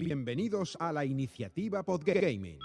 Bienvenidos a la iniciativa Podgaming.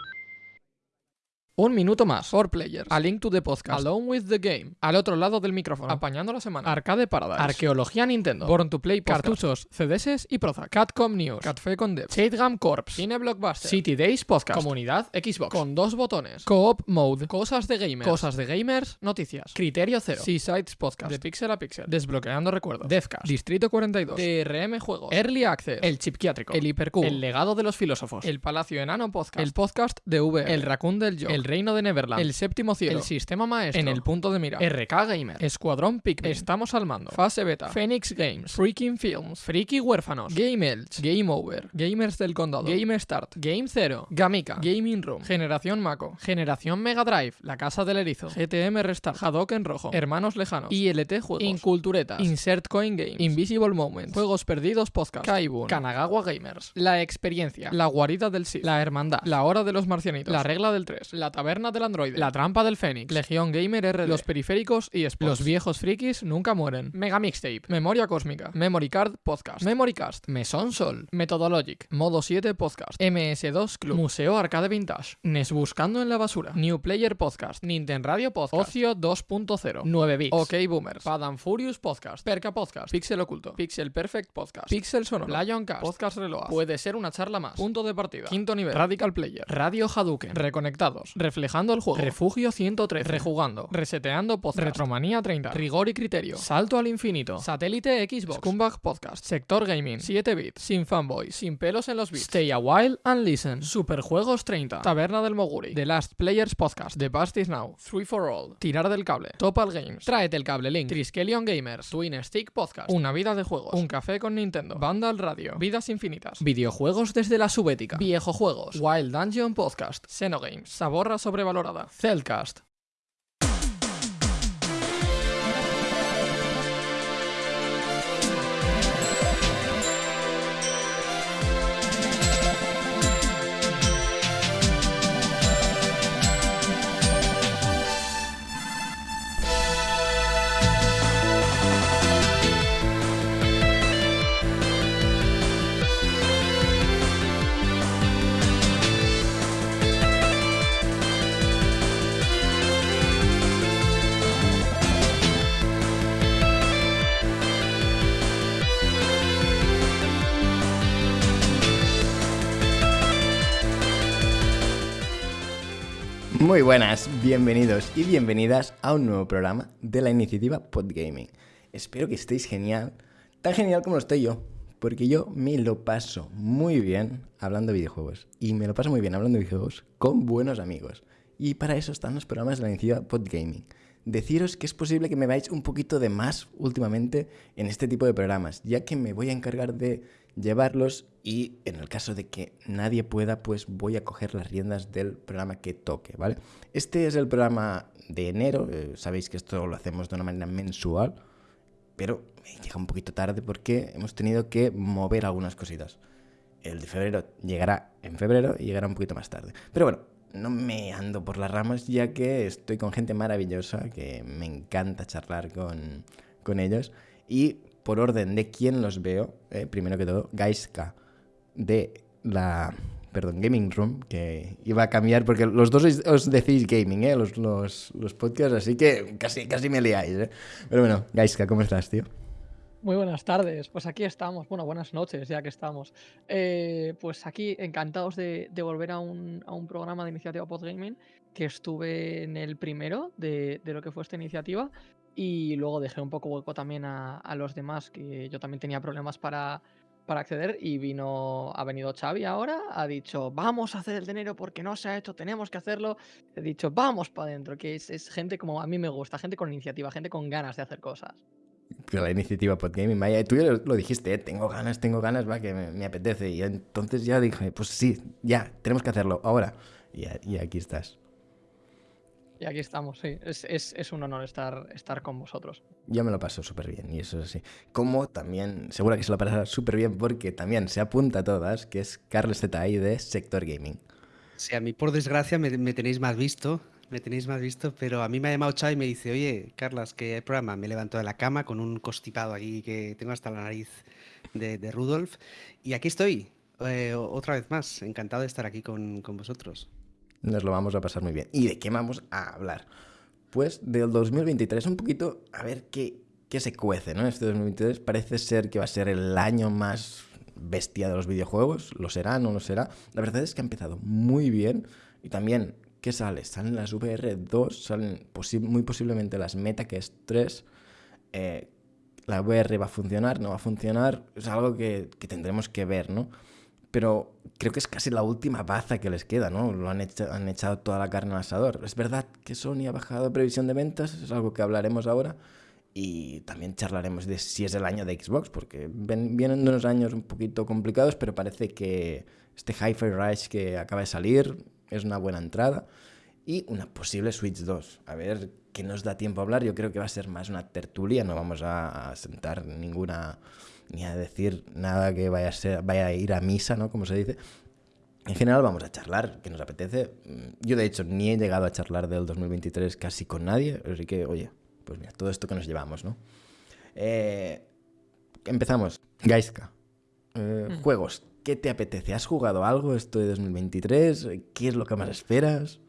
Un minuto más. For Players. A Link to the Podcast. Alone with the Game. Al otro lado del micrófono. Apañando la semana. Arcade Paradise. Arqueología Nintendo. Born to Play Podcast. Cartuchos, CDS y Prozac. Catcom News. Catfe con Dev. Shadegam Corps. Cine Blockbuster. City Days Podcast. Comunidad Xbox. Con dos botones. Co-op Mode. Cosas de gamers. Cosas de gamers. Noticias. Criterio Cero. Seasides Podcast. De Pixel a Pixel. Desbloqueando recuerdos. Devcast. Distrito 42. DRM Juegos. Early Access. El Chipquiátrico. El Hipercube. El Legado de los Filósofos. El Palacio Enano Podcast. El Podcast de V. El Raccoon del Yo. El Reino de Neverland. El Séptimo Cielo. El Sistema Maestro. En el punto de mira. RK Gamer. Escuadrón Pikmin. Estamos al mando. Fase Beta. Phoenix Games. Freaking Films. Freaky Huérfanos. Game Elch. Game Over. Gamers del Condado. Game Start. Game Zero. Gamika. Gaming Room. Generación Mako. Generación Mega Drive. La Casa del Erizo. GTM Restart. Hadouken Rojo. Hermanos Lejanos. ILT Juegos. Inculturetas. Insert Coin Games. Invisible Moments. Juegos Perdidos Podcast. Kaibun. Kanagawa Gamers. La Experiencia. La Guarida del Sith. La Hermandad. La Hora de los Marcianitos. La Regla del 3. La Taberna del Android. La Trampa del Fénix. Legión Gamer RD. Los Periféricos y Sports. Los viejos frikis nunca mueren. Mega Mixtape. Memoria Cósmica. Memory Card Podcast. Memory Cast. Mesón Sol. Methodologic. Modo 7 Podcast. MS2 Club. Museo Arcade Vintage. NES Buscando en la Basura. New Player Podcast. Nintendo Radio Podcast. Ocio 2.0. 9 bits. OK Boomers. Padam Furious Podcast. Perca Podcast. Pixel Oculto. Pixel Perfect Podcast. Pixel Sonoro. Lion Cast. Podcast Reload. Puede ser una charla más. Punto de partida. Quinto nivel. Radical Player. Radio Hadouken. Reconectados. Reflejando el juego. Refugio 113. Rejugando. Reseteando Podcast. Retromanía 30. Rigor y criterio. Salto al infinito. Satélite Xbox. Scumbag Podcast. Sector Gaming. 7 bits. Sin fanboy. Sin pelos en los bits. Stay a while and listen. Superjuegos 30. Taberna del Moguri. The Last Players Podcast. The Past is Now. Free for All. Tirar del cable. Topal Games. Tráete el cable Link. Triskelion Gamers. Twin Stick Podcast. Una vida de juegos. Un café con Nintendo. Vandal Radio. Vidas infinitas. Videojuegos desde la subética. Viejo Juegos. Wild Dungeon Podcast. Xenogames. Sobrevalorada. Cellcast. Muy buenas, bienvenidos y bienvenidas a un nuevo programa de la iniciativa Podgaming. Espero que estéis genial, tan genial como lo estoy yo, porque yo me lo paso muy bien hablando de videojuegos y me lo paso muy bien hablando de videojuegos con buenos amigos. Y para eso están los programas de la iniciativa Podgaming. Deciros que es posible que me veáis un poquito de más últimamente en este tipo de programas, ya que me voy a encargar de llevarlos y en el caso de que nadie pueda, pues voy a coger las riendas del programa que toque, ¿vale? Este es el programa de enero, eh, sabéis que esto lo hacemos de una manera mensual, pero llega un poquito tarde porque hemos tenido que mover algunas cositas. El de febrero llegará en febrero y llegará un poquito más tarde. Pero bueno, no me ando por las ramas ya que estoy con gente maravillosa, que me encanta charlar con, con ellos. Y por orden de quién los veo, eh, primero que todo, Gaiska de la perdón, Gaming Room, que iba a cambiar porque los dos os decís gaming, ¿eh? los, los, los podcasts, así que casi, casi me liáis. ¿eh? Pero bueno, Gaiska, ¿cómo estás, tío? Muy buenas tardes, pues aquí estamos, bueno, buenas noches ya que estamos. Eh, pues aquí encantados de, volver a un, programa de iniciativa Podgaming, que estuve en el primero de, lo que fue esta iniciativa y luego dejé un poco hueco también a, los demás, que yo también tenía problemas para, para acceder y vino, ha venido Xavi ahora, ha dicho, vamos a hacer el dinero porque no se ha hecho, tenemos que hacerlo. He dicho, vamos para adentro, que es, es, gente como a mí me gusta, gente con iniciativa, gente con ganas de hacer cosas. La iniciativa Podgaming, vaya, tú ya lo dijiste, ¿eh? tengo ganas, tengo ganas, va, que me, me, apetece. Y entonces ya dije, pues sí, ya, tenemos que hacerlo, ahora. Y, y aquí estás. Y aquí estamos, sí. Es, es, es, un honor estar, estar con vosotros. Yo me lo paso súper bien y eso es así. Como también, seguro que se lo pasará súper bien porque también se apunta a todas, que es Carlos ZI de Sector Gaming. Sí, a mí por desgracia me, me tenéis más visto, me tenéis más visto, pero a mí me ha llamado Chai y me dice, oye, Carlas, que hay programa. Me levanto de la cama con un constipado aquí que tengo hasta la nariz de, de Rudolf. Y aquí estoy, eh, otra vez más, encantado de estar aquí con, con vosotros. Nos lo vamos a pasar muy bien. ¿Y de qué vamos a hablar? Pues del 2023, un poquito a ver qué, qué se cuece, ¿no? Este 2023 parece ser que va a ser el año más bestia de los videojuegos. ¿Lo será? ¿No lo será? La verdad es que ha empezado muy bien. Y también, ¿qué sale? Salen las VR 2, salen muy posiblemente las Meta, que es 3. Eh, la VR va a funcionar, no va a funcionar. Es algo que, que tendremos que ver, ¿no? pero creo que es casi la última baza que les queda, ¿no? Lo han, han echado toda la carne al asador. Es verdad que Sony ha bajado previsión de ventas, es algo que hablaremos ahora. Y también charlaremos de si es el año de Xbox, porque vienen unos años un poquito complicados, pero parece que este Hi-Fi Rush que acaba de salir es una buena entrada. Y una posible Switch 2. A ver qué nos da tiempo a hablar. Yo creo que va a ser más una tertulia, no vamos a sentar ninguna ni a decir nada que vaya a, ser, vaya a ir a misa, ¿no? Como se dice. En general vamos a charlar, que nos apetece. Yo de hecho ni he llegado a charlar del 2023 casi con nadie, así que, oye, pues mira, todo esto que nos llevamos, ¿no? Eh, empezamos. Gaiska. Eh, mm. Juegos. ¿Qué te apetece? ¿Has jugado algo esto de 2023? ¿Qué es lo que más esperas?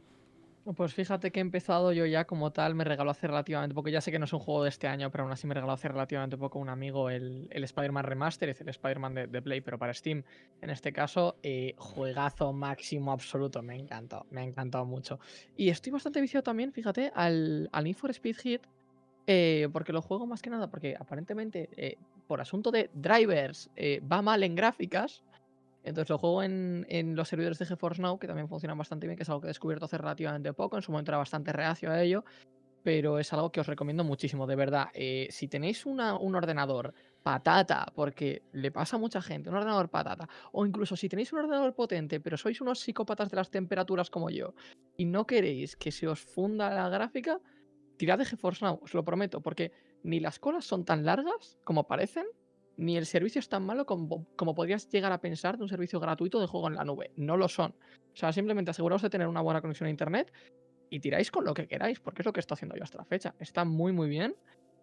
Pues fíjate que he empezado yo ya como tal, me regaló hace relativamente poco, ya sé que no es un juego de este año, pero aún así me regaló hace relativamente poco un amigo el, el Spider-Man Remaster, es el Spider-Man de, Play, pero para Steam. En este caso, eh, juegazo máximo absoluto, me encantó, me ha encantado mucho. Y estoy bastante viciado también, fíjate, al, al Need for Speed Hit, eh, porque lo juego más que nada, porque aparentemente, eh, por asunto de drivers, va mal en gráficas, entonces lo juego en, los servidores de GeForce Now, que también funcionan bastante bien, que es algo que he descubierto hace relativamente poco. En su momento era bastante reacio a ello, pero es algo que os recomiendo muchísimo, de verdad. Eh, si tenéis un ordenador patata, porque le pasa a mucha gente, un ordenador patata, o incluso si tenéis un ordenador potente, pero sois unos psicópatas de las temperaturas como yo, y no queréis que se os funda la gráfica, tirad de GeForce Now, os lo prometo, porque ni las colas son tan largas como parecen, ni el servicio es tan malo como, como, podrías llegar a pensar de un servicio gratuito de juego en la nube. No lo son. O sea, simplemente aseguraos de tener una buena conexión a internet y tiráis con lo que queráis, porque es lo que estoy haciendo yo hasta la fecha. Está muy, muy bien.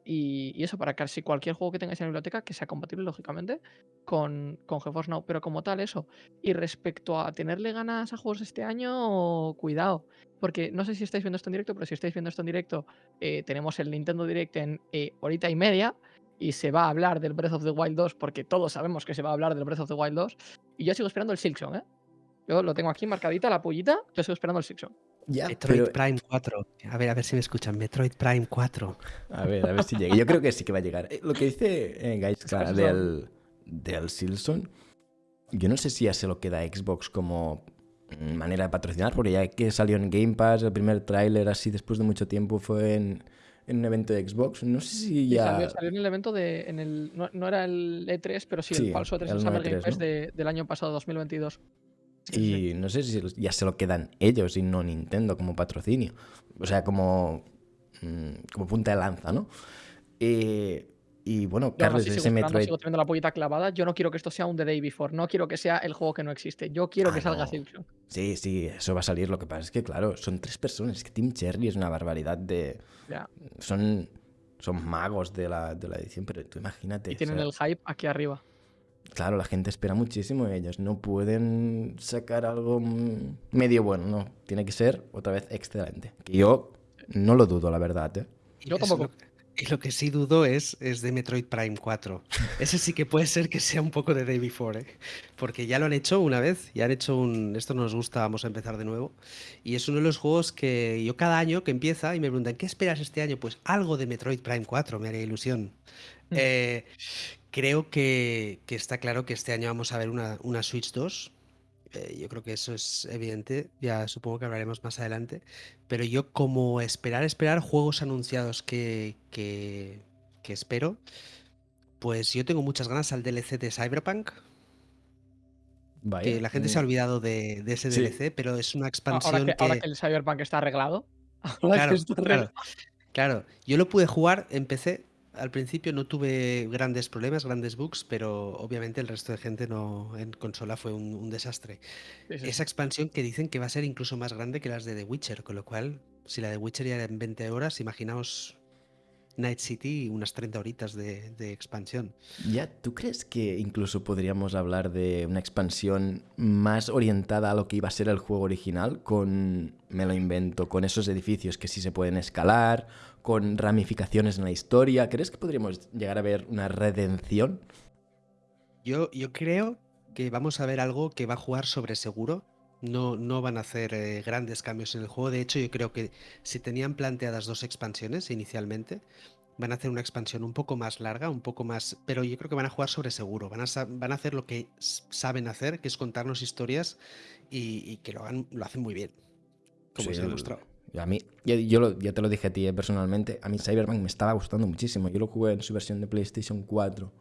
Y, eso para casi cualquier juego que tengáis en la biblioteca que sea compatible, lógicamente, con, con GeForce Now. Pero como tal, eso. Y respecto a tenerle ganas a juegos este año, cuidado. Porque no sé si estáis viendo esto en directo, pero si estáis viendo esto en directo, eh, tenemos el Nintendo Direct en eh, horita y media y se va a hablar del Breath of the Wild 2 porque todos sabemos que se va a hablar del Breath of the Wild 2 y yo sigo esperando el Silksong, ¿eh? Yo lo tengo aquí marcadita, la pollita, yo sigo esperando el Silksong. Ya, Metroid Prime 4. A ver, a ver si me escuchan. Metroid Prime 4. A ver, a ver si llega. Yo creo que sí que va a llegar. Eh, lo que dice eh, Guys del, del Silson, yo no sé si ya se lo queda Xbox como manera de patrocinar, porque ya que salió en Game Pass, el primer tráiler así después de mucho tiempo fue en, en un evento de Xbox. No sé si ya. salió, en el evento de. En el, no, era el E3, pero sí, el falso E3 el Summer Game Fest del año pasado, 2022. Y no sé si ya se lo quedan ellos y no Nintendo como patrocinio. O sea, como, mm, como punta de lanza, ¿no? Eh, y bueno, Carlos, ese Metroid. Sigo teniendo la pollita clavada. Yo no quiero que esto sea un The Day Before. No quiero que sea el juego que no existe. Yo quiero que ah, salga Silksong. Sí, sí, eso va a salir. Lo que pasa es que, claro, son tres personas. Es que Team Cherry es una barbaridad de. Son, son magos de la, de la edición, pero tú imagínate. Y tienen el hype aquí arriba. Claro, la gente espera muchísimo de ellos. No pueden sacar algo medio bueno, no. Tiene que ser otra vez excelente. Que yo no lo dudo, la verdad. ¿eh? Yo tampoco. Y lo que sí dudo es, es de Metroid Prime 4. Ese sí que puede ser que sea un poco de Day Before, ¿eh? porque ya lo han hecho una vez, ya han hecho un... Esto nos gusta, vamos a empezar de nuevo. Y es uno de los juegos que yo cada año que empieza y me preguntan, ¿qué esperas este año? Pues algo de Metroid Prime 4, me haría ilusión. Mm. Eh, creo que, que, está claro que este año vamos a ver una, una Switch 2 eh, yo creo que eso es evidente, ya supongo que hablaremos más adelante, pero yo como esperar, esperar juegos anunciados que, que, espero, pues yo tengo muchas ganas al DLC de Cyberpunk. que la gente se ha olvidado de, ese DLC, pero es una expansión ahora que, Ahora que el Cyberpunk está arreglado. Claro, claro, claro, yo lo pude jugar, empecé al principio no tuve grandes problemas, grandes bugs, pero obviamente el resto de gente no en consola fue un, desastre. Esa expansión que dicen que va a ser incluso más grande que las de The Witcher, con lo cual, si la de Witcher ya era en 20 horas, imaginaos Night City unas 30 horitas de, de, expansión. Ya, ¿tú crees que incluso podríamos hablar de una expansión más orientada a lo que iba a ser el juego original? Con, me lo invento, con esos edificios que sí se pueden escalar, con ramificaciones en la historia. ¿Crees que podríamos llegar a ver una redención? Yo, yo creo que vamos a ver algo que va a jugar sobre seguro. No, no van a hacer eh, grandes cambios en el juego. De hecho, yo creo que si tenían planteadas dos expansiones inicialmente, van a hacer una expansión un poco más larga, un poco más. Pero yo creo que van a jugar sobre seguro. Van a, van a hacer lo que saben hacer, que es contarnos historias y, que lo, hagan, lo hacen muy bien. Como se ha demostrado. A mí, yo, ya te lo dije a ti eh, personalmente, a mí Cyberpunk me estaba gustando muchísimo. Yo lo jugué en su versión de PlayStation 4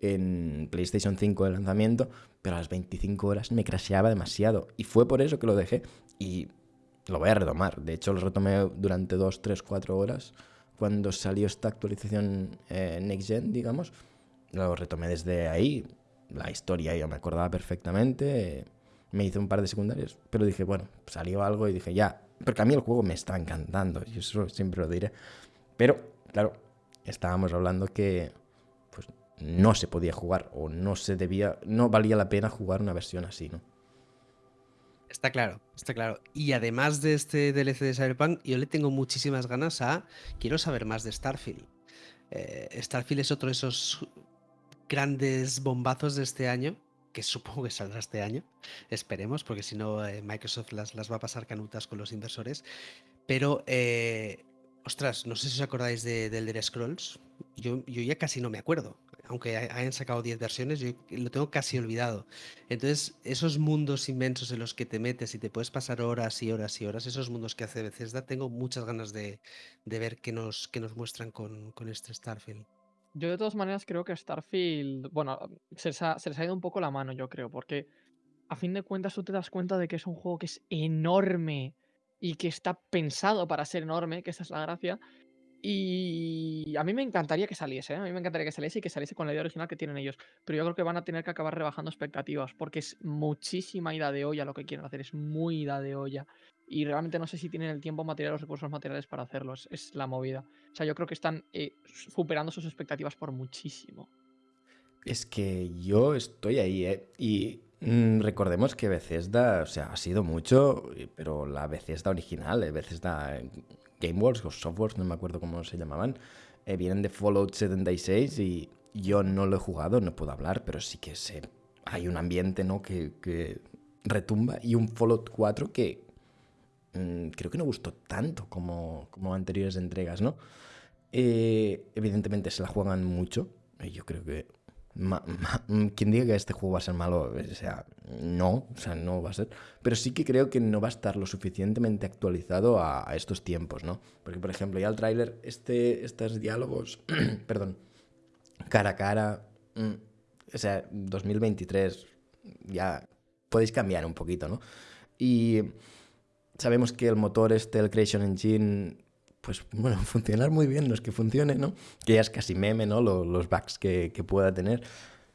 en PlayStation 5 de lanzamiento, pero a las 25 horas me crasheaba demasiado. Y fue por eso que lo dejé. Y lo voy a retomar. De hecho, lo retomé durante 2, 3, 4 horas. Cuando salió esta actualización eh, Next Gen, digamos, lo retomé desde ahí. La historia yo me acordaba perfectamente. Me hice un par de secundarios, pero dije, bueno, salió algo y dije, ya. Porque a mí el juego me está encantando, y eso siempre lo diré. Pero, claro, estábamos hablando que no se podía jugar o no se debía, no valía la pena jugar una versión así, ¿no? Está claro, está claro. Y además de este DLC de Cyberpunk, yo le tengo muchísimas ganas a. Quiero saber más de Starfield. Eh, Starfield es otro de esos grandes bombazos de este año, que supongo que saldrá este año. Esperemos, porque si no, eh, Microsoft las, va a pasar canutas con los inversores. Pero, eh, ostras, no sé si os acordáis de, del Elder Scrolls. Yo, ya casi no me acuerdo aunque hayan sacado 10 versiones, yo lo tengo casi olvidado. Entonces, esos mundos inmensos en los que te metes y te puedes pasar horas y horas y horas, esos mundos que hace Bethesda, tengo muchas ganas de, ver qué nos muestran con, este Starfield. Yo de todas maneras creo que Starfield, bueno, se les, ha, ido un poco la mano, yo creo, porque a fin de cuentas tú te das cuenta de que es un juego que es enorme y que está pensado para ser enorme, que esa es la gracia, y a mí me encantaría que saliese, ¿eh? a mí me encantaría que saliese y que saliese con la idea original que tienen ellos. Pero yo creo que van a tener que acabar rebajando expectativas porque es muchísima ida de olla lo que quieren hacer, es muy ida de olla. Y realmente no sé si tienen el tiempo material, los recursos materiales para hacerlo, es, la movida. O sea, yo creo que están eh, superando sus expectativas por muchísimo. Es que yo estoy ahí, ¿eh? Y mm, recordemos que Bethesda, o sea, ha sido mucho, pero la Bethesda original, eh, Bethesda GameWorks o Softworks, no me acuerdo cómo se llamaban, eh, vienen de Fallout 76 y yo no lo he jugado, no puedo hablar, pero sí que sé, hay un ambiente ¿no? que, retumba y un Fallout 4 que mm, creo que no gustó tanto como, como anteriores entregas, ¿no? Eh, evidentemente se la juegan mucho, yo creo que Mm, quien diga que este juego va a ser malo, o sea, no, o sea, no va a ser. Pero sí que creo que no va a estar lo suficientemente actualizado a, estos tiempos, ¿no? Porque, por ejemplo, ya el tráiler, este, estos diálogos, perdón, cara a cara, mm, o sea, 2023, ya podéis cambiar un poquito, ¿no? Y sabemos que el motor este, el Creation Engine, pues bueno, funcionar muy bien, no es que funcione, ¿no? Que ya es casi meme, ¿no? Los, bugs que, pueda tener.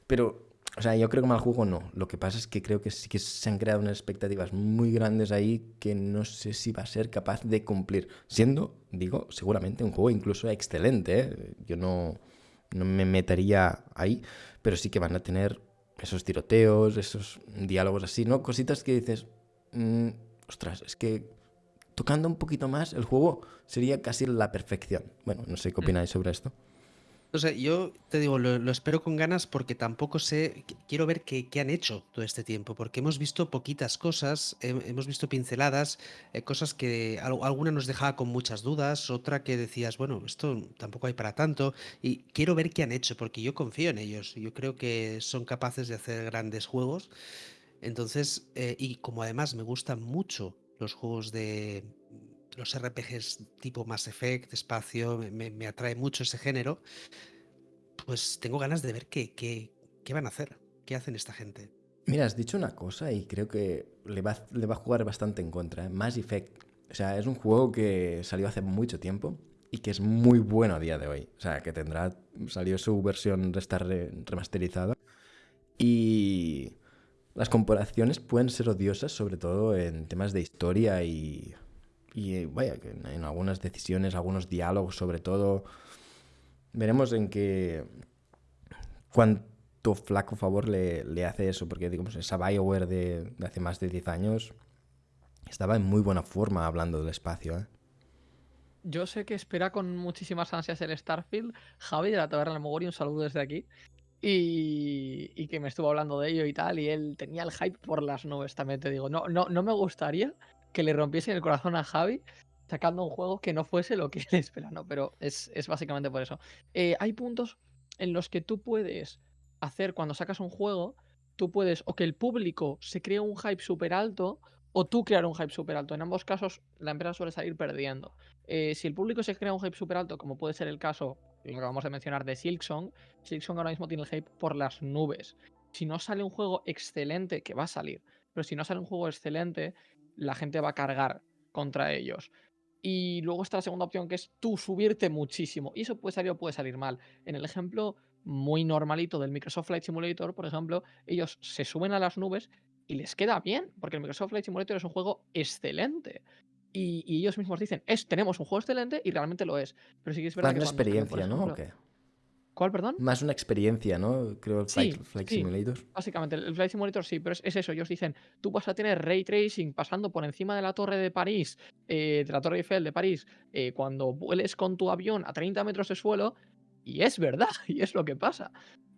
Pero, o sea, yo creo que mal juego no. Lo que pasa es que creo que sí que se han creado unas expectativas muy grandes ahí que no sé si va a ser capaz de cumplir. Siendo, digo, seguramente un juego incluso excelente, ¿eh? Yo no, no me metería ahí, pero sí que van a tener esos tiroteos, esos diálogos así, ¿no? Cositas que dices, mm, ostras, es que tocando un poquito más, el juego sería casi la perfección. Bueno, no sé qué mm. opináis sobre esto. O sea, yo te digo, lo, espero con ganas porque tampoco sé, quiero ver qué, han hecho todo este tiempo, porque hemos visto poquitas cosas, hemos visto pinceladas, eh, cosas que alguna nos dejaba con muchas dudas, otra que decías, bueno, esto tampoco hay para tanto, y quiero ver qué han hecho, porque yo confío en ellos, yo creo que son capaces de hacer grandes juegos, entonces, eh, y como además me gustan mucho los juegos de los RPGs tipo Mass Effect, espacio, me, atrae mucho ese género, pues tengo ganas de ver qué, qué, qué, van a hacer, qué hacen esta gente. Mira, has dicho una cosa y creo que le va, le va a jugar bastante en contra. ¿eh? Mass Effect, o sea, es un juego que salió hace mucho tiempo y que es muy bueno a día de hoy. O sea, que tendrá, salió su versión remasterizada y las comparaciones pueden ser odiosas, sobre todo en temas de historia y, y vaya, en algunas decisiones, algunos diálogos sobre todo. Veremos en qué. cuánto flaco favor le, le hace eso, porque digamos, esa Bioware de, de hace más de 10 años estaba en muy buena forma hablando del espacio, ¿eh? Yo sé que espera con muchísimas ansias el Starfield. Javi de la Taberna del Mogori, un saludo desde aquí. Y, y que me estuvo hablando de ello y tal. Y él tenía el hype por las nubes, también te digo. No, no, no me gustaría que le rompiesen el corazón a Javi sacando un juego que no fuese lo que él espera, ¿no? Pero es, es básicamente por eso. Eh, hay puntos en los que tú puedes hacer cuando sacas un juego, tú puedes o que el público se cree un hype súper alto o tú crear un hype súper alto. En ambos casos, la empresa suele salir perdiendo. Eh, si el público se crea un hype súper alto, como puede ser el caso, lo acabamos de mencionar, de Silksong, Silksong ahora mismo tiene el hype por las nubes. Si no sale un juego excelente, que va a salir, pero si no sale un juego excelente, la gente va a cargar contra ellos. Y luego está la segunda opción, que es tú subirte muchísimo. Y eso puede salir o puede salir mal. En el ejemplo muy normalito del Microsoft Flight Simulator, por ejemplo, ellos se suben a las nubes y les queda bien, porque el Microsoft Flight Simulator es un juego excelente. Y, y ellos mismos dicen, es, tenemos un juego excelente y realmente lo es. Pero sí que es verdad Más que una experiencia, ¿no? ¿O ejemplo- qué? ¿Cuál, perdón? Más una experiencia, ¿no? Creo Flight, Sí, Flight sí. Simulator. Básicamente, el Flight Simulator sí, pero es, es eso. Ellos dicen, tú vas a tener ray tracing pasando por encima de la torre de París, eh, de la torre Eiffel de París, eh, cuando vueles con tu avión a 30 metros de suelo, y es verdad, y es lo que pasa.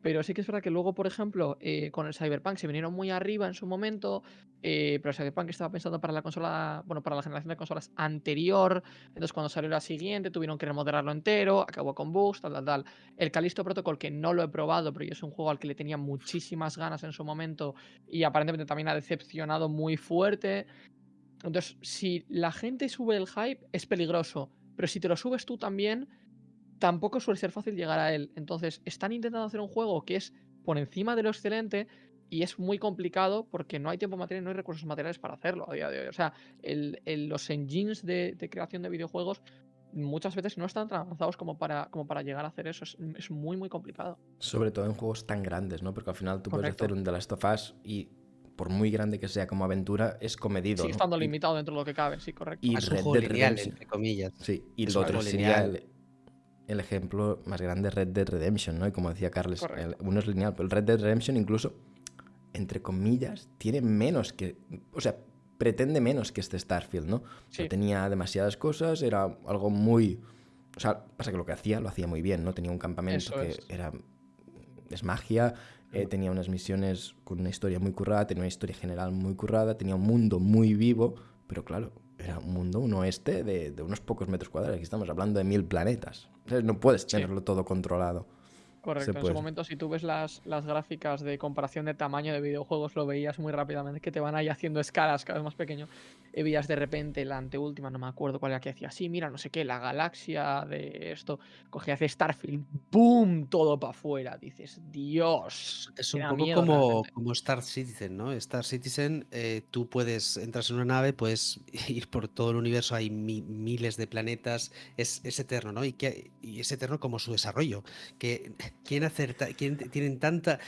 Pero sí que es verdad que luego, por ejemplo, eh, con el Cyberpunk se vinieron muy arriba en su momento, eh, pero el Cyberpunk estaba pensado para la consola, bueno, para la generación de consolas anterior, entonces cuando salió la siguiente tuvieron que remodelarlo entero, acabó con bugs, tal, tal, tal. El Callisto Protocol, que no lo he probado, pero yo es un juego al que le tenía muchísimas ganas en su momento y aparentemente también ha decepcionado muy fuerte. Entonces, si la gente sube el hype, es peligroso, pero si te lo subes tú también, tampoco suele ser fácil llegar a él. Entonces, están intentando hacer un juego que es por encima de lo excelente y es muy complicado porque no hay tiempo material, no hay recursos materiales para hacerlo a día de hoy. O sea, el- el- los engines de, de creación de videojuegos muchas veces no están tan avanzados como para, como para llegar a hacer eso. Es, es muy, muy complicado. Sobre todo en juegos tan grandes, ¿no? Porque al final tú puedes hacer un The Last of Us y por muy grande que sea como aventura, es comedido. Sigue ¿no? estando limitado dentro de lo que cabe, sí, correcto. Y Es un Red juego Dead lineal, entre comillas. Sí, y Es lo otro sería lineal. el, el ejemplo más grande, Red Dead Redemption, ¿no? Y como decía Carles, el- uno es lineal, pero el Red Dead Redemption incluso, entre comillas, tiene menos que... O sea, pretende menos que este Starfield, ¿no? Sí. tenía demasiadas cosas, era algo muy... O sea, pasa que lo que hacía, lo hacía muy bien, ¿no? Tenía un campamento Eso que es. era... Es magia, eh, tenía unas misiones con una historia muy currada, tenía una historia general muy currada, tenía un mundo muy vivo, pero claro, era un mundo, un oeste de, de unos pocos metros cuadrados. Aquí estamos hablando de mil planetas. No puedes Sí. tenerlo todo controlado. Correcto, en puede. su momento si tú ves las, las gráficas de comparación de tamaño de videojuegos lo veías muy rápidamente que te van ahí haciendo escalas cada vez más pequeño y veías de repente la anteúltima, no me acuerdo cuál era que decía, sí, mira, no sé qué, la galaxia de esto, cogía hace Starfield, ¡boom! Todo para afuera, dices, Dios. Es un poco miedo como, como Star Citizen, ¿no? Star Citizen, eh, tú puedes, entras en una nave, puedes ir por todo el universo, hay mi- miles de planetas, es, es eterno, ¿no? Y, que, y es eterno como su desarrollo, que quieren hacer, ta- quieren- tienen tanta,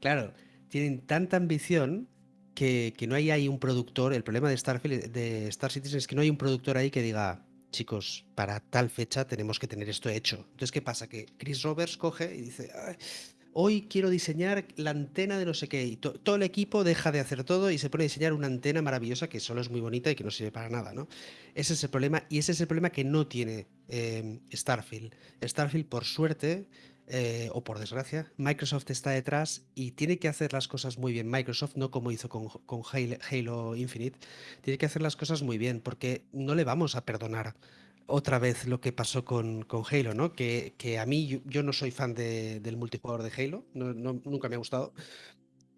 claro, tienen tanta ambición que, que no hay ahí un productor, el problema de Starfield, de Star Citizen es que no hay un productor ahí que diga, chicos, para tal fecha tenemos que tener esto hecho. Entonces, ¿qué pasa? Que Chris Roberts coge y dice, "Ay, hoy quiero diseñar la antena de no sé qué. Y to- todo el equipo deja de hacer todo y se pone a diseñar una antena maravillosa que solo es muy bonita y que no sirve para nada, ¿no? Ese es el problema y ese es el problema que no tiene eh, Starfield. Starfield, por suerte, eh, o por desgracia, Microsoft está detrás y tiene que hacer las cosas muy bien. Microsoft, no como hizo con, con Halo, Halo Infinite, tiene que hacer las cosas muy bien porque no le vamos a perdonar otra vez lo que pasó con, con Halo, ¿no? Que, que a mí, yo, yo no soy fan de- del multijugador de Halo, no- no- nunca me ha gustado,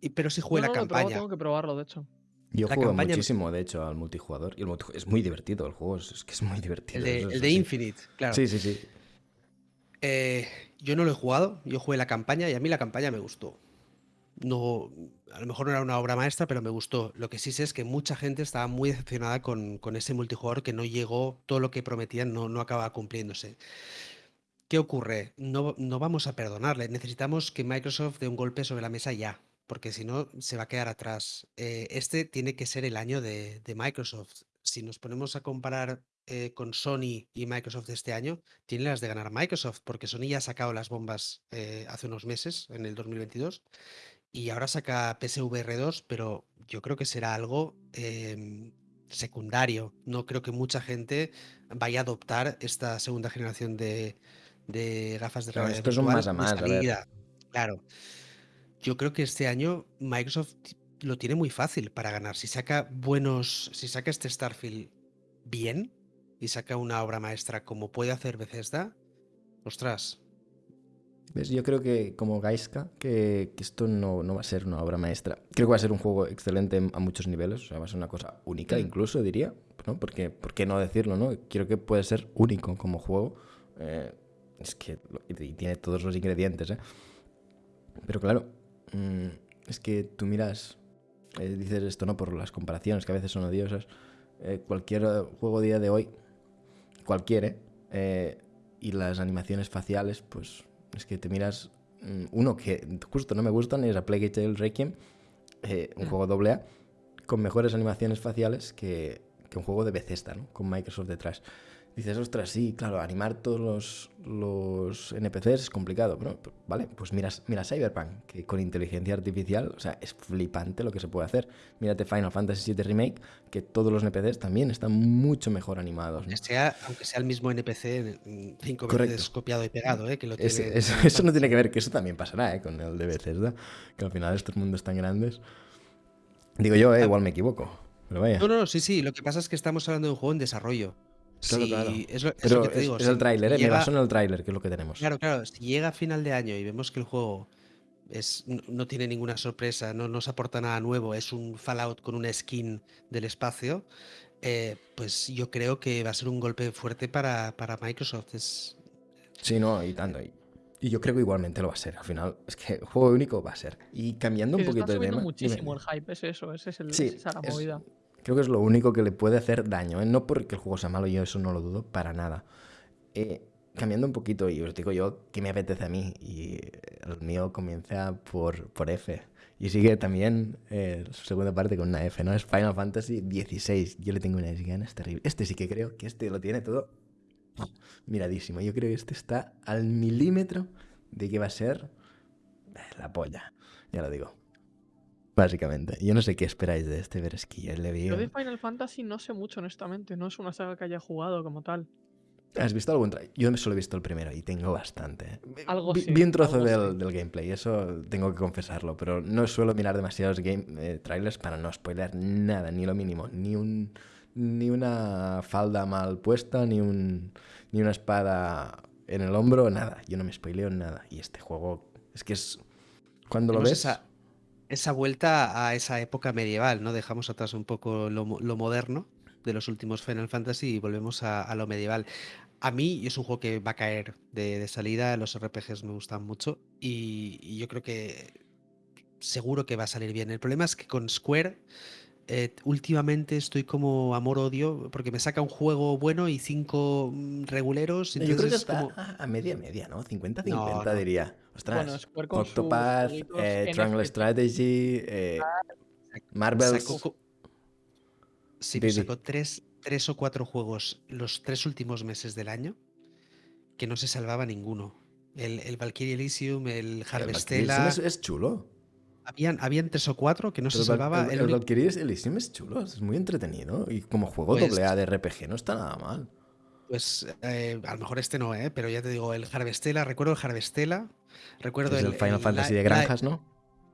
y- pero sí jugué No, la probado, campaña. tengo que probarlo, de hecho. Yo juego muchísimo, de hecho, al multijugador. Y el es muy divertido el juego, es, es que es muy divertido. El de, el de. Infinite, claro. Sí, sí, sí. Eh, yo no lo he jugado, yo jugué la campaña y a mí la campaña me gustó. No, a lo mejor no era una obra maestra, pero me gustó. Lo que sí sé es que mucha gente estaba muy decepcionada con, ese multijugador que no llegó, todo lo que prometían no, no acaba cumpliéndose. ¿Qué ocurre? No, no vamos a perdonarle. Necesitamos que Microsoft dé un golpe sobre la mesa ya, porque si no se va a quedar atrás. Eh, este tiene que ser el año de Microsoft. Si nos ponemos a comparar eh, con Sony y Microsoft este año, tiene las de ganar Microsoft, porque Sony ya ha sacado las bombas eh, hace unos meses, en el 2022, y ahora saca PSVR 2, pero yo creo que será algo em, secundario. No creo que mucha gente vaya a adoptar esta segunda generación de, de gafas de Claro, realidad esto es un más a más, a ver. salida. Claro. Yo creo que este año Microsoft lo tiene muy fácil para ganar. Si saca buenos, si saca este Starfield bien y saca una obra maestra como puede hacer Bethesda, ostras, ¿Ves? Yo creo que como Gaiska, que, que esto no, no va a ser una obra maestra. Creo que va a ser un juego excelente a muchos niveles, o sea, va a ser una cosa única Mm. incluso, diría, ¿no? Porque, ¿por qué no decirlo, no? Creo que puede ser único como juego. eh, es que y tiene todos los ingredientes, ¿eh? Pero claro, mm, es que tú miras, eh, dices esto, ¿no? Por las comparaciones que a veces son odiosas. eh, cualquier juego día de hoy, cualquiera, eh, y las animaciones faciales, pues es que te miras mm, uno que justo no me gustan es a Plague Tale Requiem, eh, un Mm. juego doble A, con mejores animaciones faciales que, que un juego de Bethesda, ¿no? Con Microsoft detrás. Dices, ostras, sí, claro, animar todos los, los NPCs es complicado, pero, pero, vale, pues mira, mira Cyberpunk, que con inteligencia artificial, o sea, es flipante lo que se puede hacer. Mírate Final Fantasy VII Remake, que todos los NPCs también están mucho mejor animados. ¿no? aunque sea, aunque sea el mismo NPC cinco Correcto. veces copiado y pegado, ¿eh? que lo Es- tiene es- Final eso no tiene que ver, que eso también pasará ¿eh? con el de Bethesda, que al final estos mundos tan grandes. Digo yo, eh, igual me equivoco, pero vaya. No, no, no, sí, sí. Lo que pasa es que estamos hablando de un juego en desarrlo. Claro, Si- claro. Es lo, es Pero lo que te es, digo. es si el tráiler, ¿eh? me llega- baso en el tráiler, que es lo que tenemos. Claro, claro. Si llega a final de año y vemos que el juego es, no, no tiene ninguna sorpresa, no nos aporta nada nuevo, es un Fallout con una skin del espacio, eh, pues yo creo que va a ser un golpe fuerte para, para Microsoft. Es, Sí, no, y tanto. Y, y yo creo que igualmente lo va a ser. Al final, es que juego único va a ser. Y cambiando un poquito está de tema. muchísimo el hype, es eso, ese es el, Sí, esa es la es- movida. Creo que es lo único que le puede hacer daño, ¿eh? No porque el juego sea malo, yo eso no lo dudo para nada. Eh, cambiando un poquito, y os digo yo que me apetece a mí, y el mío comienza por, por F. Y sigue también eh, su segunda parte con una F, ¿no? Es Final Fantasy XVI. Yo le tengo unas ganas terribles. Este sí que creo que este lo tiene todo miradísimo. Yo creo que este está al milímetro de que va a ser eh, la polla. Ya lo digo. Básicamente. Yo no sé qué esperáis de este, pero es que ya le vi. Yo de Final Fantasy no sé mucho, honestamente. No es una saga que haya jugado como tal. ¿Has visto algún trailer? Yo solo he visto el primero y tengo bastante. Algo vi, sí, vi un trozo del, sí. del gameplay, eso tengo que confesarlo, pero no suelo mirar demasiados game, eh, trailers para no spoiler nada, ni lo mínimo, ni un ni una falda mal puesta, ni un ni una espada en el hombro, nada. Yo no me spoileo nada y este juego es que es cuando lo ves esa, esa vuelta a esa época medieval, ¿no? Dejamos atrás un poco lo, lo moderno de los últimos Final Fantasy y volvemos a, a lo medieval. A mí es un juego que va a caer de, de salida, los RPGs me gustan mucho y, y yo creo que seguro que va a salir bien. El problema es que con Square eh, últimamente estoy como amor-odio porque me saca un juego bueno y cinco mm, reguleros. yo creo entonces que es está como- a a media media, ¿no? 50-50 No, no. diría. Ostras. Bueno, Octopath, eh, Triangle NFT. Strategy, eh. Sacó co- Sí, di. sacó tres, tres o cuatro juegos los tres últimos meses del año que no se salvaba ninguno. El, el Valkyrie Elysium, el El Harvestella. Es, es chulo. Habían, habían tres o cuatro que no Pero se salvaba. El, el el único- Valkyrie Elysium es chulo, es muy entretenido. Y como juego Pues- doble A de RPG no está nada mal. Pues eh, a lo mejor este no, ¿eh? pero ya te digo, el Harvestella, recuerdo el Harvestella, recuerdo el, Final el Fantasy de granjas, ¿no?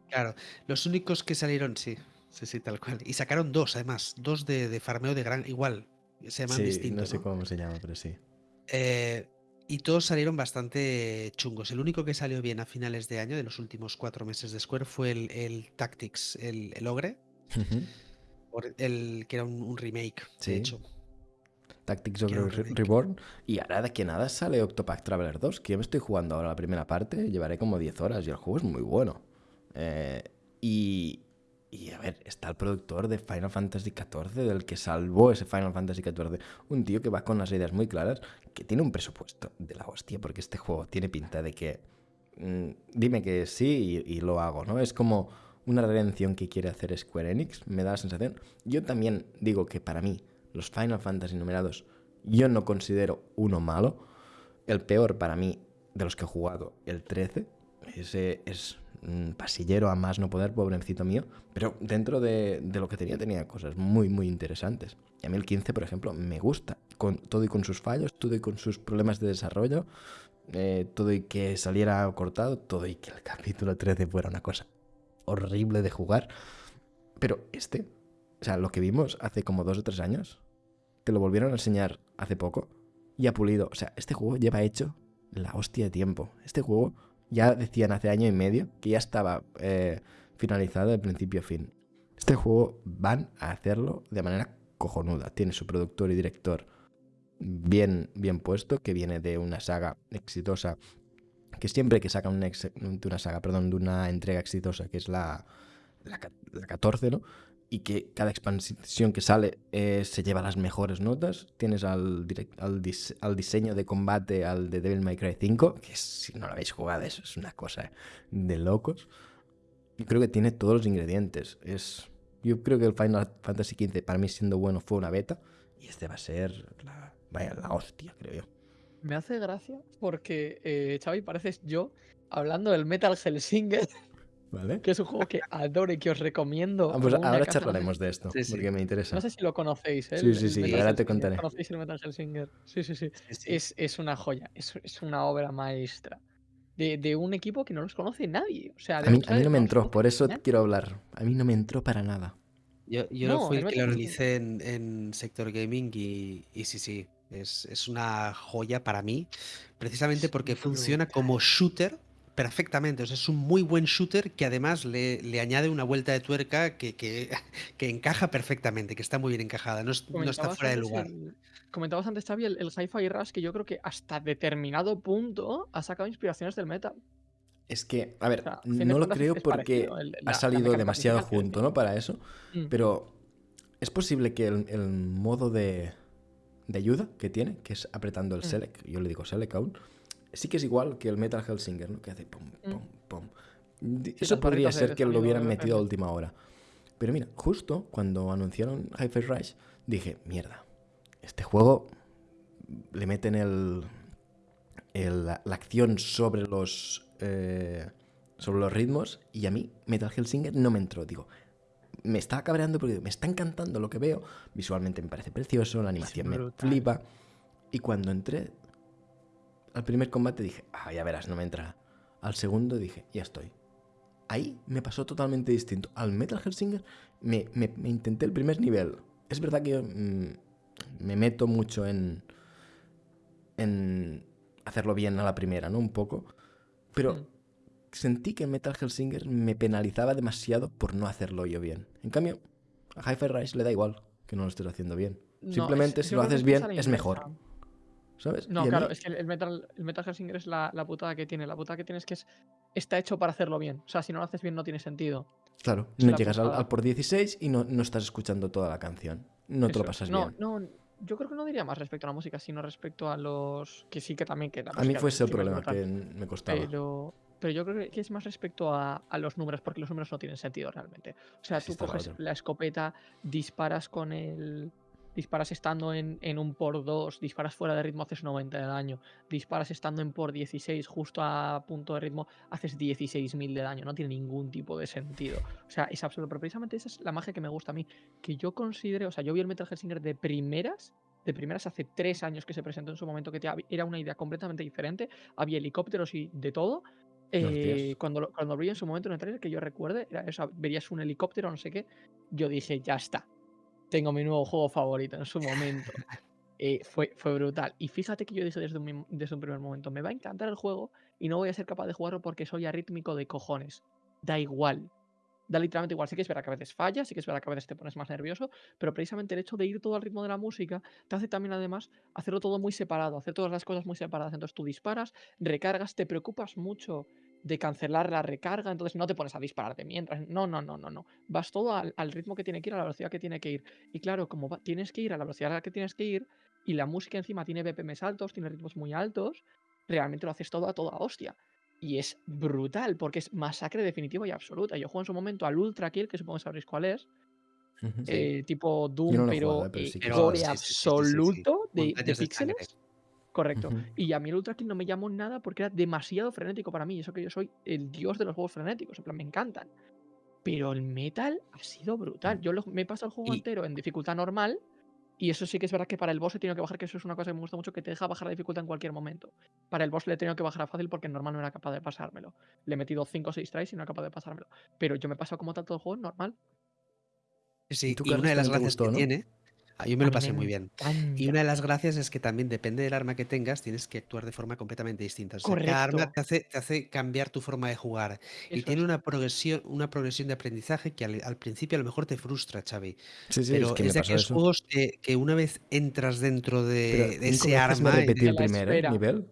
Claro, los únicos que salieron, sí, sí, sí, tal cual. Y sacaron dos, además, dos de, de farmeo de gran, igual, se llaman Sí, distinto. no sé ¿no? cómo se llama, pero sí. Eh, y todos salieron bastante chungos. El único que salió bien a finales de año, de los últimos cuatro meses de Square, fue el, el Tactics, el, el Ogre, el, que era un, un remake, Sí. de hecho. Tactics of Re-. Reborn. Y ahora de que nada sale Octopath Traveler 2, que yo me estoy jugando ahora la primera parte, llevaré como 10 horas y el juego es muy bueno. Eh, y, y a ver, está el productor de Final Fantasy XIV, del que salvó ese Final Fantasy XIV. Un tío que va con las ideas muy claras, que tiene un presupuesto de la hostia, porque este juego tiene pinta de que... mm, dime que sí y, y lo hago, ¿no? Es como una redención que quiere hacer Square Enix, me da la sensación. Yo también digo que para mí los Final Fantasy numerados Yo no considero uno malo. El peor para mí de los que he jugado, el 13. Ese es un pasillero a más no poder, pobrecito mío. Pero dentro de, de, lo que tenía, tenía cosas muy, muy interesantes. Y a mí el 15, por ejemplo, me gusta. Con, todo y con sus fallos, todo y con sus problemas de desarrollo, eh, todo y que saliera cortado, todo y que el capítulo 13 fuera una cosa horrible de jugar. Pero este, o sea, lo que vimos hace como dos o tres años, te lo volvieron a enseñar hace poco y ha pulido. O sea, este juego lleva hecho la hostia de tiempo. Este juego ya decían hace año y medio que ya estaba eh, finalizado de principio a fin. Este juego van a hacerlo de manera cojonuda. Tiene su productor y director bien, bien puesto, que viene de una saga exitosa, que siempre que sacan una, de una saga, perdón, de una entrega exitosa, que es la, la, 14, ¿no? Y que cada expansión que sale eh, se lleva las mejores notas. Tienes al, al, al, diseño de combate, al de Devil May Cry 5, que si no lo habéis jugado, eso es una cosa de locos. Yo creo que tiene todos los ingredientes. Es, yo creo que el Final Fantasy XV, para mí siendo bueno, fue una beta. Y este va a ser la, vaya, la hostia, creo yo. Me hace gracia porque, eh, Xavi, pareces yo hablando del Metal Hellsinger. ¿Vale? Que es un juego que adoro y que os recomiendo. Ah, pues ahora charlaremos de esto, porque me interesa. No sé si lo conocéis, ¿eh? Sí, sí, sí, ahora te contaré. ¿Conocéis el Metal Hellsinger? Sí, sí, sí. Es, es, una joya, es, es, una obra maestra. De, de, un equipo que no los conoce nadie. O sea, a, mí, a mí no me entró, por eso quiero hablar. A mí no me entró para nada. Yo, yo no, fui el que lo realicé en, en Sector Gaming y, y sí, sí, es, es, una joya para mí, precisamente porque funciona como shooter perfectamente. O sea, es un muy buen shooter que además le, le añade una vuelta de tuerca que, que, que, encaja perfectamente, que está muy bien encajada, no, no está fuera de lugar. El, comentabas antes, Xavi, el, el Hi-Fi Rush, que yo creo que hasta determinado punto ha sacado inspiraciones del metal. Es que, a ver, o sea, no lo creo porque el, la, ha salido demasiado junto, ¿no? Para eso. Mm. Pero es posible que el, el modo de, de, ayuda que tiene, que es apretando el mm. select, yo le digo select aún, sí que es igual que el Metal Hellsinger, ¿no? Que hace pum, pum, pum. Sí, eso podría ser que lo hubieran metido a última hora. Pero mira, justo cuando anunciaron Hi-Fi Rush, dije, mierda, este juego le meten el, el la, la acción sobre los eh, sobre los ritmos y a mí Metal Hellsinger no me entró. Digo, me está cabreando porque me está encantando lo que veo. Visualmente me parece precioso, la animación me flipa. Y cuando entré al primer combate dije, ah, ya verás, no me entra. Al segundo dije, ya estoy. Ahí me pasó totalmente distinto. Al Metal Hellsinger me, me, me intenté el primer nivel. Es verdad que mmm, me meto mucho en, en hacerlo bien a la primera, ¿no? Un poco. Pero mm. sentí que Metal Hellsinger me penalizaba demasiado por no hacerlo yo bien. En cambio, a Hi-Fi Rise le da igual que no lo estés haciendo bien. No, Simplemente es, si lo haces bien es mejor. ¿Sabes? No, claro, es que el Metal, el Metal Hellsinger es la, la, putada que tiene. La putada que tiene es que es, está hecho para hacerlo bien. O sea, si no lo haces bien no tiene sentido. Claro, es no llegas al, al, por 16 y no, no, estás escuchando toda la canción. No Eso, te lo pasas no, bien. No, yo creo que no diría más respecto a la música, sino respecto a los. Que sí que también que A mí fue ese el problema que me costaba. Pero, pero yo creo que es más respecto a, a, los números, porque los números no tienen sentido realmente. O sea, tú coges la escopeta, disparas con el. Disparas estando en, en un por 2, disparas fuera de ritmo, haces 90 de daño. Disparas estando en por 16, justo a punto de ritmo, haces 16.000 de daño. No tiene ningún tipo de sentido. O sea, es absurdo. Pero precisamente esa es la magia que me gusta a mí. Que yo considero, o sea, yo vi el Metal Hellsinger de primeras de primeras hace tres años que se presentó en su momento, que era una idea completamente diferente, había helicópteros y de todo. Eh, cuando, cuando vi en su momento en el trailer, que yo recuerde, era eso, verías un helicóptero, no sé qué, yo dije, ya está, tengo mi nuevo juego favorito en su momento. eh, fue, fue brutal. Y fíjate que yo dije desde un, desde un primer momento, me va a encantar el juego y no voy a ser capaz de jugarlo porque soy arrítmico de cojones. Da igual, da literalmente igual. Sí que es verdad que a veces fallas, sí que es verdad que a veces te pones más nervioso, pero precisamente el hecho de ir todo al ritmo de la música te hace también además hacerlo todo muy separado, hacer todas las cosas muy separadas. Entonces tú disparas, recargas, te preocupas mucho de cancelar la recarga, entonces no te pones a dispararte mientras. No, no, no, no, no. Vas todo al, al ritmo que tiene que ir, a la velocidad que tiene que ir. Y claro, como va, tienes que ir a la velocidad a la que tienes que ir, y la música encima tiene BPMs altos, tiene ritmos muy altos, realmente lo haces todo a toda hostia. Y es brutal, porque es masacre definitiva y absoluta. Yo juego en su momento al Ultra Kill, que supongo que sabréis cuál es. Sí. eh, tipo Doom, no pero, jugado, sí gore sí, absoluto de, de píxeles. Correcto. Y a mí el Ultra Kill no me llamó nada porque era demasiado frenético para mí. y Eso que yo soy el dios de los juegos frenéticos. En plan, me encantan. Pero el Metal ha sido brutal. Yo lo- me he pasado el juego Y- entero en dificultad normal. Y eso sí que es verdad que para el boss he tenido que bajar, que eso es una cosa que me gusta mucho, que te deja bajar la dificultad en cualquier momento. Para el boss le he tenido que bajar a fácil porque normal no era capaz de pasármelo. Le he metido 5 o 6 tries y no era capaz de pasármelo. Pero yo me he pasado como tal todo el juego normal. Sí, tú, y una de las gracias gustó, que no? tiene, yo me lo pasé muy bien. Y una de las gracias es que también depende del arma que tengas, tienes que actuar de forma completamente distinta. O sea, cada arma Correcto. te hace, te hace cambiar tu forma de jugar. Y Eso tiene es. una progresión, una progresión de aprendizaje que al, al principio a lo mejor te frustra, Xavi. Sí, sí, Pero es que es, de pasó aquellos eso. juegos que, que una vez entras dentro Pero de, ese me arma, y repetí de- el la primer ¿eh? espera. nivel.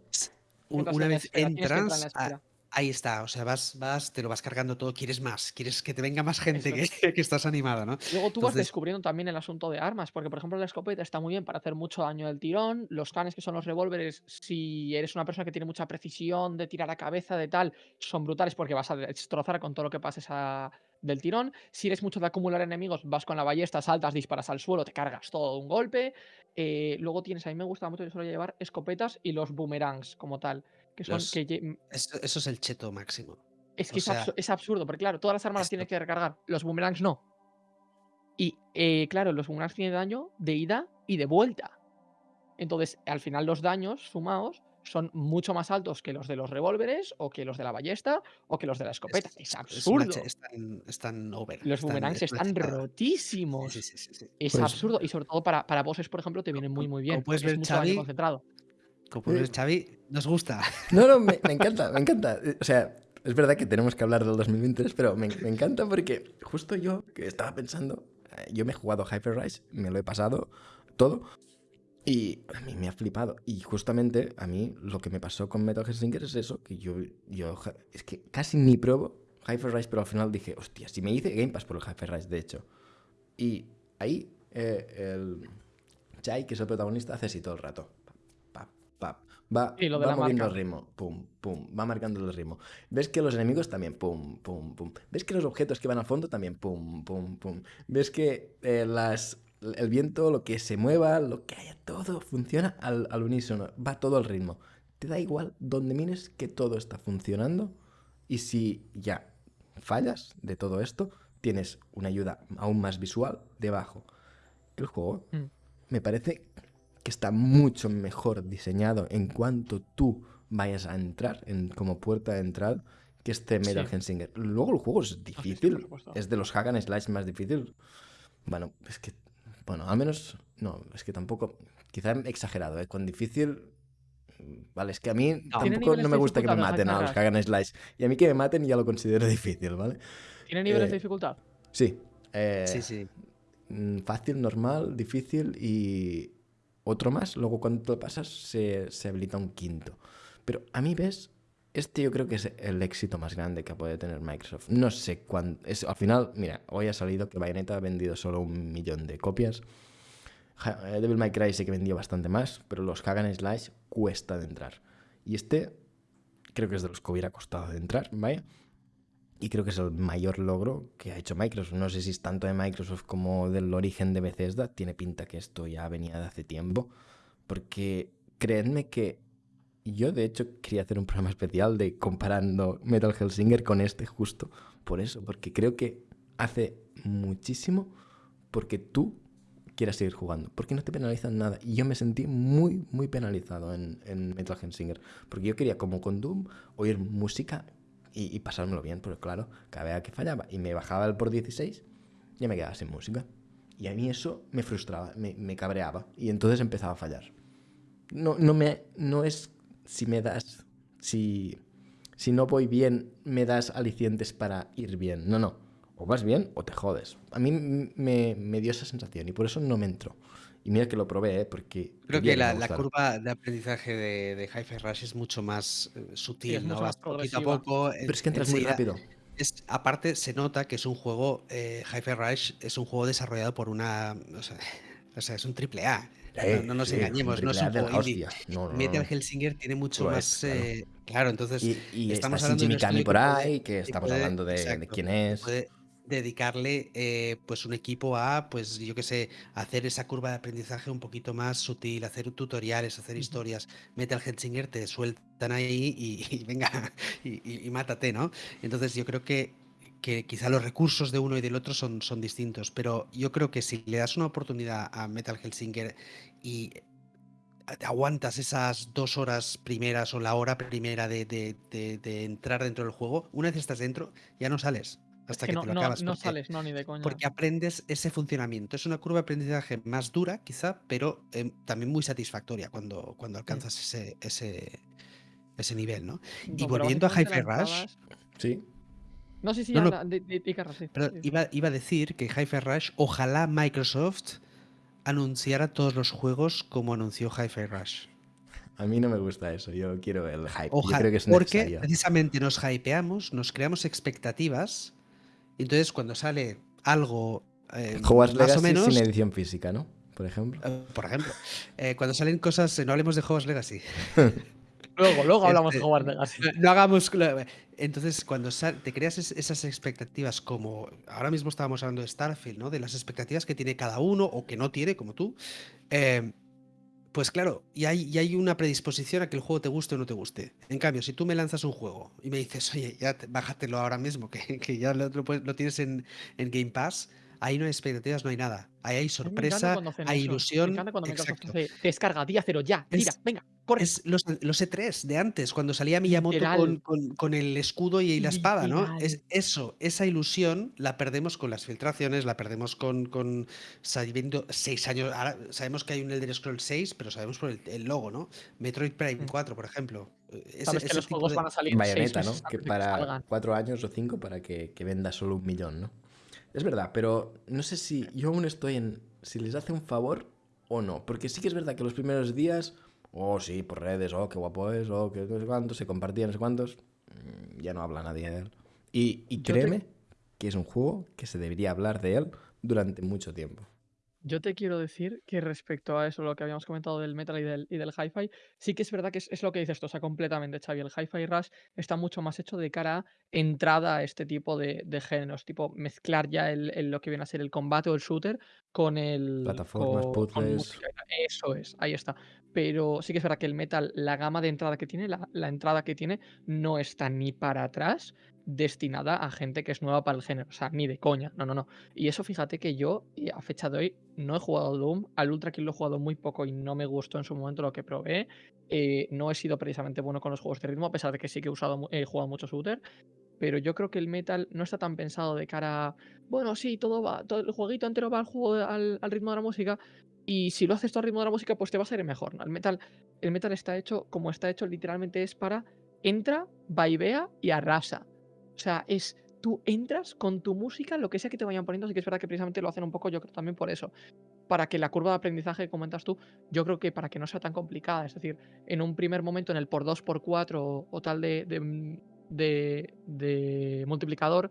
un- una en la vez espera, tienes que entrar en la entras, a- espera. Ahí está. O sea, vas, vas, te lo vas cargando todo, quieres más, quieres que te venga más gente, Eso que, es. que estás animado, ¿no? Luego tú vas Entonces, descubriendo también el asunto de armas, porque por ejemplo la escopeta está muy bien para hacer mucho daño del tirón, los canes que son los revólveres, si eres una persona que tiene mucha precisión de tirar a cabeza, de tal, son brutales porque vas a destrozar con todo lo que pases a- del tirón. Si eres mucho de acumular enemigos, vas con la ballesta, saltas, disparas al suelo, te cargas todo de un golpe. Eh, luego tienes, a mí me gusta mucho, yo suelo llevar escopetas y los boomerangs como tal, que son Los- que lle- eso, eso es el cheto máximo. es que es, sea, absu- es absurdo, porque claro, todas las armas las tienes que recargar, los boomerangs no. Y eh, claro, los boomerangs tienen daño de ida y de vuelta. Entonces, al final los daños sumados son mucho más altos que los de los revólveres o que los de la ballesta o que los de la escopeta. Es, absurdo. están, están over. los boomerangs están rotísimos. Sí, sí, sí, sí, sí. Es Pues- absurdo. Y sobre todo para, para bosses, por ejemplo, te vienen muy, muy bien. puedes es ver, mucho concentrado. Como Eh, Xavi, nos gusta. No, no, me, me encanta, me encanta. O sea, es verdad que tenemos que hablar del 2023, pero me, me encanta porque justo yo que estaba pensando, eh, yo me he jugado Hyper Rise, me lo he pasado todo y a mí me ha flipado. Y justamente a mí lo que me pasó con Metal Gear Solid es eso, que yo, yo es que casi ni pruebo Hyper Rise, pero al final dije, hostia, si me hice Game Pass por el Hyper Rise, de hecho. Y ahí eh, el Chai, que es el protagonista, hace así todo el rato. Va, Sí, lo de va la moviendo marca. el ritmo, pum, pum, va marcando el ritmo. Ves que los enemigos también, pum, pum, pum. Ves que los objetos que van al fondo también, pum, pum, pum. Ves que eh, las, el viento, lo que se mueva, lo que haya, todo funciona al, al unísono, va todo al ritmo. Te da igual donde mires que todo está funcionando y si ya fallas de todo esto, tienes una ayuda aún más visual debajo. El juego Mm. me parece que está mucho mejor diseñado en cuanto tú vayas a entrar en, como puerta de entrada que este Metal Sí. Hellsinger. Luego el juego es sí, difícil, es de los hack and slash más difícil. Bueno, es que, bueno, al menos, no, es que tampoco, quizá he exagerado, ¿eh? Con difícil, vale, es que a mí tampoco no me gusta que me maten a los and slash. Y a mí que me maten ya lo considero difícil, ¿vale? ¿Tiene niveles eh, de dificultad? Sí. eh, Sí, sí. mm, fácil, normal, difícil y otro más. Luego cuando te pasas se, se habilita un quinto. Pero a mí ves, este yo creo que es el éxito más grande que puede tener Microsoft. No sé cuándo... Es, al final, mira, hoy ha salido que Bayonetta ha vendido solo un millón de copias. Eh, Devil May Cry sí que vendió bastante más, pero los Hack and Slash cuesta de entrar. Y este creo que es de los que hubiera costado de entrar, ¿vale? Y creo que es el mayor logro que ha hecho Microsoft. No sé si es tanto de Microsoft como del origen de Bethesda. Tiene pinta que esto ya venía de hace tiempo. Porque creedme que yo de hecho quería hacer un programa especial de comparando Metal Hellsinger con este justo por eso. Porque creo que hace muchísimo porque tú quieras seguir jugando. Porque no te penalizan nada. Y yo me sentí muy, muy penalizado en, en Metal Hellsinger. Porque yo quería, como con Doom, oír música y, pasármelo bien. Pero claro, cada vez que fallaba y me bajaba el por 16, ya me quedaba sin música. Y a mí eso me frustraba, me, me cabreaba. Y entonces empezaba a fallar. No, no, me, no es si me das, si, si no voy bien, me das alicientes para ir bien. No, no. O vas bien o te jodes. A mí me, me dio esa sensación y por eso no me entró. Y mira que lo probé, ¿eh? porque... Creo que la, curva de aprendizaje de, de Hi-Fi Rush es mucho más eh, sutil, es ¿no? más poquito a poco. Pero es que entras muy rápido. Es, aparte, se nota que es un juego, eh, Hi-Fi Rush es un juego desarrollado por una. O sea, o sea, es un triple A. Eh, no, no nos sí, engañemos, no es un juego indie. No, no, no, Metal no. Hellsinger tiene mucho es, más. claro. eh, claro, entonces. Y, y estamos está hablando de Shinji Mikami por que puede- ahí, que que estamos puede- hablando de, quién es. puede dedicarle eh, pues un equipo a, pues yo qué sé, hacer esa curva de aprendizaje un poquito más sutil, hacer tutoriales, hacer historias. Metal Helsinger te sueltan ahí y, venga, y, mátate, ¿no? Entonces yo creo que, que quizá los recursos de uno y del otro son, son distintos, pero yo creo que si le das una oportunidad a Metal Helsinger y aguantas esas dos horas primeras o la hora primera de, de, entrar dentro del juego, una vez estás dentro, ya no sales hasta que, no, te lo acabas. No sales, no, ni de coña. Porque aprendes ese funcionamiento. Es una curva de aprendizaje más dura, quizá, pero em, también muy satisfactoria cuando, cuando mm. alcanzas ese, ese, ese nivel, ¿no? y volviendo a Hi-Fi Rush. Sí. No, sí, sí, no, de, Pero Iba, iba, a decir que Hi-Fi Rush, ojalá Microsoft anunciara todos los juegos como anunció Hi-Fi Rush. A mí no me gusta eso, yo quiero el hype. creo que es porque precisamente nos hypeamos, nos creamos expectativas, entonces cuando sale algo eh, más o menos, sin edición física, ¿no? Por ejemplo. Eh, por ejemplo. Eh, cuando salen cosas, no hablemos de Hogwarts Legacy. luego, luego hablamos de este, Hogwarts Legacy. No, hagamos. Entonces, cuando te creas esas expectativas, como ahora mismo estábamos hablando de Starfield, ¿no? De las expectativas que tiene cada uno o que no tiene, como tú. Pues claro, y hay, hay, una predisposición a que el juego te guste o no te guste. En cambio, si tú me lanzas un juego y me dices, oye, ya bájatelo ahora mismo, que, ya lo, lo, tienes en, en, Game Pass, ahí no hay expectativas, no hay nada. Ahí hay sorpresa, hay ilusión. Me cuando descarga, día cero, ya, mira, venga, corre. Es los, los, E3 de antes, cuando salía Miyamoto con, con, el escudo y la espada, ¿no? Es eso, esa ilusión la perdemos con las filtraciones, la perdemos con, con sabiendo seis años. Ahora sabemos que hay un Elder Scrolls 6, pero sabemos por el, logo, ¿no? Metroid Prime 4, mm. por ejemplo. Sabes que los juegos van a salir Bayonetta, ¿no? Que para cuatro años o cinco para que, que venda solo un millón, ¿no? Es verdad, pero no sé si yo aún estoy en si les hace un favor o no. Porque sí que es verdad que los primeros días, oh sí, por redes, oh qué guapo es, oh qué no sé cuántos, se compartían no sé cuántos, ya no habla nadie de él. Y, y créeme que es un juego que se debería hablar de él durante mucho tiempo. Yo te quiero decir que respecto a eso, lo que habíamos comentado del metal y del, y del hi-fi, sí que es verdad que es, lo que dices tú, o sea, completamente, Xavi. El hi-fi rush está mucho más hecho de cara a entrada a este tipo de, géneros, tipo mezclar ya el, lo que viene a ser el combate o el shooter con el. Plataformas, puzzles. eso es, ahí está. Pero sí que es verdad que el metal, la gama de entrada que tiene, la, la entrada que tiene, no está ni para atrás destinada a gente que es nueva para el género, o sea, ni de coña, no, no, no. Y eso fíjate que yo a fecha de hoy no he jugado Doom, al Ultra Kill lo he jugado muy poco y no me gustó en su momento lo que probé, eh, no he sido precisamente bueno con los juegos de ritmo, a pesar de que sí que he, usado, he jugado mucho shooter, pero yo creo que el metal no está tan pensado de cara a, bueno, sí, todo va, todo el jueguito entero va al, juego, al, ritmo de la música, y si lo haces todo al ritmo de la música, pues te va a ser mejor. El, metal, el metal está hecho como está hecho, literalmente es para entra, vaivea y arrasa. Sea, es tú entras con tu música, lo que sea que te vayan poniendo, sí que es verdad que precisamente lo hacen un poco, yo creo también por eso. Para que la curva de aprendizaje que comentas tú, yo creo que para que no sea tan complicada, es decir, en un primer momento en el por 2 por 4 o, tal de, de, de multiplicador,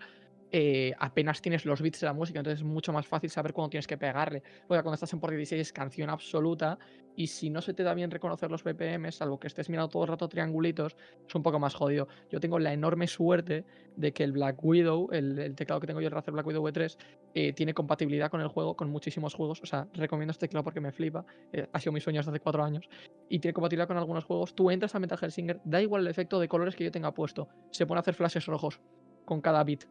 eh, apenas tienes los bits de la música, entonces es mucho más fácil saber cuándo tienes que pegarle. Luego, cuando estás en por 16 es canción absoluta y si no se te da bien reconocer los BPM, salvo que estés mirando todo el rato triangulitos, es un poco más jodido. Yo tengo la enorme suerte de que el Black Widow, el, teclado que tengo yo, el Razer Black Widow V3, eh, tiene compatibilidad con el juego, con muchísimos juegos. O sea, recomiendo este teclado porque me flipa. Eh, ha sido mi sueño desde hace cuatro años. Y tiene compatibilidad con algunos juegos. Tú entras a Metal Hellsinger, da igual el efecto de colores que yo tenga puesto. Se pone a hacer flashes rojos con cada bit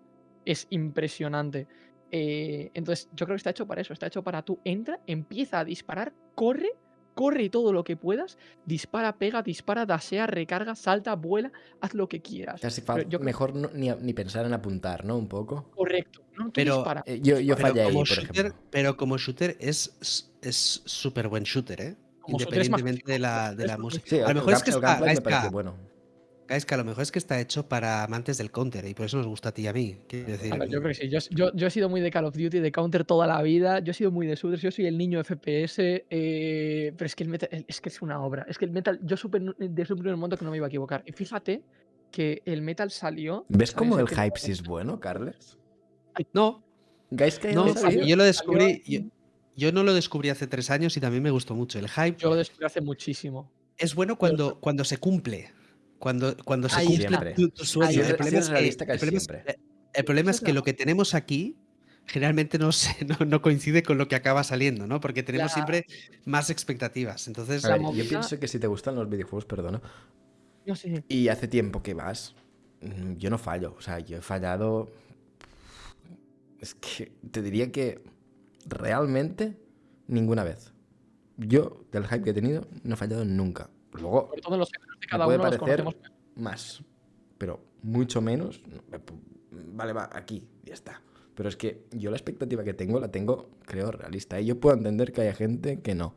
es impresionante. Eh, entonces, yo creo que está hecho para eso. Está hecho para tú entra, empieza a disparar, corre, corre todo lo que puedas, dispara, pega, dispara, dasea, recarga, salta, vuela, haz lo que quieras. Casi yo mejor ni, pensar en apuntar, ¿no? Un poco. Correcto. pero eh, yo, yo fallé ahí, por ejemplo. Pero como shooter es súper buen shooter, ¿eh? Independientemente de la, de la música. a lo mejor es que está, bueno. Es que a lo mejor es que está hecho para amantes del counter y por eso nos gusta a ti y a mí. Decir. yo creo que sí. Yo, he sido muy de Call of Duty, de counter toda la vida. Yo he sido muy de shooters. Yo soy el niño FPS. Eh, pero es que el metal es que es una obra. Es que el metal, yo supe desde un primer momento que no me iba a equivocar. Y fíjate que el metal salió. ¿Ves cómo el hype sí es bueno, Carles? No. Guys, que no, yo lo descubrí. Yo, no lo descubrí hace tres años y también me gustó mucho. El hype. Yo lo descubrí hace muchísimo. Es bueno cuando, cuando se cumple. Cuando, cuando se cumple tu, sueño. El problema, es que, el problema es que lo que tenemos aquí generalmente no, se, no, no coincide con lo que acaba saliendo, ¿no? Porque tenemos La- siempre más expectativas. Entonces, A ver, movida- yo pienso que si te gustan los videojuegos, perdona, No sé. y hace tiempo que vas, mm, yo no fallo. O sea, yo he fallado. Es que te diría que realmente ninguna vez. Yo, del hype que he tenido, no he fallado nunca. Luego, Sobre todo los cada puede uno los parecer conocemos. más, pero mucho menos. Vale, va, aquí, ya está. Pero es que yo la expectativa que tengo la tengo, creo, realista. Y yo puedo entender que haya gente que no.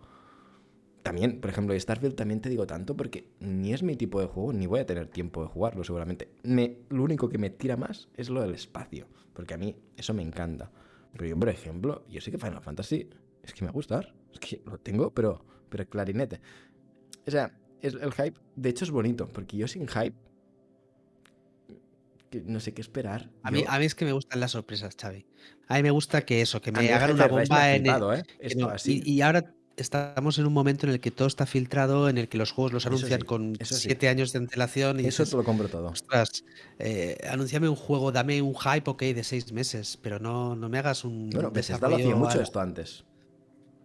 También, por ejemplo, Starfield también te digo tanto porque ni es mi tipo de juego, ni voy a tener tiempo de jugarlo seguramente. Me, lo único que me tira más es lo del espacio, porque a mí eso me encanta. Pero yo, por ejemplo, yo sé que Final Fantasy es que me va a gustar. Es que lo tengo, pero, pero clarinete. O sea, es- el hype, de hecho, es bonito, porque yo sin hype, no sé qué esperar. a mí, Yo- a mí es que me gustan las sorpresas, Xavi. A mí me gusta que eso, que me hagan una bomba en el, ¿eh? que Esto no, así. Y, y ahora estamos en un momento en el que todo está filtrado, en el que los juegos los anuncian sí, con sí. siete años de antelación y Eso dices, te lo compro todo. ostras, eh, anúnciame un juego, dame un hype, ok, de seis meses, pero no, no me hagas un Bueno, Bethesda lo hacía mucho esto antes.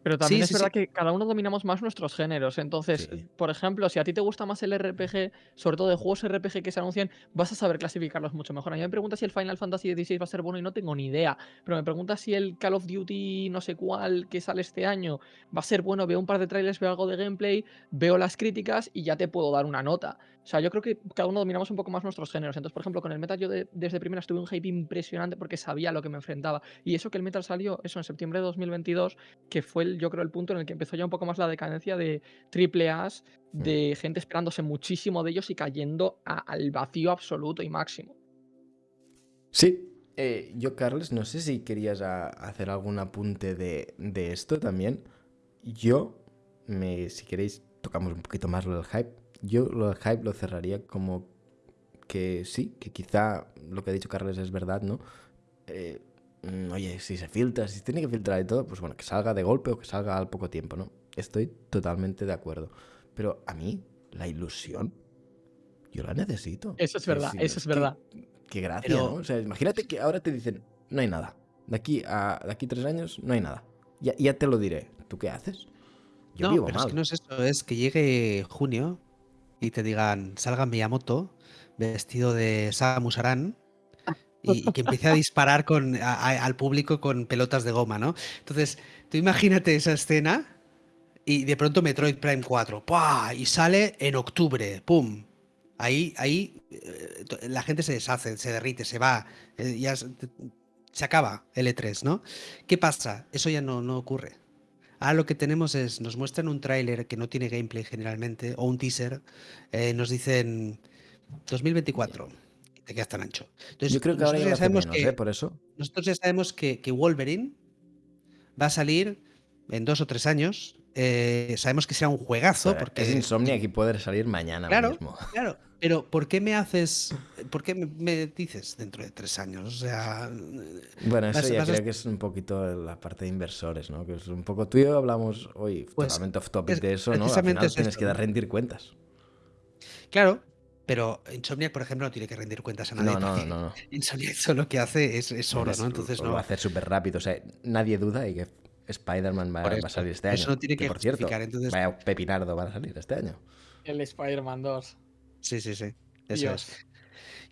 Pero también Sí, es sí, verdad sí. que cada uno dominamos más nuestros géneros. Entonces, por ejemplo, si a ti te gusta más el RPG, sobre todo de juegos RPG que se anuncian, vas a saber clasificarlos mucho mejor. A mí me preguntas si el Final Fantasy XVI va a ser bueno y no tengo ni idea. Pero me preguntas si el Call of Duty no sé cuál que sale este año va a ser bueno. Veo un par de trailers, veo algo de gameplay, veo las críticas y ya te puedo dar una nota. O sea, yo creo que cada uno dominamos un poco más nuestros géneros. Entonces, por ejemplo, con el Metal yo de- desde primera estuve un hype impresionante porque sabía lo que me enfrentaba. Y eso que el Metal salió, eso en septiembre de 2022, que fue el, yo creo el punto en el que empezó ya un poco más la decadencia de triple A's, de gente esperándose muchísimo de ellos y cayendo a- al vacío absoluto y máximo. Sí. Eh, yo, Carles, no sé si querías a- hacer algún apunte de, de esto también. Yo, me, si queréis, tocamos un poquito más lo del hype. Yo lo del hype lo cerraría como que sí, que quizá lo que ha dicho Carles es verdad, ¿no? Eh, mm, oye, si se filtra, si se tiene que filtrar y todo, pues bueno, que salga de golpe o que salga al poco tiempo, ¿no? Estoy totalmente de acuerdo. Pero a mí, la ilusión, yo la necesito. Eso es verdad, eso es que- verdad. Qué gracia, Pero- ¿no? O sea, imagínate que ahora te dicen, no hay nada. De aquí a de aquí tres años no hay nada. Ya, ya te lo diré. ¿Tú qué haces? Yo no, vivo pero mal. es que no es eso, es que llegue junio y te digan, salga Miyamoto vestido de Samus Aran y, y que empiece a disparar con, a- a- al público con pelotas de goma, ¿no? Entonces, tú imagínate esa escena y de pronto Metroid Prime 4, ¡pua! y sale en octubre, ¡pum! Ahí, ahí eh, la gente se deshace, se derrite, se va, eh, ya se, se acaba el E3, ¿no? ¿Qué pasa? Eso ya no, no ocurre. Ahora lo que tenemos es, nos muestran un tráiler que no tiene gameplay generalmente, o un teaser, eh, nos dicen 2024, y te quedas tan ancho. Entonces, Yo creo que ahora ya hace sabemos menos, que, ¿eh? Por eso. nosotros ya sabemos que, que Wolverine va a salir en dos o tres años. eh, sabemos que será un juegazo, Pero porque Es insomnia y puede salir mañana Claro. mismo. Claro, pero ¿por qué me haces, por qué me, me dices dentro de tres años? O sea, Bueno, eso Vas- ya vas a- creo que es un poquito la parte de inversores, ¿no? Que es un poco tú y yo hablamos hoy Pues, totalmente off topic es- de eso, ¿no? Al final es tienes esto, que dar rendir cuentas. claro, pero Insomniac, por ejemplo, no tiene que rendir cuentas a nadie. No, no, no, no. Insomniac solo que hace es, es oro, ¿no? Entonces lo no. va a hacer súper rápido. O sea, nadie duda y que Spider-Man va, va a salir este año. eso no tiene que por cierto, entonces- vaya pepinardo van a salir este año. El Spider-Man 2. Sí, sí, sí. Eso Dios. es.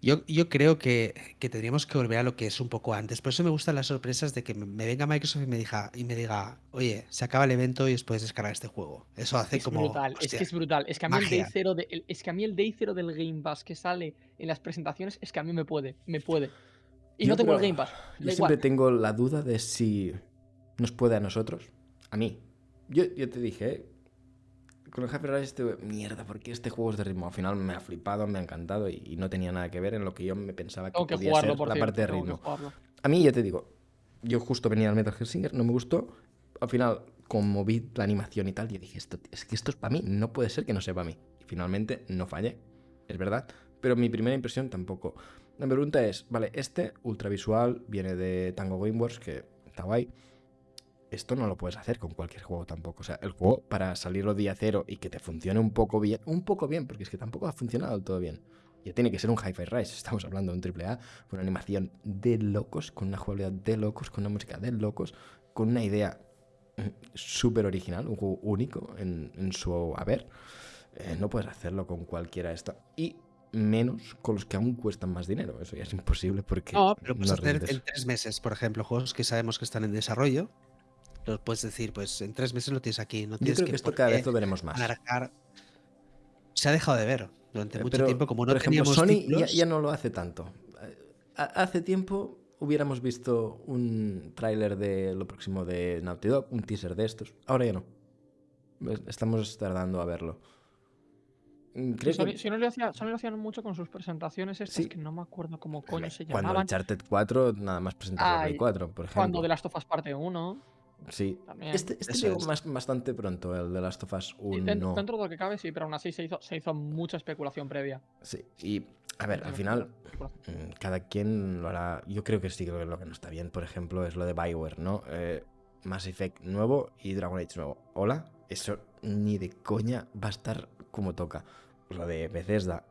Yo, yo creo que, que tendríamos que volver a lo que es un poco antes. Por eso me gustan las sorpresas de que me- me venga Microsoft y me diga, y me diga oye, se acaba el evento y os puedes descargar este juego. Eso hace Es como. brutal, es hostia, que es brutal. Es que a mí el day magia. zero de, el- es que a mí el day zero del Game Pass que sale en las presentaciones es que a mí me puede, me puede. Y Yo no tengo el Game Pass. Yo siempre igual. tengo la duda de si nos puede a nosotros. A mí. Yo, yo te dije, ¿eh? Con el Hyper Rush estuve, mierda, porque este juego es de ritmo. Al final me ha flipado, me ha encantado y, y no tenía nada que ver en lo que yo me pensaba que que podía jugarlo, ser por la cierto, parte de ritmo. A mí, ya te digo, yo justo venía al Metal Gear Singer, no me gustó. Al final, como vi la animación y tal, yo dije, esto, es que esto es para mí, no puede ser que no sea para mí. Y finalmente no fallé, es verdad. Pero mi primera impresión tampoco. La pregunta es, vale, este ultravisual viene de Tango Gameworks, que está guay. Esto no lo puedes hacer con cualquier juego tampoco. O sea, el juego para salirlo día cero y que te funcione un poco bien, un poco bien, porque es que tampoco ha funcionado del todo bien. ya tiene que ser un Hi-Fi Rise. Estamos hablando de un AAA con una animación de locos, con una jugabilidad de locos, con una música de locos, con una idea mm, súper original, un juego único en, en su haber. Eh, no puedes hacerlo con cualquiera de esto. Y menos con los que aún cuestan más dinero. Eso ya es imposible porque. No, pero puedes no hacer en tres meses, por ejemplo, juegos que sabemos que están en desarrollo. Los puedes decir, pues en tres meses lo tienes aquí. No Yo tienes creo que esto por cada vez lo veremos más. alargar. Se ha dejado de ver durante Eh, mucho pero, tiempo. Como no por ejemplo, teníamos Sony ya, títulos, ya no lo hace tanto. Eh, ha- Hace tiempo hubiéramos visto un tráiler de lo próximo de Naughty Dog, un teaser de estos. Ahora ya no. Es- Estamos tardando a verlo. Mm, Creo Sony, que Sony lo hacía, Sony lo hacían mucho con sus presentaciones estas Sí. que no me acuerdo cómo coño se cuando llamaban. Uncharted 4 nada más presentaron el Ay, Play 4, por ejemplo. Cuando The Last of Us parte 1. Sí. También. Este, este llegó es. más- bastante pronto, el de Last of Us Sí, 1. dentro, dentro de lo que cabe, sí, pero aún así se hizo, se hizo mucha especulación previa. Sí. Y, a ver, al final, Mm, Cada quien lo hará. Yo creo que sí que lo que no está bien, por ejemplo, es lo de Bioware, ¿no? Eh, Mass Effect nuevo y Dragon Age nuevo. Hola, eso ni de coña va a estar como toca. Lo de Bethesda,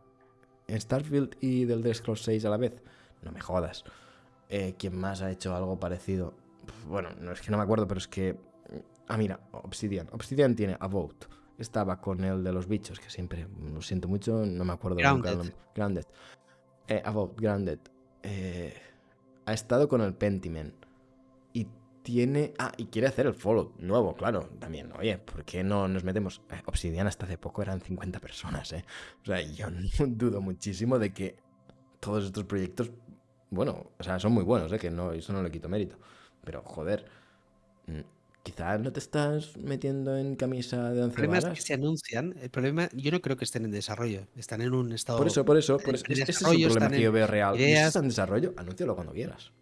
Starfield y del Elder Scrolls 6 a la vez. No me jodas. Eh, ¿Quién más ha hecho algo parecido? Bueno, no es que no me acuerdo, pero es que. Ah, mira, Obsidian. Obsidian tiene a Vote. Estaba con el de los bichos, que siempre lo siento mucho, no me acuerdo nunca el Grounded. nombre. Grounded. Eh, About Grounded. Eh, ha estado con el Pentiment. Y tiene. Ah, y quiere hacer el Fallout nuevo, claro. También, oye, ¿por qué no nos metemos? Eh, Obsidian hasta hace poco eran 50 personas, ¿eh? O sea, yo dudo muchísimo de que todos estos proyectos. Bueno, o sea, son muy buenos, ¿eh? Que no, eso no le quito mérito. Pero, joder. mm, Quizás no te estás metiendo en camisa de El once problema es varas. que se anuncian. El problema, yo no creo que estén en desarrollo. Están en un estado. Por eso, por eso, por eso. Ese es el problema que yo veo real. Y si ideas. está en desarrollo, anúncialo cuando quieras.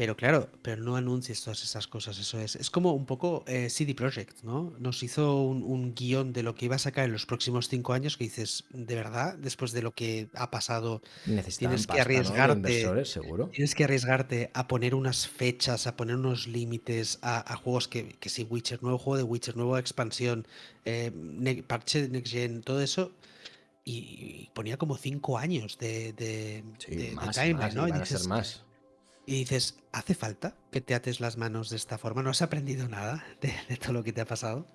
Pero claro, pero no anuncies todas esas cosas, eso es. Es como un poco eh, CD Projekt, ¿no? Nos hizo un, un guion de lo que iba a sacar en los próximos cinco años que dices, de verdad, después de lo que ha pasado, Necesitan Tienes que. De arriesgarte. seguro. tienes que arriesgarte a poner unas fechas, a poner unos límites a, a juegos que, que sí, Witcher, nuevo juego de Witcher, nueva expansión, eh, ne- parche de Next Gen, todo eso. Y, ponía como cinco años de, de, Sí, de- de más, timeline, más, ¿no? Y van a ser dices, más. Y dices, ¿hace falta que te ates las manos de esta forma? ¿No has aprendido nada de, de todo lo que te ha pasado?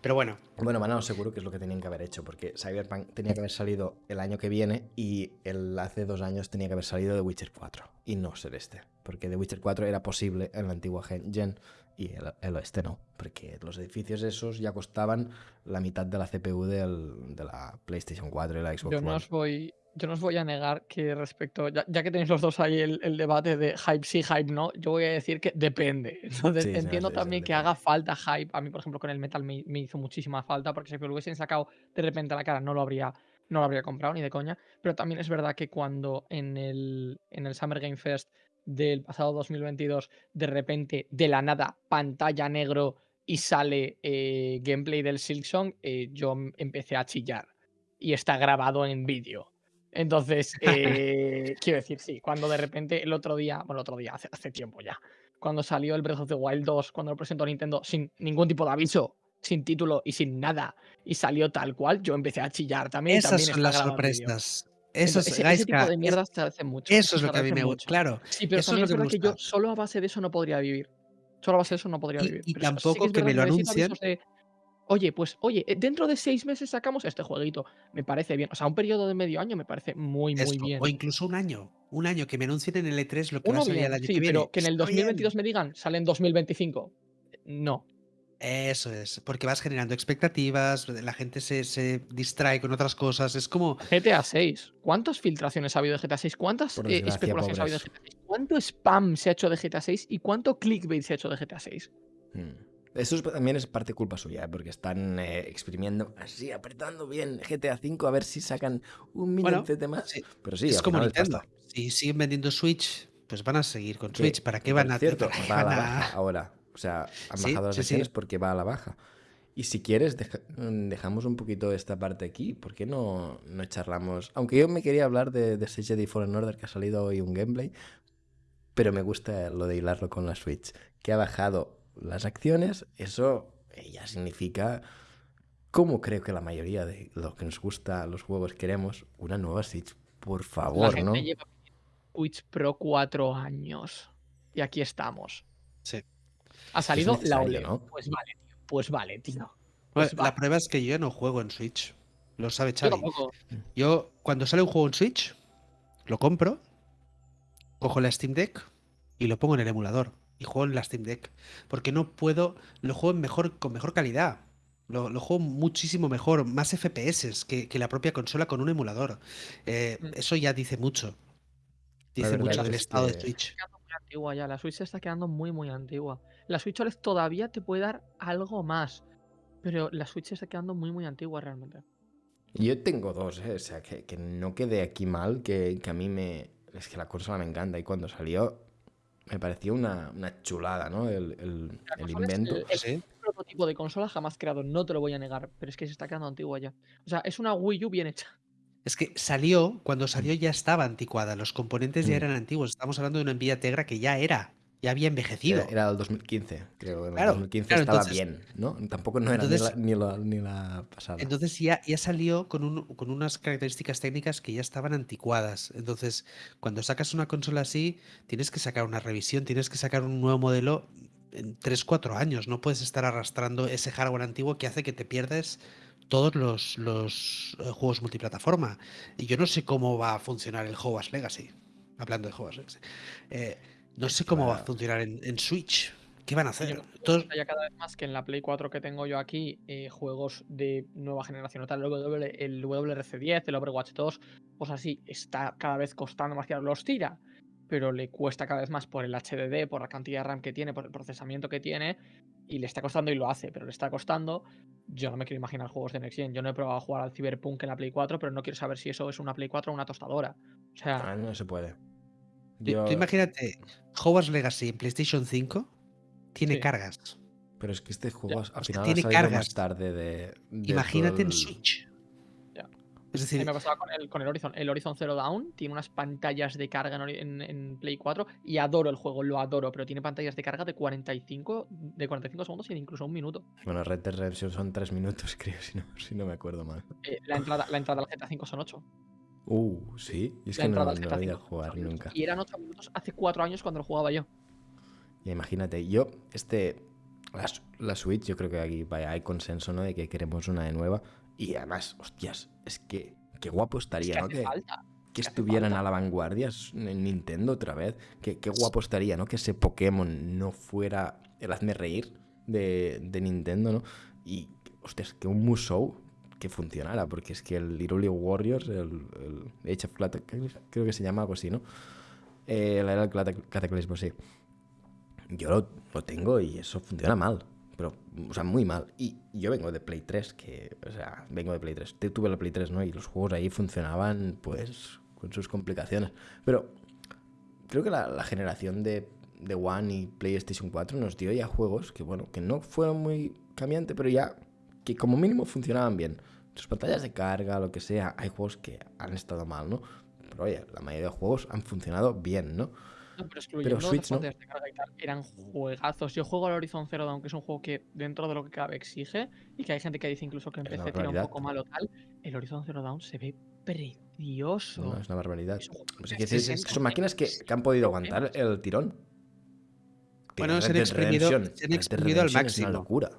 Pero bueno, Bueno, Manao, seguro que es lo que tenían que haber hecho, porque Cyberpunk tenía que haber salido el año que viene y el hace dos años tenía que haber salido de Witcher 4 y no ser este, porque The Witcher 4 era posible en la antigua gen, gen y el, el este no, porque los edificios esos ya costaban la mitad de la CPU del- de la PlayStation 4 y la Xbox Yo no One. os voy, yo no os voy a negar que respecto, ya, ya que tenéis los dos ahí el, el debate de hype sí, hype no, yo voy a decir que depende. Entonces Sí, sí, entiendo sí, sí, también que haga falta hype. A mí, por ejemplo, con el metal me, me hizo muchísima falta porque si me lo hubiesen sacado de repente a la cara no lo habría, no lo habría comprado ni de coña. Pero también es verdad que cuando en el, en el Summer Game Fest del pasado 2022, de repente, de la nada, pantalla negro y sale eh, gameplay del Silksong, eh, yo empecé a chillar. Y está grabado en vídeo. Entonces, eh, quiero decir, sí, cuando de repente el otro día, bueno, el otro día, hace, hace tiempo ya, cuando salió el Breath of the Wild 2, cuando lo presentó Nintendo sin ningún tipo de aviso, sin título y sin nada, y salió tal cual, yo empecé a chillar también. esas también son las sorpresas. Entonces, Esas, ese, ese Gaiska, tipo de es- mierdas te hace mucho. eso es lo que a mí me gusta. Claro, Sí, pero eso es lo es que me verdad que yo solo a base de eso no podría vivir. Solo a base de eso no podría Y- vivir. y Pero eso sí tampoco es que me lo anuncien. de, Oye, pues, oye, eh, dentro de seis meses sacamos este jueguito. Me parece bien. O sea, un periodo de medio año me parece muy, muy Esto, bien. O incluso un año. Un año que me anuncien en el E3 lo que va Uno a salir bien, el año sí, que viene. pero que en el Está 2022 bien. me digan, sale en 2025. No. Eso es, porque vas generando expectativas, la gente se, se distrae con otras cosas. Es como, GTA 6. ¿Cuántas filtraciones ha habido de GTA 6? ¿Cuántas eh, especulaciones ha habido de. GTA 6? ¿Cuánto spam se ha hecho de GTA 6 y cuánto clickbait se ha hecho de GTA 6? Mm. Eso es- también es parte culpa suya, ¿eh? porque están eh, exprimiendo así, apretando bien GTA V a ver si sacan un Bueno, milloncete más. sí, Pero sí, es como Nintendo. Si siguen vendiendo Switch, pues van a seguir con Switch. ¿Para qué van a qué va a la baja ahora. O sea, han Sí, bajado las sí, sí. acciones porque va a la baja. Y si quieres, deja- mm, dejamos un poquito esta parte aquí. ¿Por qué no, no charlamos? Aunque yo me quería hablar de, de Stage Jedi Fallen Order, que ha salido hoy un gameplay. Pero me gusta lo de hilarlo con la Switch. Que ha bajado las acciones. Eso ya significa, como creo que la mayoría de los que nos gusta los juegos queremos, una nueva Switch por La favor, gente ¿no? lleva Switch Pro cuatro años. Y aquí estamos. Sí. Ha salido la OLED. ¿no? Pues vale, tío. Pues vale, tío. Bueno, Pues la vale. prueba es que yo ya no juego en Switch. Lo sabe Yo Xavi. tampoco. Yo, cuando sale un juego en Switch, lo compro, cojo la Steam Deck y lo pongo en el emulador. Y juego en la Steam Deck. Porque no puedo. Lo juego mejor, con mejor calidad. Lo, lo juego muchísimo mejor, más FPS que, que la propia consola con un emulador. Eh, Mm. eso ya dice mucho. Dice mucho es del estado de que- Switch. antigua ya. La Switch se está quedando muy, muy antigua. La Switch OLED todavía te puede dar algo más. Pero la Switch se está quedando muy, muy antigua realmente. Yo tengo dos, ¿eh? O sea, que, que no quede aquí mal, que, que a mí me... Es que la consola me encanta y cuando salió me pareció una, una chulada, ¿no? El, el- el es invento. el- el Sí. prototipo de consola jamás creado, no te lo voy a negar, pero es que se está quedando antigua ya. O sea, es una Wii U bien hecha. Es que salió, cuando salió ya estaba anticuada, los componentes ya Mm. eran antiguos. Estamos hablando de una Nvidia Tegra que ya era, ya había envejecido. Era, era el 2015, creo. En el Claro, 2015 claro, estaba entonces- bien, ¿no? Tampoco no era entonces- ni, la, ni, la, ni la pasada. Entonces ya, ya salió con, un- con unas características técnicas que ya estaban anticuadas. Entonces, cuando sacas una consola así, tienes que sacar una revisión, tienes que sacar un nuevo modelo en 3-4 años. No puedes estar arrastrando ese hardware antiguo que hace que te pierdas todos los, los, eh, juegos multiplataforma. Y yo no sé cómo va a funcionar el Hogwarts Legacy. Hablando de Hogwarts Legacy. Eh, no sé cómo va a funcionar en, en Switch. ¿Qué van a hacer? yo- Todos- Ya cada vez más que en la Play 4 que tengo yo aquí, eh, juegos de nueva generación, tal, el, W, el WRC10, el Overwatch 2, pues así, está cada vez costando más que los tira, pero le cuesta cada vez más por el HDD, por la cantidad de RAM que tiene, por el procesamiento que tiene, y le está costando y lo hace, pero le está costando. Yo no me quiero imaginar juegos de Next Gen. Yo no he probado a jugar al Cyberpunk en la Play 4, pero no quiero saber si eso es una Play 4 o una tostadora. O sea, Ah, no se puede. Tú- Yo- Tú imagínate, Hogwarts Legacy en PlayStation 5 tiene Sí. cargas. Pero es que este juego al final tiene cargas. más tarde de... de Imagínate en Switch. Ya. Es A decir, mí me pasaba con el, con el Horizon. El Horizon Zero Dawn tiene unas pantallas de carga en, Ori- en- en Play 4 y adoro el juego, lo adoro, pero tiene pantallas de carga de 45, de 45 segundos y incluso un minuto. Bueno, Red Dead Redemption son tres minutos, creo, si no, si no me acuerdo mal. Eh, la, entrada, la entrada al GTA 5 son 8. Uh, sí. Y es La que no, no ido a 5 son jugar nunca. Y eran 8 minutos hace 4 años cuando lo jugaba yo. Ya imagínate, yo, este, la, Switch, yo creo que aquí vaya, hay consenso, ¿no? De que queremos una de nueva. Y además, hostias, es que qué guapo Es estaría, que ¿no? Que, falta. que estuvieran falta. a la vanguardia en Nintendo otra vez. Que, qué guapo estaría, ¿no? Que ese Pokémon no fuera el hazme reír de, de Nintendo, ¿no? Y, hostias, que un Musou que funcionara, porque es que el Hyrule Warriors, el, el Age of Cataclysm, creo que se llama algo así, ¿no? Eh, la era del Cata- Cataclismo, sí. Yo lo, lo tengo y eso funciona mal. Pero, o sea, muy mal. Y yo vengo de Play 3, que, o sea, vengo de Play 3. Te- Tuve la Play 3, ¿no? Y los juegos ahí funcionaban, pues, con sus complicaciones. Pero creo que la, la generación de, de One y PlayStation 4 nos dio ya juegos que, bueno, que no fueron muy cambiantes, pero ya que como mínimo funcionaban bien. Sus pantallas de carga, lo que sea, hay juegos que han estado mal, ¿no? Pero oye, la mayoría de juegos han funcionado bien, ¿no? No, pero excluyendo las Switch no. pantallas de carga y tal, eran juegazos. Yo juego al Horizon Zero Dawn, que es un juego que dentro de lo que cabe exige, y que hay gente que dice incluso que en PC tira un poco malo tal. El Horizon Zero Dawn se ve precioso. No, es una barbaridad. Es un juego Pues de es que sí, sí, 60 son máquinas que, que han podido aguantar el tirón. Bueno, se han exprimido- se han exprimido al Redemption es una máximo. locura.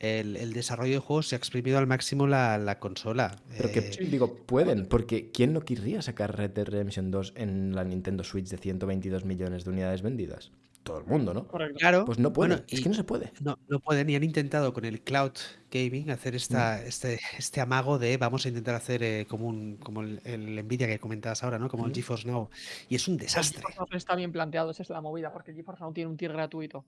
El, el desarrollo de juegos se ha exprimido al máximo la, la consola. Pero que, Eh, digo, pueden, porque ¿quién no querría sacar Red Dead Redemption 2 en la Nintendo Switch de 122 millones de unidades vendidas? Todo el mundo, ¿no? Claro, Pues no pueden, bueno, es que no se puede. no, no pueden y han intentado con el cloud gaming hacer esta, Mm. este, este amago de vamos a intentar hacer eh, como un como el, el Nvidia que comentabas ahora, ¿no? Como el. GeForce Now. Y es un El desastre. GeForce Now está bien planteado, esa es la movida, porque el GeForce Now tiene un tier gratuito.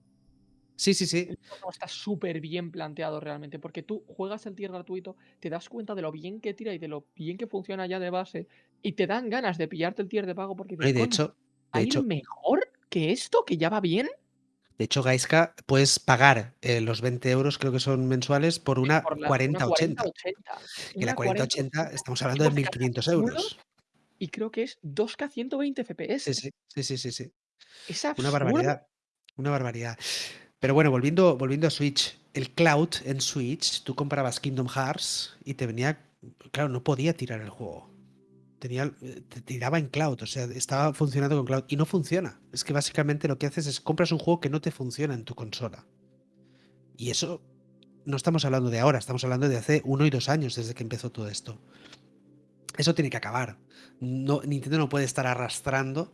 Sí, sí, sí. El está súper bien planteado realmente, porque tú juegas el tier gratuito, te das cuenta de lo bien que tira y de lo bien que funciona ya de base, y te dan ganas de pillarte el tier de pago porque dices, de "Coño, hecho, de ¿hay hecho, mejor que esto que ya va bien? de hecho, Gaiska, puedes pagar eh, los 20 euros, creo que son mensuales, por una Por la- 4080. 4080. Y la Una 4080 estamos hablando de GeForce 1500 Now euros. Y creo que es 2K 120 FPS. Sí, sí, sí, sí, sí. Es Una barbaridad. Una barbaridad. Pero bueno, volviendo, volviendo a Switch, el cloud en Switch, tú comprabas Kingdom Hearts y te venía. Claro, no podía tirar el juego. tenía, te tiraba en cloud, o sea, estaba funcionando con cloud y no funciona. Es que básicamente lo que haces es compras un juego que no te funciona en tu consola. Y eso no estamos hablando de ahora, estamos hablando de hace uno y dos años desde que empezó todo esto. Eso tiene que acabar. Nintendo no puede estar arrastrando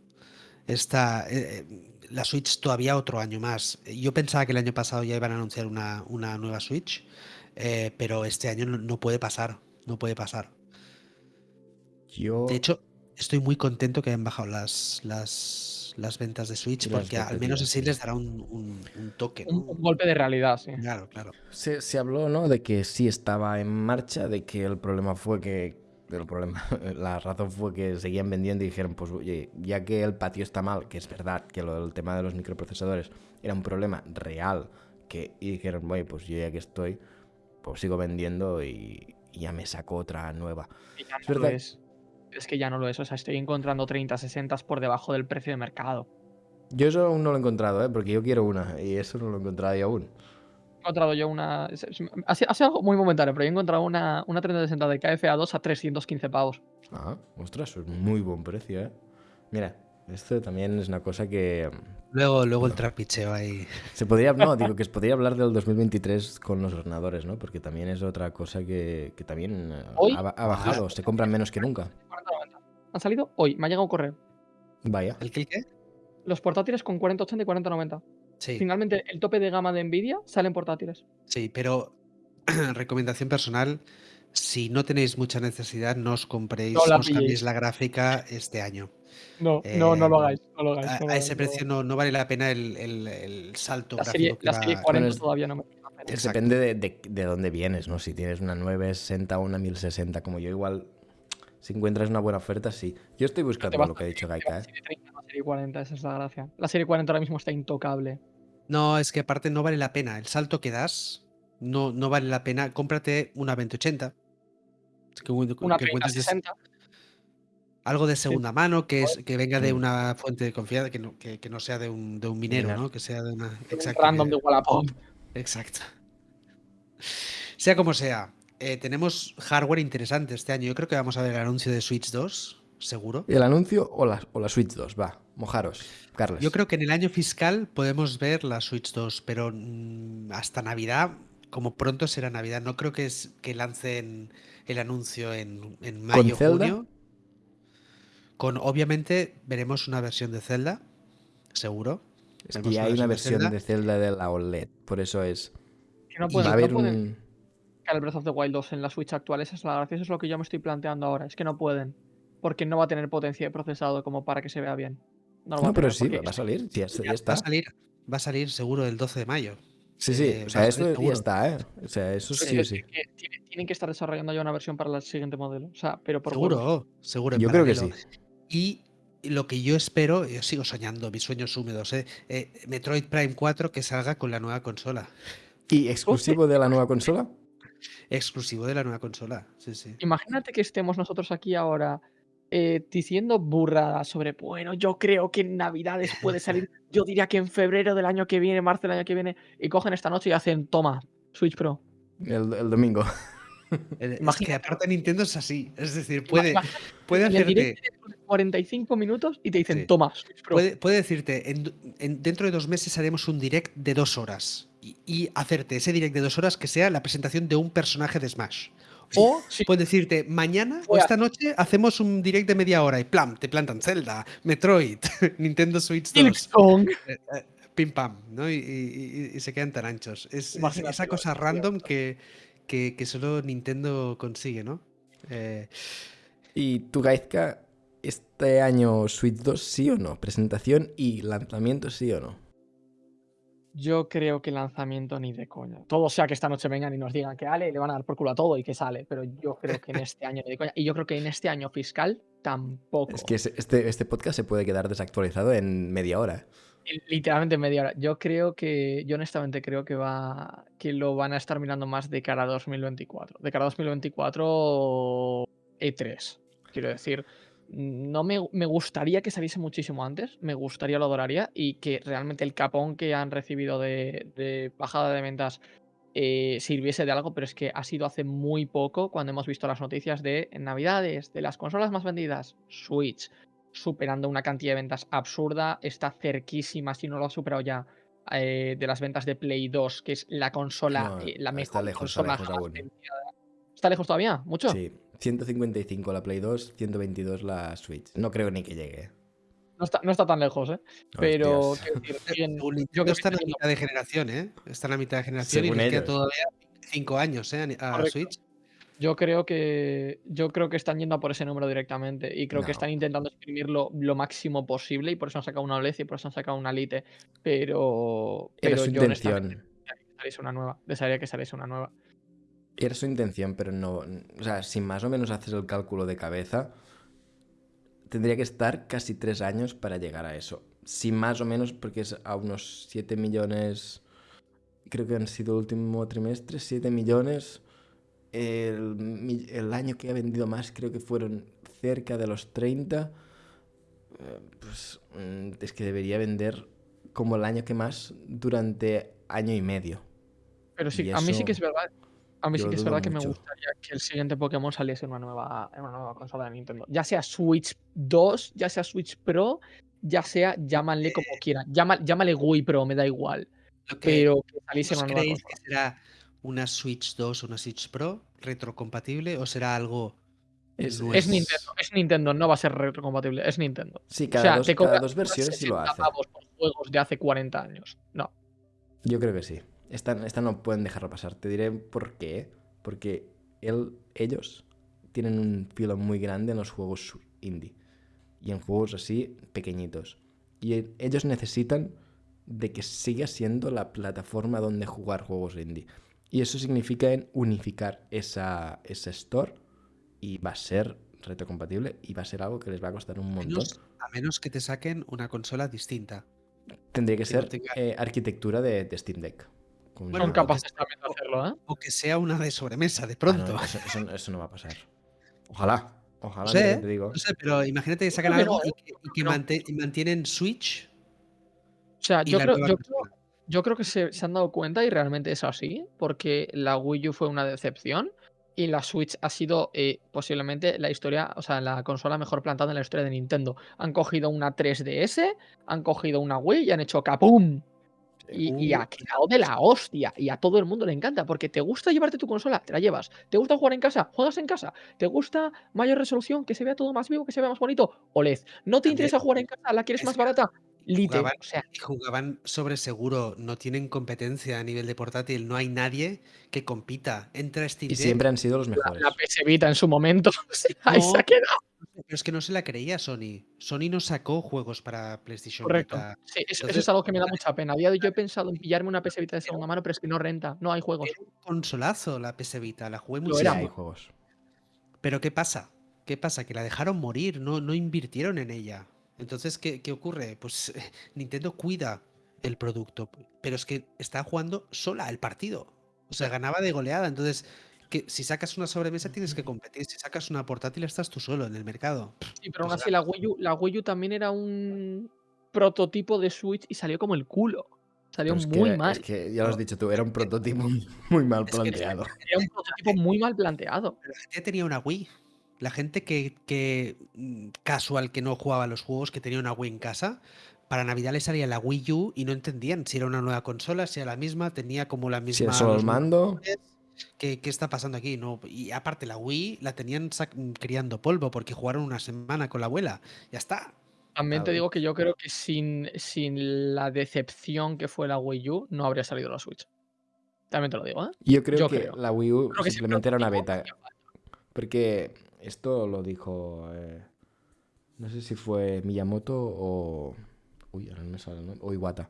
esta, eh, eh, la Switch todavía otro año más. Yo pensaba que el año pasado ya iban a anunciar una, una nueva Switch, eh, pero este año no, no puede pasar. No puede pasar. Yo. De hecho, estoy muy contento que hayan bajado las, las, las ventas de Switch, porque al menos así sí. les dará un, un- un toque. ¿no? Un, un golpe de realidad, sí. Claro, claro. Se, se habló, ¿no? De que sí estaba en marcha, de que el problema fue que. El problema, la razón fue que seguían vendiendo y dijeron, pues oye, ya que el patio está mal, que es verdad que lo del tema de los microprocesadores era un problema real, que y dijeron, oye, pues yo ya que estoy, pues sigo vendiendo y, y ya me saco otra nueva. Es verdad. es. Es que ya no lo es. O sea, estoy encontrando 30, 60 por debajo del precio de mercado. Yo eso aún no lo he encontrado, ¿eh? Porque yo quiero una y eso no lo he encontrado yo aún. He encontrado yo una. Ha sido, algo muy momentáneo, pero yo he encontrado una, una 3060 de KFA2 a 315 pavos. Ah, ostras, eso es muy buen precio, ¿eh? Mira, esto también es una cosa que Luego, luego el trapicheo ahí. se podría, no, digo que se podría hablar del 2023 con los ordenadores, ¿no? Porque también es otra cosa que, que también eh, Hoy- ha, ha bajado, se compran menos que nunca. 4090. Han salido hoy, me ha llegado un correo. Vaya. El qué? Los portátiles con 4080 y 4090. Sí, Finalmente, el tope de gama de Nvidia salen portátiles. sí, pero recomendación personal, si no tenéis mucha necesidad, no os compréis, No la no os cambiéis pilléis. la gráfica este año. No, no, no lo Eh, hagáis. No lo hagáis A, no lo a hagáis, ese precio no, no vale la pena el, el- el salto. La gráfico serie, que la va- serie 40 es- todavía no me. Depende de, de- de dónde vienes, ¿no? Si tienes una 960 o una 1060 como yo, igual, si encuentras una buena oferta, sí. Yo estoy buscando lo que ha dicho Gaika, ¿eh? Serie 30, la serie 40, esa es la gracia. La serie 40 ahora mismo está intocable. No, es que aparte no vale la pena. El salto que das no, no vale la pena. Cómprate una 2080. Que, Una que encuentres des- 3060. algo de segunda mano, que, es, que venga de Mm. una fuente de confianza, que no, que, que no sea de un, de un minero. ¿no? Que sea de una. un Exacto. random que- de Wallapop. Exacto. Sea como sea, eh, tenemos hardware interesante este año. Yo creo que vamos a ver el anuncio de Switch 2, seguro. ¿El anuncio o la, o la Switch 2? Va, mojaros, Carles. Yo creo que en el año fiscal podemos ver la Switch 2, pero mm, hasta Navidad, como pronto será Navidad, no creo que, es, que lancen el anuncio en, en mayo, Zelda? junio. Con, obviamente, veremos una versión de Zelda, seguro. Es que ya hay una versión Zelda. de Zelda de la OLED, por eso es... Que no pueden, Va a no haber pueden un... el Breath of the Wild 2 en la Switch actual. Esa es la gracia. Eso es lo que yo me estoy planteando ahora. Es que no pueden. Porque no va a tener potencia de procesado como para que se vea bien. No, pero sí, va a salir, ya, ya Va está. a salir, va a salir seguro el 12 de mayo. Sí, sí, eh, o sea, eso ya está, ¿eh? O sea, eso Es sí o sí. que tiene- tienen que estar desarrollando ya una versión para el siguiente modelo. O sea, pero por Seguro, seguro. en Yo creo que sí. Y lo que yo espero, yo sigo soñando, mis sueños húmedos, ¿eh? Eh, Metroid Prime 4 que salga con la nueva consola. ¿Y exclusivo de la nueva consola? Exclusivo de la nueva consola. Sí, sí. Imagínate que estemos nosotros aquí ahora eh, diciendo burradas sobre, bueno, yo creo que en Navidades puede salir, yo diría que en febrero del año que viene, marzo del año que viene, y cogen esta noche y hacen, toma, Switch Pro. El, el domingo. Eh, Es que Imagínate. aparte Nintendo es así. Es decir, puede, Imagínate puede el hacerte. directo dentro de 45 minutos y te dicen, Sí. toma, Switch Pro. Puede, puede decirte, en, en- dentro de dos meses haremos un direct de dos horas. Y, y hacerte ese direct de dos horas que sea la presentación de un personaje de Smash. O Sí. puede decirte, mañana o esta noche hacemos un direct de media hora y plam, te plantan Zelda, Metroid, Nintendo Switch 2. Silksong. eh, eh, pim pam, ¿no? Y, y- y- y se quedan tan anchos. Es, es esa cosa random que, que, que solo Nintendo consigue, ¿no? Eh, ¿Y tu Gaizka, este año Switch 2 sí o no? ¿Presentación y lanzamiento sí o no? Yo creo que lanzamiento ni de coña. Todo sea que esta noche vengan y nos digan que Ale le van a dar por culo a todo y que sale, pero yo creo que en este año ni de coña. Y yo creo que en este año fiscal tampoco. Es que este, este podcast se puede quedar desactualizado en media hora. Literalmente media hora. Yo creo que, yo honestamente creo que va, que lo van a estar mirando más de cara a 2024. De cara a 2024 E3. E Quiero decir, no me, me gustaría que saliese muchísimo antes. Me gustaría, lo adoraría. Y que realmente el capón que han recibido de, de bajada de ventas eh, sirviese de algo, pero es que ha sido hace muy poco cuando hemos visto las noticias de Navidades, de las consolas más vendidas, Switch, superando una cantidad de ventas absurda, está cerquísima, si no lo ha superado ya, eh, de las ventas de Play 2, que es la consola, No, eh, la está mejor lejos, está lejos aún. vendida. ¿Está lejos todavía? ¿Mucho? Sí, 155 la Play 2, 122 la Switch. No creo ni que llegue. No, está, no está tan lejos, ¿eh? Pero decir, yo creo está en que la mitad de generación, ¿eh? Está en la mitad de generación Según y les queda ellos. todavía 5 años, ¿eh? A Correcto. Switch. Yo creo que yo creo que están yendo a por ese número directamente y creo No. que están intentando exprimirlo lo máximo posible y por eso han sacado una OLED y por eso han sacado una Lite, pero Era pero su yo intención. desearía que saliese una nueva, desearía que saliese una nueva. Era su intención, pero no. O sea, si más o menos haces el cálculo de cabeza, tendría que estar casi tres años para llegar a eso. Si más o menos, porque es a unos 7 millones. Creo que han sido el último trimestre, 7 millones. El, el año que ha vendido más creo que fueron cerca de los 30. Eh, Pues mm, es que debería vender como el año que más durante año y medio. Pero sí, Y a mí sí que es verdad. A mí yo sí que es verdad que me mucho. gustaría que el siguiente Pokémon saliese en una nueva, en una nueva consola de Nintendo. Ya sea Switch 2, ya sea Switch Pro, ya sea, llámale como quieran. Llama- llámale Wii Pro, me da igual. Que- Pero que saliese en ¿Vos una nueva creéis consola. que será una Switch 2 o una Switch Pro retrocompatible o será algo Es- nuevo? Es Nintendo, es Nintendo, no va a ser retrocompatible, es Nintendo. Sí, O cada, sea, dos, te cada dos versiones sí lo 60 hace. por juegos de hace 40 años. No. Yo creo que sí. Esta, esta no pueden dejarlo pasar. Te diré por qué. Porque él, ellos tienen un filo muy grande en los juegos indie. Y en juegos así pequeñitos. Y ellos necesitan de que siga siendo la plataforma donde jugar juegos indie. Y eso significa en unificar esa, esa store. Y va a ser retrocompatible. Y va a ser algo que les va a costar un montón. menos- a menos que te saquen una consola distinta. Tendría que ser eh, arquitectura de, de Steam Deck. Con Bueno, Son capaces también de hacerlo, ¿eh? O que sea una de sobremesa de Ah, pronto. no, eso, eso- eso no va a pasar. Ojalá. Ojalá, No sé, te digo. No sé, pero imagínate que sacan algo y que, y que no. mante- y mantienen Switch O sea, yo creo, yo creo que se, se han dado cuenta y realmente es así, porque la Wii U fue una decepción y la Switch ha sido eh, posiblemente la historia, o sea, la consola mejor plantada en la historia de Nintendo. Han cogido una 3DS, han cogido una Wii y han hecho capum. Y, y Uh. ha quedado de la hostia. Y a todo el mundo le encanta. Porque te gusta llevarte tu consola, te la llevas. ¿Te gusta jugar en casa? Juegas en casa. ¿Te gusta mayor resolución? Que se vea todo más vivo, que se vea más bonito. OLED. ¿No te interesa jugar en casa? ¿La quieres es más barata? Lite. jugaban- O sea, y jugaban sobre seguro, no tienen competencia a nivel de portátil, no hay nadie que compita. Entra Steam Y siempre han sido los la, mejores. la PS Vita en su momento. o sea, ahí se ha quedado. Pero es que no se la creía Sony. Sony no sacó juegos para PlayStation Correcto. Vita. Sí, eso, es algo que me da mucha pena. Yo he pensado en pillarme una PS Vita de segunda mano, pero es que no renta. No hay juegos. Era un consolazo la PS Vita, la jugué poco. hay juegos. Pero ¿qué pasa? ¿Qué pasa? Que la dejaron morir, no, no invirtieron en ella. Entonces, ¿qué, qué ocurre? Pues Nintendo cuida el producto, pero es que está jugando sola el partido. O sea, ganaba de goleada. Entonces, que si sacas una sobremesa tienes que competir. Si sacas una portátil estás tú solo en el mercado. Sí, pero aún así la Wii, U, la Wii U también era un prototipo de Switch y salió como el culo. Salió es muy mal. Es que ya lo has dicho tú, era un prototipo muy mal Es que- planteado. Era un prototipo muy mal planteado. Pero la gente tenía una Wii. La gente que, que mm, casual que no jugaba a los juegos, que tenía una Wii en casa, para Navidad le salía la Wii U y no entendían si era una nueva consola, si era la misma, tenía como la Si misma. era solo el mando. ¿Qué, qué está pasando aquí? No, y aparte la Wii la tenían sac- criando polvo porque jugaron una semana con la abuela. Ya está. También te digo que yo creo que sin, sin la decepción que fue la Wii U, no habría salido la Switch. También te lo digo, ¿eh? yo creo Yo que creo. la Wii U Creo que sí, simplemente era una beta. Porque esto lo dijo. eh, no sé si fue Miyamoto o. Uy, ahora no me sale nombre. O Iwata.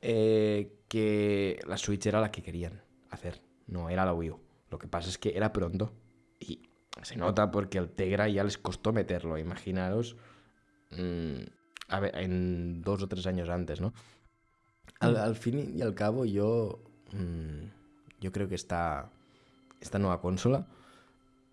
eh, que la Switch era la que querían hacer. No era la Wii U. Lo que pasa es que era pronto. Y se nota porque el Tegra ya les costó meterlo. Imaginaros. mm, a ver, en dos o tres años antes, ¿no? Al, Mm. al fin y al cabo, yo. mm, yo creo que esta. Esta nueva consola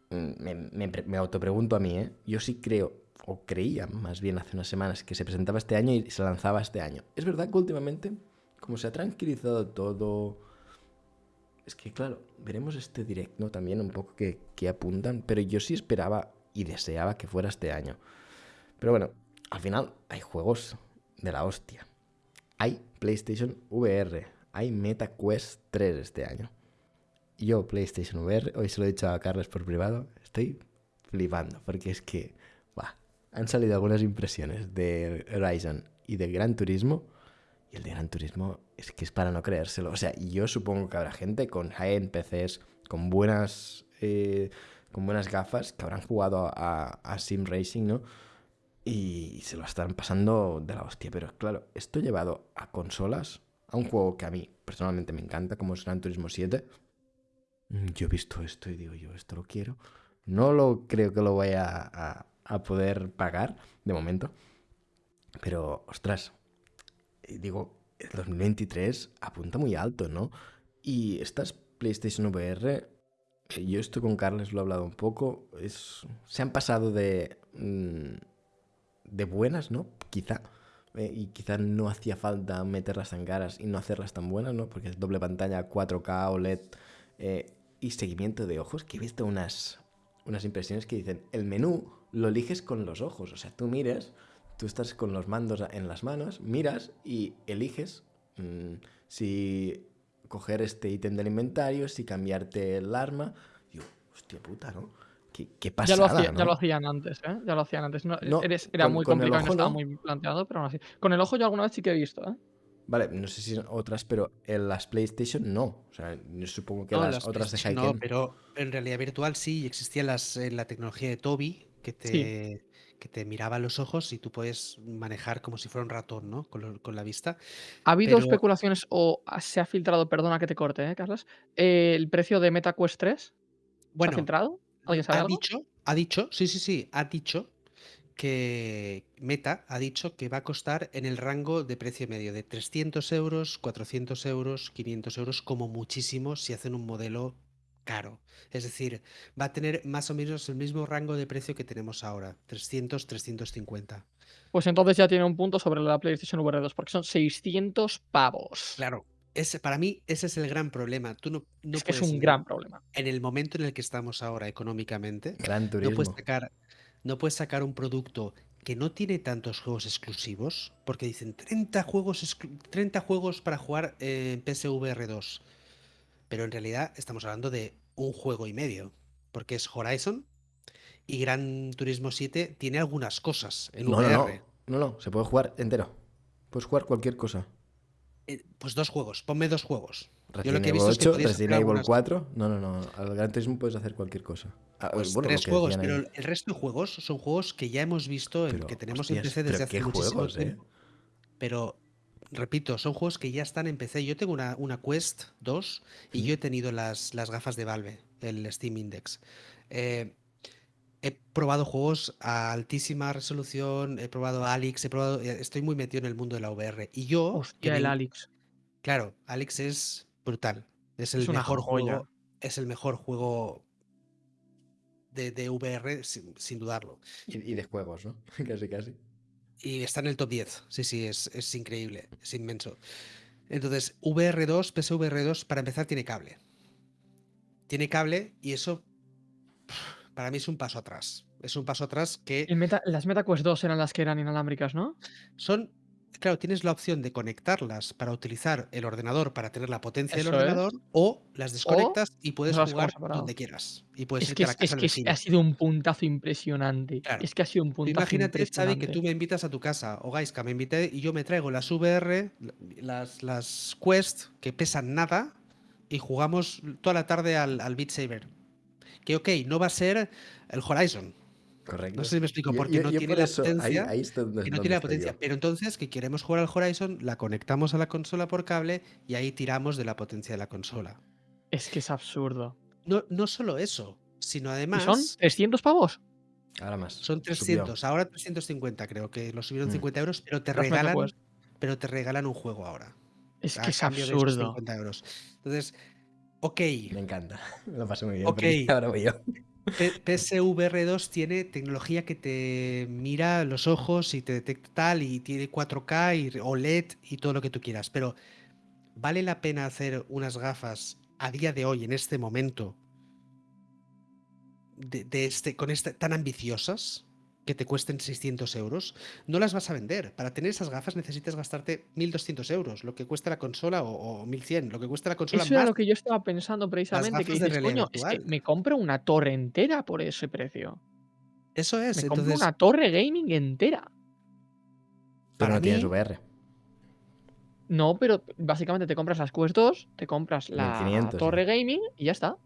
me, me me autopregunto a mí, ¿eh? Yo sí creo, o creía más bien hace unas semanas, que se presentaba este año y se lanzaba este año. Es verdad que últimamente, como se ha tranquilizado todo, es que claro, veremos este directo también un poco que, que apuntan, pero yo sí esperaba y deseaba que fuera este año. Pero bueno, al final hay juegos de la hostia. Hay PlayStation VR, hay Meta Quest 3 este año. Yo, PlayStation VR, hoy se lo he dicho a Carlos por privado, estoy flipando, porque es que, va, han salido algunas impresiones de Horizon y de Gran Turismo, y el de Gran Turismo es que es para no creérselo. O sea, yo supongo que habrá gente con high-end PCs, con buenas, eh, con buenas gafas, que habrán jugado a, a Sim Racing, ¿no? Y se lo están pasando de la hostia. Pero claro, esto llevado a consolas, a un juego que a mí personalmente me encanta, como es Gran Turismo 7. mm, Yo he visto esto y digo, yo esto lo quiero. No lo creo que lo vaya a, a poder pagar de momento. Pero, ostras, digo, el 2023 apunta muy alto, ¿no? Y estas PlayStation VR, yo esto con Carles lo he hablado un poco, es, se han pasado de, mm, de buenas, ¿no? Quizá. eh, y quizá no hacía falta meterlas tan caras y no hacerlas tan buenas, ¿no? Porque es doble pantalla, 4K, OLED eh, y seguimiento de ojos, que he visto unas, unas impresiones que dicen, el menú lo eliges con los ojos, o sea, tú mires, tú estás con los mandos en las manos, miras y eliges mm, si coger este ítem del inventario, si cambiarte el arma. Digo, hostia puta, ¿no? Qué, qué Ya lo, hacía- ya ¿no? lo hacían antes, ¿eh? Ya lo hacían antes. No, No, eres- era con- muy con complicado no estaba muy planteado, pero aún así. Con el ojo yo alguna vez sí que he visto, ¿eh? Vale, no sé si otras, pero en las PlayStation no. O sea, yo supongo que No, las, las otras de Hyken... No, pero en realidad virtual sí existía las, eh, la tecnología de Toby que te, que te miraba los ojos y tú puedes manejar como si fuera un ratón, ¿no? Con, lo- con la vista. ¿Ha habido Pero- especulaciones o se ha filtrado, perdona que te corte, ¿eh, Carlos? Eh, ¿El precio de MetaQuest 3? ¿Se ha Bueno, filtrado? ¿Alguien sabe ha algo? dicho, ha dicho, sí, sí, sí, ha dicho que Meta ha dicho que va a costar en el rango de precio medio de 300 euros, 400 euros, 500 euros, como muchísimo si hacen un modelo caro. Es decir, va a tener más o menos el mismo rango de precio que tenemos ahora, 300, 350. Pues entonces ya tiene un punto sobre la PlayStation VR 2, porque son 600 pavos. Claro, ese, para mí ese es el gran problema. Tú no, no es que es un en- gran problema. En el momento en el que estamos ahora económicamente, Gran no turismo. puedes sacar, no puedes sacar un producto que no tiene tantos juegos exclusivos, porque dicen 30 juegos, exclu- 30 juegos para jugar en PSVR 2. Pero en realidad estamos hablando de un juego y medio, porque es Horizon y Gran Turismo 7 tiene algunas cosas en No, no, no. VR. No, no, se puede jugar entero. Puedes jugar cualquier cosa. Eh, Pues dos juegos, ponme dos juegos. Yo Resident lo que he visto es que 8, Resident Evil algunas- 4. No, no, no. Al Gran Turismo puedes hacer cualquier cosa. Ah, Pues bueno, tres juegos, pero ahí. el resto de juegos son juegos que ya hemos visto, Pero, que tenemos hostias, en PC desde hace qué muchísimo juegos, ¿eh? tiempo. Pero, repito, son juegos que ya están en PC. Yo tengo una, una Quest 2 y Sí. yo he tenido las, las gafas de Valve, el Steam Index. Eh, he probado juegos a altísima resolución, he probado Alex, he probado, eh, estoy muy metido en el mundo de la VR. Y yo, Hostia, el Alex. claro, Alex es brutal. Es el Es mejor juego. Es el mejor juego de, de VR, sin, sin dudarlo. Y, y de juegos, ¿no? casi, casi. Y está en el top 10. Sí, sí, es, es increíble, es inmenso. Entonces, VR2, PSVR2, para empezar, tiene cable. Tiene cable y eso para mí es un paso atrás. Es un paso atrás que Meta- las MetaQuest 2 eran las que eran inalámbricas, ¿no? son. Claro, tienes la opción de conectarlas para utilizar el ordenador para tener la potencia del es. ordenador o las desconectas y puedes jugar donde quieras. Y puedes Es irte que, a la casa es que ha sido un puntazo impresionante. Claro. Es que ha sido un puntazo imagínate, Xavi, impresionante. que tú me invitas a tu casa, o Gaiska, me invité y yo me traigo las VR, las, las Quest, que pesan nada, y jugamos toda la tarde al, al Beat Saber. Que ok, no va a ser el Horizon, Correcto. No sé si me explico, porque yo- no yo tiene por la eso, ahí- potencia, Ahí, está donde, que no donde tiene la potencia. yo. Pero entonces, que queremos jugar al Horizon, la conectamos a la consola por cable y ahí tiramos de la potencia de la consola. Es que es absurdo. No, no solo eso, sino ¿Y además. son 300 pavos? Ahora más. Son Subió. 300, ahora 350 creo que lo subieron Mm. 50 euros, pero te regalan, pero te regalan un juego ahora. Es que es absurdo. 50 euros. Entonces, ok, Me encanta. Lo pasé muy bien. Ok. pero Ahora voy yo. P- PSVR 2 tiene tecnología que te mira los ojos y te detecta tal, y tiene 4K y OLED y todo lo que tú quieras, pero ¿vale la pena hacer unas gafas a día de hoy, en este momento, de, de este, con este, tan ambiciosas, que te cuesten 600 euros, no las vas a vender. Para tener esas gafas necesitas gastarte 1.200 euros, lo que cuesta la consola, o, o 1.100, lo que cuesta la consola Eso era más lo que yo estaba pensando precisamente, que dices, coño, es que virtual". me compro una torre entera por ese precio. Eso es, Me compro entonces, una torre gaming entera. Pero para no tienes mí- VR. No, pero básicamente te compras las Quest 2, te compras la 1500, torre gaming y ya está.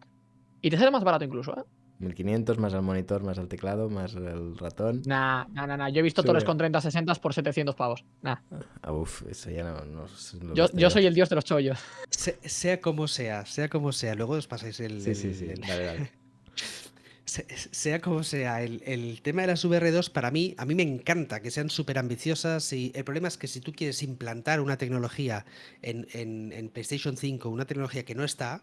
Y te sale más barato incluso, ¿eh? 1500 más el monitor, más el teclado, más el ratón. Nah, nah, nah, nah. Yo he visto Sube. torres con 30-60 por 700 pavos. Nah. Ah, uf, eso ya no, no sé lo Yo, yo soy el dios de los chollos. se- sea como sea, sea como sea, luego os pasáis el... Sí, sí, el- sí. el- Dale, dale. Se- sea como sea, el, el tema de las VR2 para mí, a mí me encanta que sean súper ambiciosas y el problema es que si tú quieres implantar una tecnología en, en- en PlayStation 5, una tecnología que no está,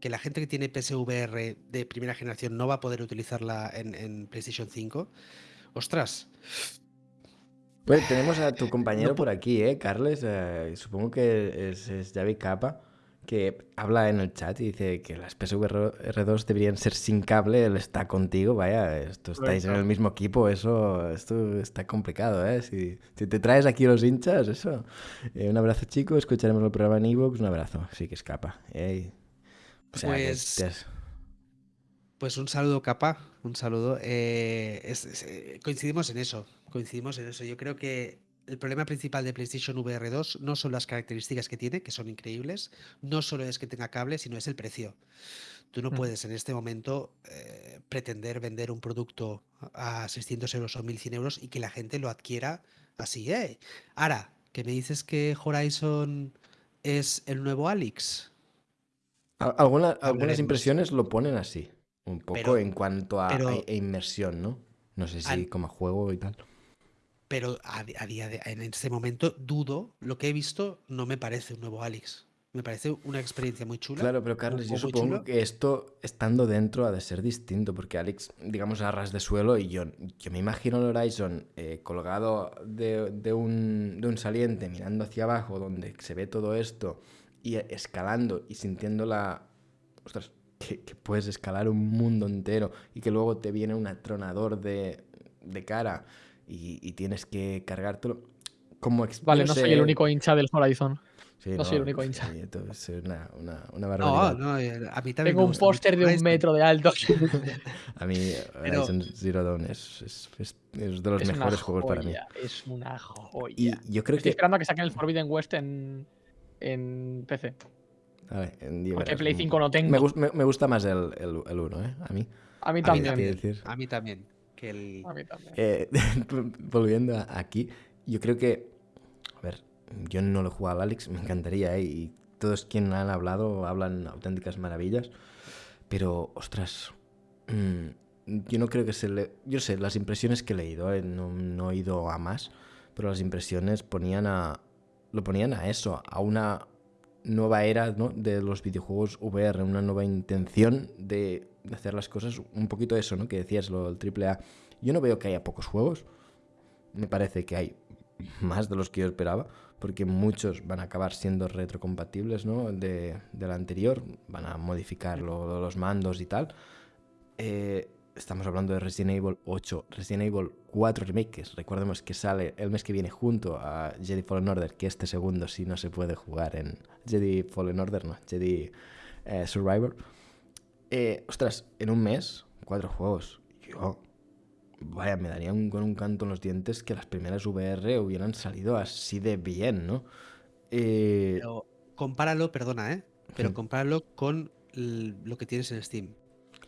que la gente que tiene PSVR de primera generación no va a poder utilizarla en, en PlayStation 5, ostras, Pues tenemos a tu compañero No pu- por aquí, ¿eh? Carles, eh, supongo que es, es Javi Capa, que habla en el chat y dice que las PSVR2 deberían ser sin cable, él está contigo, vaya, esto estáis en el mismo equipo, eso, esto está complicado, ¿eh? Si, si te traes aquí los hinchas, eso. Eh, un abrazo, chico, escucharemos el programa en Evox, un abrazo, sí que escapa. ¿eh? O sea, que Pues- has- Pues un saludo, capa, un saludo. Eh, es- es- eh, coincidimos en eso, coincidimos en eso. Yo creo que el problema principal de PlayStation VR 2 no son las características que tiene, que son increíbles, no solo es que tenga cable, sino es el precio. Tú no Mm. puedes en este momento eh, pretender vender un producto a 600 euros o 1100 euros y que la gente lo adquiera así, ¿eh? Ahora, que me dices que Horizon es el nuevo Alex. Al- alguna- algunas impresiones lo ponen así, un poco Pero- en cuanto a, pero- a- a inmersión, ¿no? No sé si Al- como juego y tal. Pero a, día de en este momento dudo, lo que he visto no me parece un nuevo Alex. Me parece una experiencia muy chula. Claro, pero Carlos, yo supongo chulo. que esto, estando dentro, ha de ser distinto, porque Alex, digamos, a ras de suelo, y yo, yo me imagino el Horizon eh, colgado de, de un, de un saliente, mirando hacia abajo, donde se ve todo esto, y escalando y sintiendo la... Ostras, que, que puedes escalar un mundo entero, y que luego te viene un atronador de, de cara, y, y tienes que cargártelo. Como Vale, no soy el único hincha del Horizon. sí, no soy el único hincha. sí, esto es una, una, una No, barbaridad. no, eh, a mí también Tengo un póster de un metro de alto. A mí Pero- Horizon Zero Dawn es, es- es- es de los mejores juegos para mí. joya, Es una joya. Y yo creo Estoy que... esperando a que saquen el Forbidden West en, en PC. En Porque verás, Play mm, 5 no tengo. Me, gus- me- me gusta más el, el, el 1, ¿eh? A mí. A mí A mí también. A mí también. Que el... A mí también. Eh, volviendo aquí, yo creo que... A ver, yo no lo he jugado al Alex, me encantaría, ¿eh? Y todos quienes han hablado hablan auténticas maravillas. Pero, ostras... mm, yo no creo que se le... Yo sé, las impresiones que he leído, ¿eh? no, no he ido a más, pero las impresiones ponían a... Lo ponían a eso, a una nueva era ¿no? de los videojuegos VR, una nueva intención de, de hacer las cosas, un poquito eso, ¿no? Que decías, lo del AAA. Yo no veo que haya pocos juegos, me parece que hay más de los que yo esperaba, porque muchos van a acabar siendo retrocompatibles, ¿no? De, del anterior, van a modificar lo- los mandos y tal. Eh, estamos hablando de Resident Evil 8, Resident Evil 4 Remakes. Recordemos que sale el mes que viene junto a Jedi Fallen Order, que este segundo sí no se puede jugar en Jedi Fallen Order, no, Jedi eh, Survivor. Eh, ostras, en un mes, cuatro juegos. Yo, vaya, me daría un, con un canto en los dientes que las primeras VR hubieran salido así de bien, ¿no? Eh, Pero compáralo, perdona, ¿eh? Pero compáralo con lo que tienes en Steam.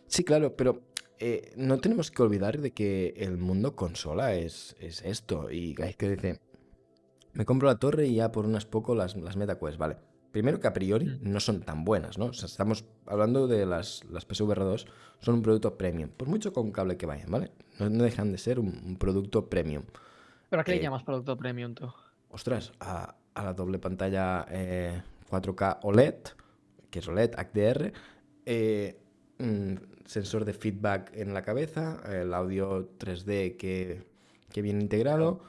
Sí, claro, pero eh, no tenemos que olvidar de que el mundo consola es, es esto. Y hay que dice, me compro la torre y ya por unas poco las, las MetaQuest, vale. Primero que a priori Mm. no son tan buenas, ¿no? O sea, estamos hablando de las, las PSVR 2, son un producto premium, por mucho con cable que vayan, ¿vale? No, no dejan de ser un, un producto premium. ¿Pero a qué eh, le llamas producto premium tú? Ostras, a, a la doble pantalla eh, 4K OLED, que es OLED, HDR, eh, mm, sensor de feedback en la cabeza, el audio 3D que, que viene integrado,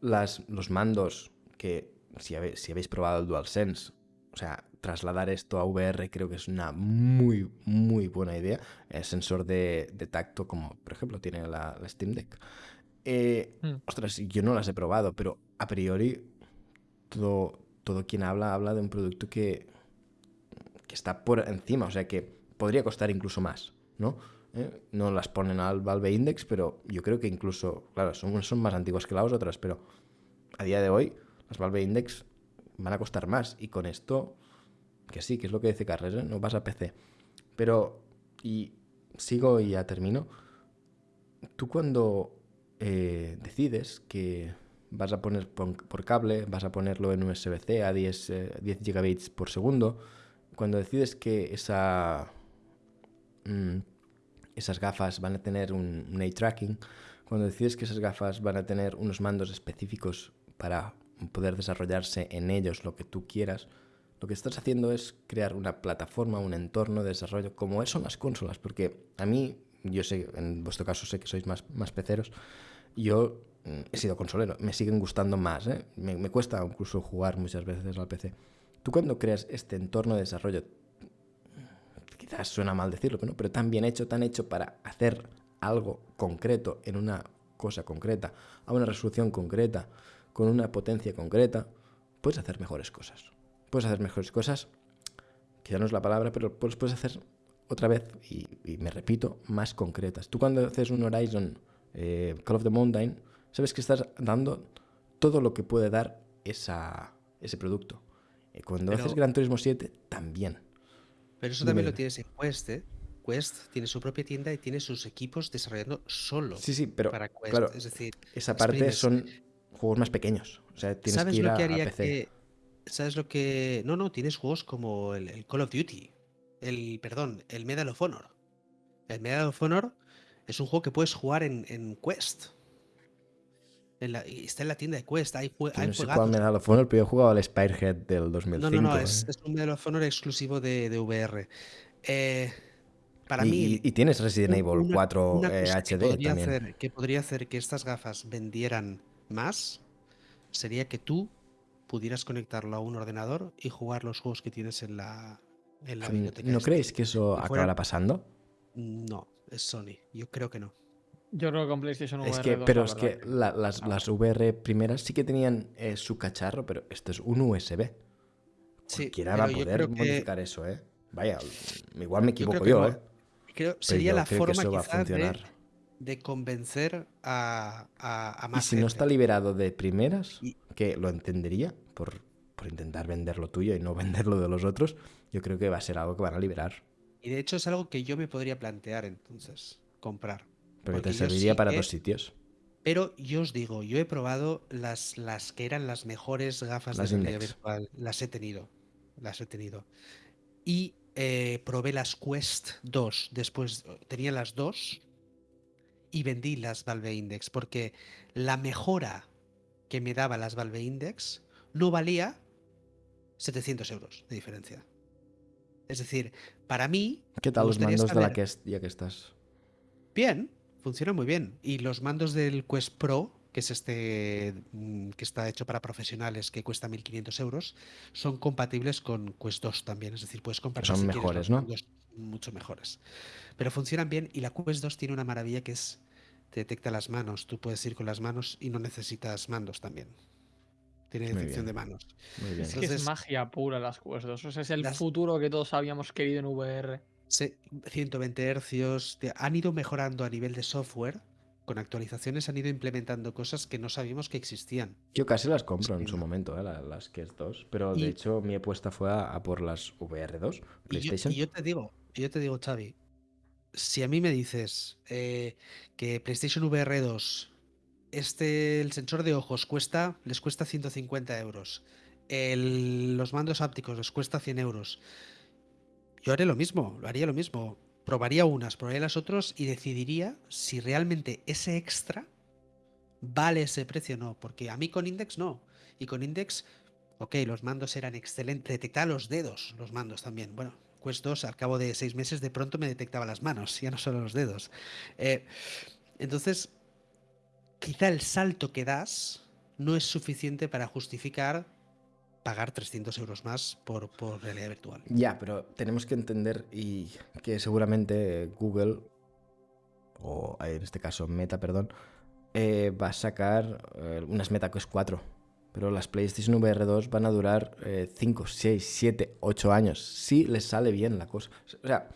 las, los mandos que si, habe- si habéis probado el DualSense, o sea, trasladar esto a VR creo que es una muy, muy buena idea. El sensor de, tacto, como por ejemplo tiene la, Steam Deck. Eh, hmm. Ostras, yo no las he probado, pero a priori todo, todo quien habla habla de un producto que, que está por encima, o sea que podría costar incluso más, ¿no? ¿Eh? No las ponen al Valve Index, pero yo creo que incluso, claro, son, son más antiguas que las otras, pero a día de hoy las Valve Index van a costar más y con esto, que sí, que es lo que dice Carles, ¿eh? no vas a PC. Pero, y sigo y ya termino, tú cuando eh, decides que vas a poner por, cable, vas a ponerlo en USB-C a 10, 10 gigabits por segundo, cuando decides que esa, mm, esas gafas van a tener un, un eye tracking, cuando decides que esas gafas van a tener unos mandos específicos para poder desarrollarse en ellos lo que tú quieras, lo que estás haciendo es crear una plataforma, un entorno de desarrollo como son las consolas, porque a mí, yo sé, en vuestro caso sé que sois más, más peceros, yo mm, he sido consolero, me siguen gustando más, ¿eh? me, me cuesta incluso jugar muchas veces al PC. Tú cuando creas este entorno de desarrollo, quizás suena mal decirlo, pero, pero tan bien hecho, tan hecho para hacer algo concreto en una cosa concreta, a una resolución concreta, con una potencia concreta, puedes hacer mejores cosas. Puedes hacer mejores cosas, quizá no es la palabra, pero puedes, puedes hacer otra vez, y, me repito, más concretas. Tú cuando haces un Horizon eh, Call of the Mountain, sabes que estás dando todo lo que puede dar esa, ese producto. Cuando haces Gran Turismo 7, también. Pero eso también lo tienes en Quest, ¿eh? Quest tiene su propia tienda y tiene sus equipos desarrollando solo sí, sí, pero, para Quest. Claro, es decir, esa parte son juegos más pequeños. O sea, tienes ¿Sabes que ir lo a, que haría PC. Que, ¿Sabes lo que.? No, no, tienes juegos como el, Call of Duty. El, perdón, el Medal of Honor. El Medal of Honor es un juego que puedes jugar en, en Quest está en la tienda de Quest. Hay, hay no sé cuál Medal of Honor, pero yo he jugado al Spirehead del 2005. No, no, no, ¿eh? es, un Medal of Honor exclusivo de, de VR. Eh, para y, mí. Y, tienes Resident Evil 4 eh, HD que podría, también. Hacer, que podría hacer que estas gafas vendieran más sería que tú pudieras conectarlo a un ordenador y jugar los juegos que tienes en la, en la biblioteca. ¿No creéis que eso acabará pasando? No, es Sony. Yo creo que no. Yo creo que con PlayStation VR. Es que, pero es que las, las, VR primeras sí que tenían eh, su cacharro, pero esto es un USB. Sí, Cualquiera va a poder modificar eso, ¿eh? Vaya, igual me equivoco yo, ¿eh? Creo, sería la forma quizás de, de, convencer a, a, más Y si no está liberado de primeras, que lo entendería por, por intentar vender lo tuyo y no vender lo de los otros, yo creo que va a ser algo que van a liberar. Y de hecho es algo que yo me podría plantear entonces, comprar. Pero te serviría para dos sitios. Pero yo os digo, yo he probado las, las que eran las mejores gafas de realidad virtual. Las he tenido. Las he tenido. Y eh, probé las Quest 2. Después tenía las dos y vendí las Valve Index. Porque la mejora que me daba las Valve Index no valía 700 euros de diferencia. Es decir, para mí. ¿Qué tal los mandos de la que ya que estás? Bien, funciona muy bien. Y los mandos del Quest Pro, que es este mm, que está hecho para profesionales, que cuesta 1.500 euros, son compatibles con Quest 2 también. Es decir, puedes comprar Son mejores, ¿no? Mucho mejores. Pero funcionan bien y la Quest 2 tiene una maravilla que es te detecta las manos. Tú puedes ir con las manos y no necesitas mandos también. Tiene detección de manos. Es que es magia pura las Quest 2. es el futuro que todos habíamos querido en VR. 120 hercios. Han ido mejorando a nivel de software. Con actualizaciones han ido implementando cosas que no sabíamos que existían. Yo casi las compro en su momento, ¿eh? las que 2. Pero de hecho mi apuesta fue a, por las VR2, PlayStation. Y yo, te digo, yo te digo, Xavi, si a mí me dices eh, que PlayStation VR 2, este, el sensor de ojos cuesta, les cuesta 150 euros. los mandos ápticos les cuesta 100 euros. Yo haré lo mismo, lo haría lo mismo. Probaría unas, probaría las otras y decidiría si realmente ese extra vale ese precio o no. Porque a mí con Index no. Y con Index, ok, los mandos eran excelentes. Detectaba los dedos, los mandos también. Bueno, Quest 2 al cabo de seis meses de pronto me detectaba las manos, ya no solo los dedos. Eh, entonces, quizá el salto que das no es suficiente para justificar pagar 300 euros más por, realidad virtual. Ya, pero tenemos que entender y que seguramente Google, o en este caso Meta, perdón, eh, va a sacar eh, unas Meta Quest 4. Pero las PlayStation VR 2 van a durar 5, 6, 7, 8 años. Si les sale bien la cosa. O sea,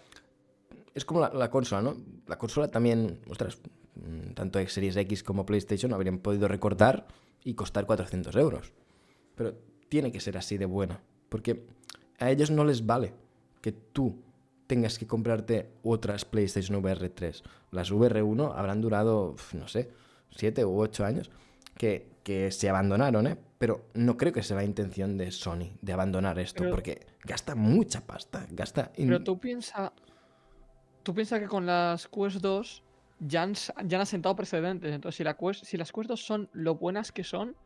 es como la, la consola, ¿no? La consola también, ostras, mm, tanto Series X como PlayStation habrían podido recortar y costar 400 euros. Pero tiene que ser así de buena. Porque a ellos no les vale que tú tengas que comprarte otras PlayStation VR 3. Las VR1 habrán durado, no sé, 7 u 8 años que, que se abandonaron, ¿eh? Pero no creo que sea la intención de Sony de abandonar esto, Pero- porque gasta mucha pasta, gasta... in- Pero tú piensas. Tú piensas que con las Quest 2 ya han, ya han asentado precedentes. Entonces, si, la Quest, si las Quest 2 son lo buenas que son,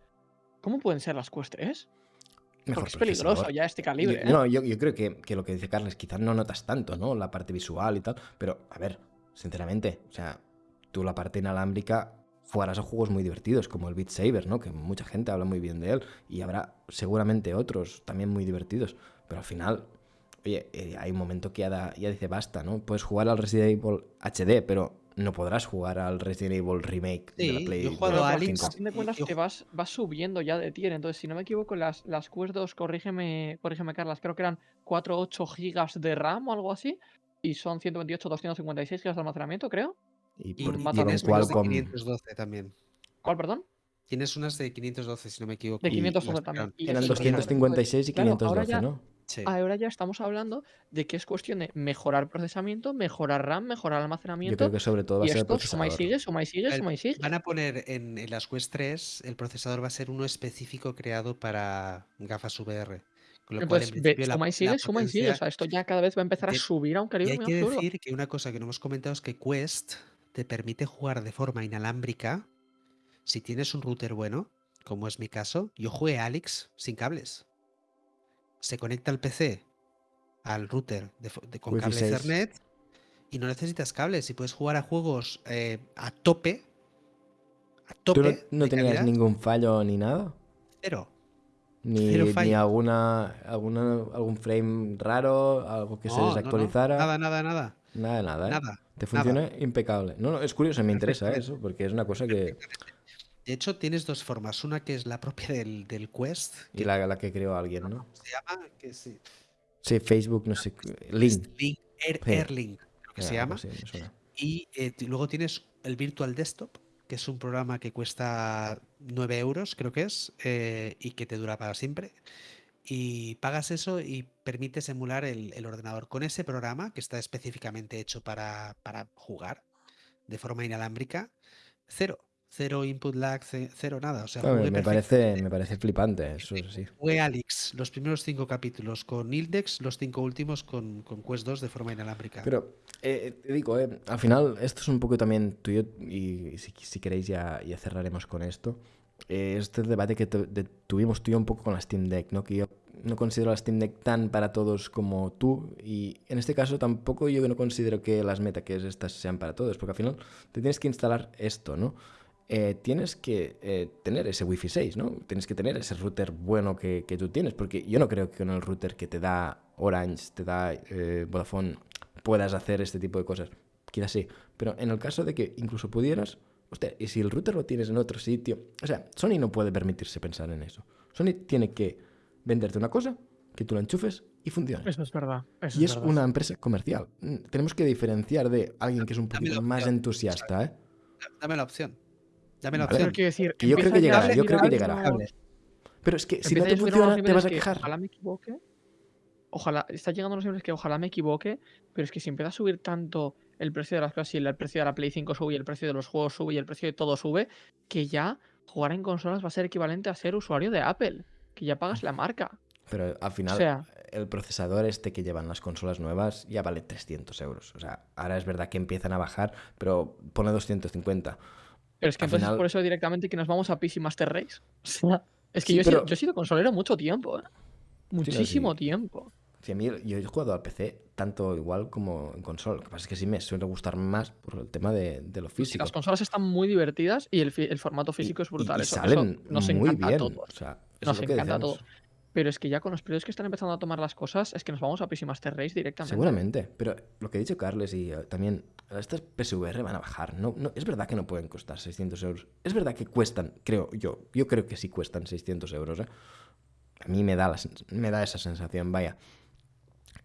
¿cómo pueden ser las Quest 3? Mejor Porque es peligroso ya este calibre. Yo- ¿eh? No, yo, yo creo que, que lo que dice Carles, quizás no notas tanto, ¿no? La parte visual y tal. Pero, a ver, sinceramente, o sea, tú la parte inalámbrica jugarás a juegos muy divertidos, como el Beat Saber, ¿no? Que mucha gente habla muy bien de él. Y habrá seguramente otros también muy divertidos. Pero al final, oye, eh, hay un momento que ya, da- ya dice basta, ¿no? Puedes jugar al Resident Evil HD, pero no podrás jugar al Resident Evil Remake de la Sí, Play yo he jugado a Alex. 5. A fin de cuentas, yo- te vas, vas subiendo ya de tier. Entonces, si no me equivoco, las, las Quest 2, corrígeme, corrígeme, Carlas, creo que eran 4 8 gigas de RAM o algo así. Y son 128, 256 gigas de almacenamiento, creo. Y, Y por, mata llevan tienes mucho. unas de Qualcomm- 512 también. ¿Cuál, perdón? Tienes unas de 512, si no me equivoco. De y 512 las también. Y Eran eso, Súper bien. 256 y Claro, ahora 512, ya- ¿no? Sí. Ahora ya estamos hablando de que es cuestión de mejorar procesamiento, mejorar RAM, mejorar Yo almacenamiento. creo que sobre todo va a y ser el esto suma y sigue, suma y sigue, El- suma y sigue. Van a poner en, en las Quest 3, el procesador va a ser uno específico creado para gafas VR. Con lo cual, en ve, la- suma y sigue, suma y sigue. O sea, esto ya cada vez va a empezar a subir a un Y calibre hay que absurdo. decir que una cosa que no hemos comentado es que Quest te permite jugar de forma inalámbrica si tienes un router bueno, como es mi caso. Yo jugué Alex sin cables. Se conecta el PC al router de fo- de- con cable 6. Ethernet y no necesitas cables y puedes jugar a juegos eh, a tope. A ¿Tú tope. no, no tenías calidad, ningún fallo ni nada? Cero. Ni, Cero ni alguna, alguna algún frame raro, algo que se no, desactualizara. Nada, nada, nada. Nada, nada, ¿eh? Nada. Te nada. funciona impecable. No, no, es curioso, me interesa eso, porque es una cosa que... De hecho, tienes dos formas. Una que es la propia del, del Quest, Y la, la que creó alguien, ¿no? se llama, que sí, Sí, Facebook, no sé, Link. Link, Air, Sí. Airlink, creo que eh, se llama. Y eh, luego tienes el Virtual Desktop, que es un programa que cuesta 9 euros, creo que es, eh, y que te dura para siempre. Y pagas eso y permites emular el, el ordenador con ese programa que está específicamente hecho para, para jugar de forma inalámbrica. Cero. Cero input lag, ce- cero nada. O sea, Claro, me, parece, me parece flipante, eso sí. Jugué Alex los primeros cinco capítulos con Ildex, los cinco últimos con, con Quest 2 de forma inalámbrica. Pero eh, te digo, eh, al final esto es un poco también tuyo y si, si queréis ya, ya cerraremos con esto. Eh, este debate que de- tuvimos tú y yo un poco con la Steam Deck, ¿no? Que yo no considero la Steam Deck tan para todos como tú y en este caso tampoco yo no considero que las meta que es estas sean para todos, porque al final te tienes que instalar esto, ¿no? Eh, tienes que eh, tener ese Wi-Fi 6, ¿no? Tienes que tener ese router bueno que, que tú tienes, porque yo no creo que con el router que te da Orange, te da eh, Vodafone, puedas hacer este tipo de cosas. Quizás sí, pero en el caso de que incluso pudieras, hostia, y si el router lo tienes en otro sitio, o sea, Sony no puede permitirse pensar en eso. Sony tiene que venderte una cosa, que tú la enchufes y funcione. Eso es verdad. Eso Y es verdad. una empresa comercial. Mm, Tenemos que diferenciar de alguien que es un poquito más entusiasta, ¿eh? Dame la opción. Dame la Vale. Pero opción. quiero decir, Que yo creo que llegará, yo creo que llegará. Pero es que si no te funciona, te vas a que quejar. Ojalá me equivoque. Ojalá, está llegando a unos niveles que ojalá me equivoque, pero es que si empieza a subir tanto el precio de las cosas y el precio de la Play 5 sube y el precio de los juegos sube y el precio de todo sube, que ya jugar en consolas va a ser equivalente a ser usuario de Apple, que ya pagas la marca. Pero al final, O sea- el procesador este que llevan las consolas nuevas ya vale 300 euros. O sea, ahora es verdad que empiezan a bajar, pero pone 250. Pero es que Al entonces final- por eso directamente que nos vamos a PC Master Race. O sea, es que Sí, yo, he sido, pero- yo he sido consolero mucho tiempo, ¿eh? Muchísimo sí. tiempo. Si a mí, yo he jugado al PC tanto igual como en consola. Lo que pasa es que sí me suele gustar más por el tema de, de lo Sí, físico. las consolas están muy divertidas y el, formato Y- físico es brutal. y eso, salen eso nos muy encanta bien. a todos. O sea, eso Nos encanta a todos. Pero es que ya con los periodos que están empezando a tomar las cosas, es que nos vamos a PC Master Race directamente. Seguramente, pero lo que ha dicho Carles y eh, también, estas PSVR van a bajar. No, es verdad que no pueden costar 600 euros. Es verdad que cuestan, creo yo, yo creo que sí cuestan 600 euros. ¿eh? A mí me da, me da esa sensación, vaya,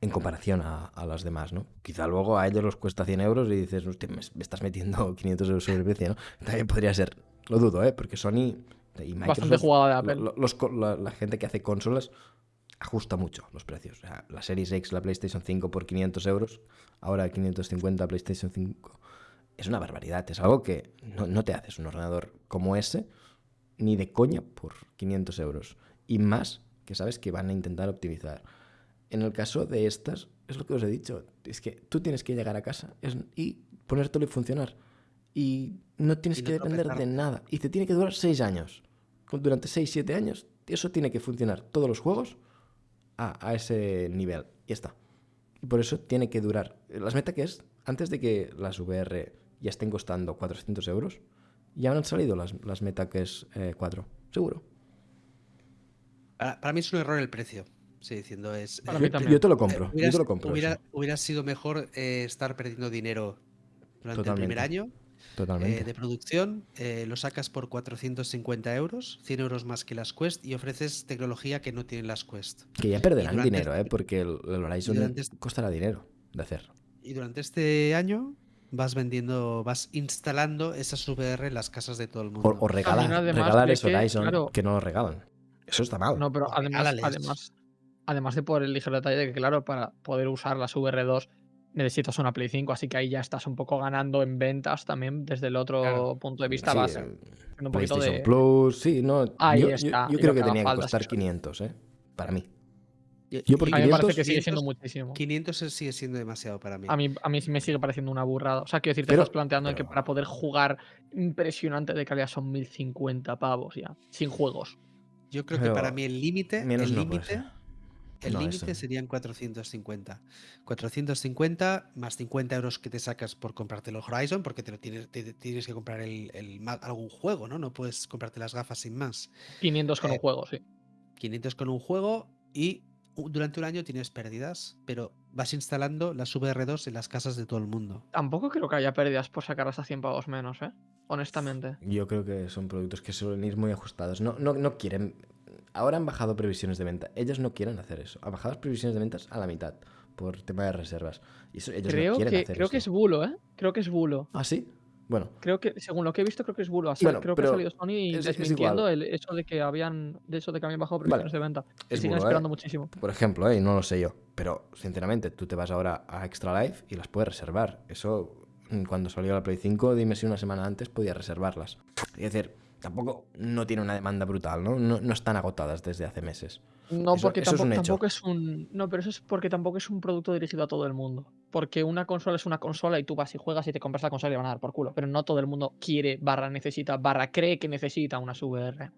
en comparación a, las demás, ¿no? Quizá luego a ellos los cuesta 100 euros y dices, me, me estás metiendo 500 euros sobre el precio, ¿no? También podría ser, lo dudo, ¿eh? Porque Sony y Bastante jugada de Apple. lo- los la, la gente que hace consolas ajusta mucho los precios. O sea, la Series X, la PlayStation 5 por 500 euros, ahora 550 PlayStation 5. Es una barbaridad. Es algo que no, no te haces un ordenador como ese ni de coña por 500 euros. Y más que sabes que van a intentar optimizar. En el caso de estas, es lo que os he dicho. Es que tú tienes que llegar a casa y ponértelo y funcionar. Y no tienes que depender de nada. Y te tiene que durar 6 años. Durante 6, 7 años, eso tiene que funcionar. Todos los juegos a, a ese nivel. Y ya está. Y por eso tiene que durar. Las meta que es, antes de que las VR ya estén costando 400 euros, ya han salido las, las meta que es eh, 4. Seguro. Para, para mí es un error el precio. Sí, diciendo es. Para Yo, yo te lo eh, compro. yo hubieras- te lo compro. hubiera, sido mejor eh, estar perdiendo dinero durante el primer año. Eh, de producción. eh, lo sacas por 450 euros, 100 euros más que las Quest, y ofreces tecnología que no tienen las Quest. Que ya perderán durante dinero, ¿eh? Porque el, el Horizon durante costará dinero de hacer. Y durante este año vas vendiendo, vas instalando esas VR en las casas de todo el mundo. O, o regalar, además regalar que, Horizon claro- que no lo regalan. Eso está mal. No, pero además, además, además de por el ligero detalle de que, claro, para poder usar las VR2 necesitas una Play 5, así que ahí ya estás un poco ganando en ventas también desde el otro Claro. punto de vista Sí, base. eh, un poquito PlayStation de- Plus, sí, no. Ahí yo, está, creo que que tenía que costar sí, sí. 500, ¿eh? Para mí. Yo- por A mí me parece 500, que sigue siendo 500, muchísimo. 500 es- sigue siendo demasiado para mí. A mí, a mí sí me sigue pareciendo una burrada. O sea, quiero decir, te Pero- estás planteando que para poder jugar impresionante de calidad son 1050 pavos ya, sin juegos. Yo creo que para mí el límite, menos el no puede límite, ser. El No, límite eso. serían 450. 450 más 50 euros que te sacas por comprarte el Horizon, porque te lo tienes, te- te tienes que comprar el, el ma- algún juego, ¿no? No puedes comprarte las gafas sin más. 500 con Eh, un juego, sí. 500 con un juego y durante un año tienes pérdidas, pero vas instalando las VR2 en las casas de todo el mundo. Tampoco creo que haya pérdidas por sacarlas a 100 pavos menos, ¿eh? Honestamente. Yo creo que son productos que suelen ir muy ajustados. No, no, no quieren. Ahora han bajado previsiones de venta. Ellos no quieren hacer eso. Han bajado las previsiones de ventas a la mitad por tema de reservas. Y eso, ellos Creo, no quieren que, hacer creo que es bulo, ¿eh? Creo que es bulo. ¿Ah, sí? Bueno, Creo que, según lo que he visto, creo que es bulo. Así, Bueno, creo que ha salido Sony es- es desmintiendo el hecho de que habían, de eso de que habían bajado Vale, previsiones de venta. Es siguen ¿eh? esperando muchísimo. por ejemplo, ¿eh? y no lo sé yo. Pero, sinceramente, tú te vas ahora a Extra Life y las puedes reservar. Eso, mm, cuando salió la Play 5, dime si una semana antes podías reservarlas. Es decir, tampoco no tiene una demanda brutal, ¿no? No, no están agotadas desde hace meses. No, Eso- porque eso tampoco, es un. No, pero eso es porque tampoco es un producto dirigido a todo el mundo. Porque una consola es una consola y tú vas y juegas y te compras la consola y van a dar por culo. Pero no todo el mundo quiere, barra necesita, barra cree que necesita una VR.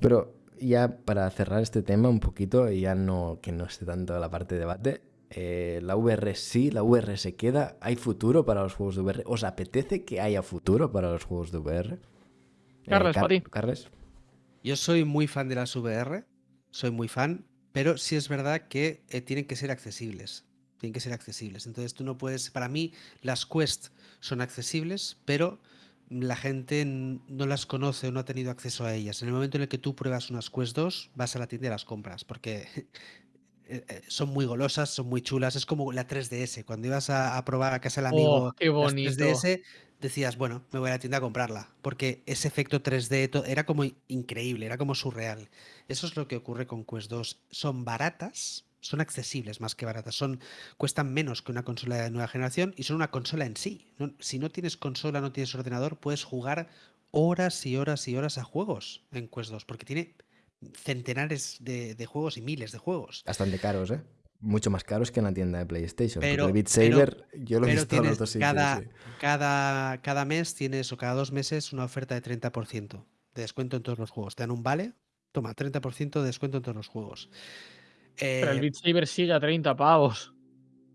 Pero ya para cerrar este tema un poquito, y ya no que no esté tanto la parte de debate, eh, la VR sí, la VR se queda. ¿Hay futuro para los juegos de VR? ¿Os apetece que haya futuro para los juegos de VR? Eh, Carles, pa' ti. Carles. Yo soy muy fan de las VR, soy muy fan, pero sí es verdad que eh, tienen que ser accesibles. Tienen que ser accesibles. Entonces tú no puedes. Para mí, las Quest son accesibles, pero la gente no las conoce o no ha tenido acceso a ellas. En el momento en el que tú pruebas unas Quest 2, vas a la tienda y las compras, porque eh, son muy golosas, son muy chulas. Es como la 3DS. Cuando ibas a, a probar a casa del amigo Oh, qué las bonito. 3DS, decías, bueno, me voy a la tienda a comprarla, porque ese efecto 3D to- era como in- increíble, era como surreal. Eso es lo que ocurre con Quest 2. Son baratas, son accesibles más que baratas, son cuestan menos que una consola de nueva generación y son una consola en sí. Si no tienes consola, no tienes ordenador, puedes jugar horas y horas y horas a juegos en Quest 2, porque tiene centenares de, de juegos y miles de juegos. Bastante caros, ¿eh? Mucho más caros que en la tienda de PlayStation. porque Pero- el Beat pero- Saber, yo lo he Pero visto en dos sitios. cada, sí. cada, cada mes tienes o cada dos meses una oferta de 30% de descuento en todos los juegos. Te dan un vale, toma, 30% de descuento en todos los juegos. Pero el Eh, Beat Saber sigue a 30 pavos.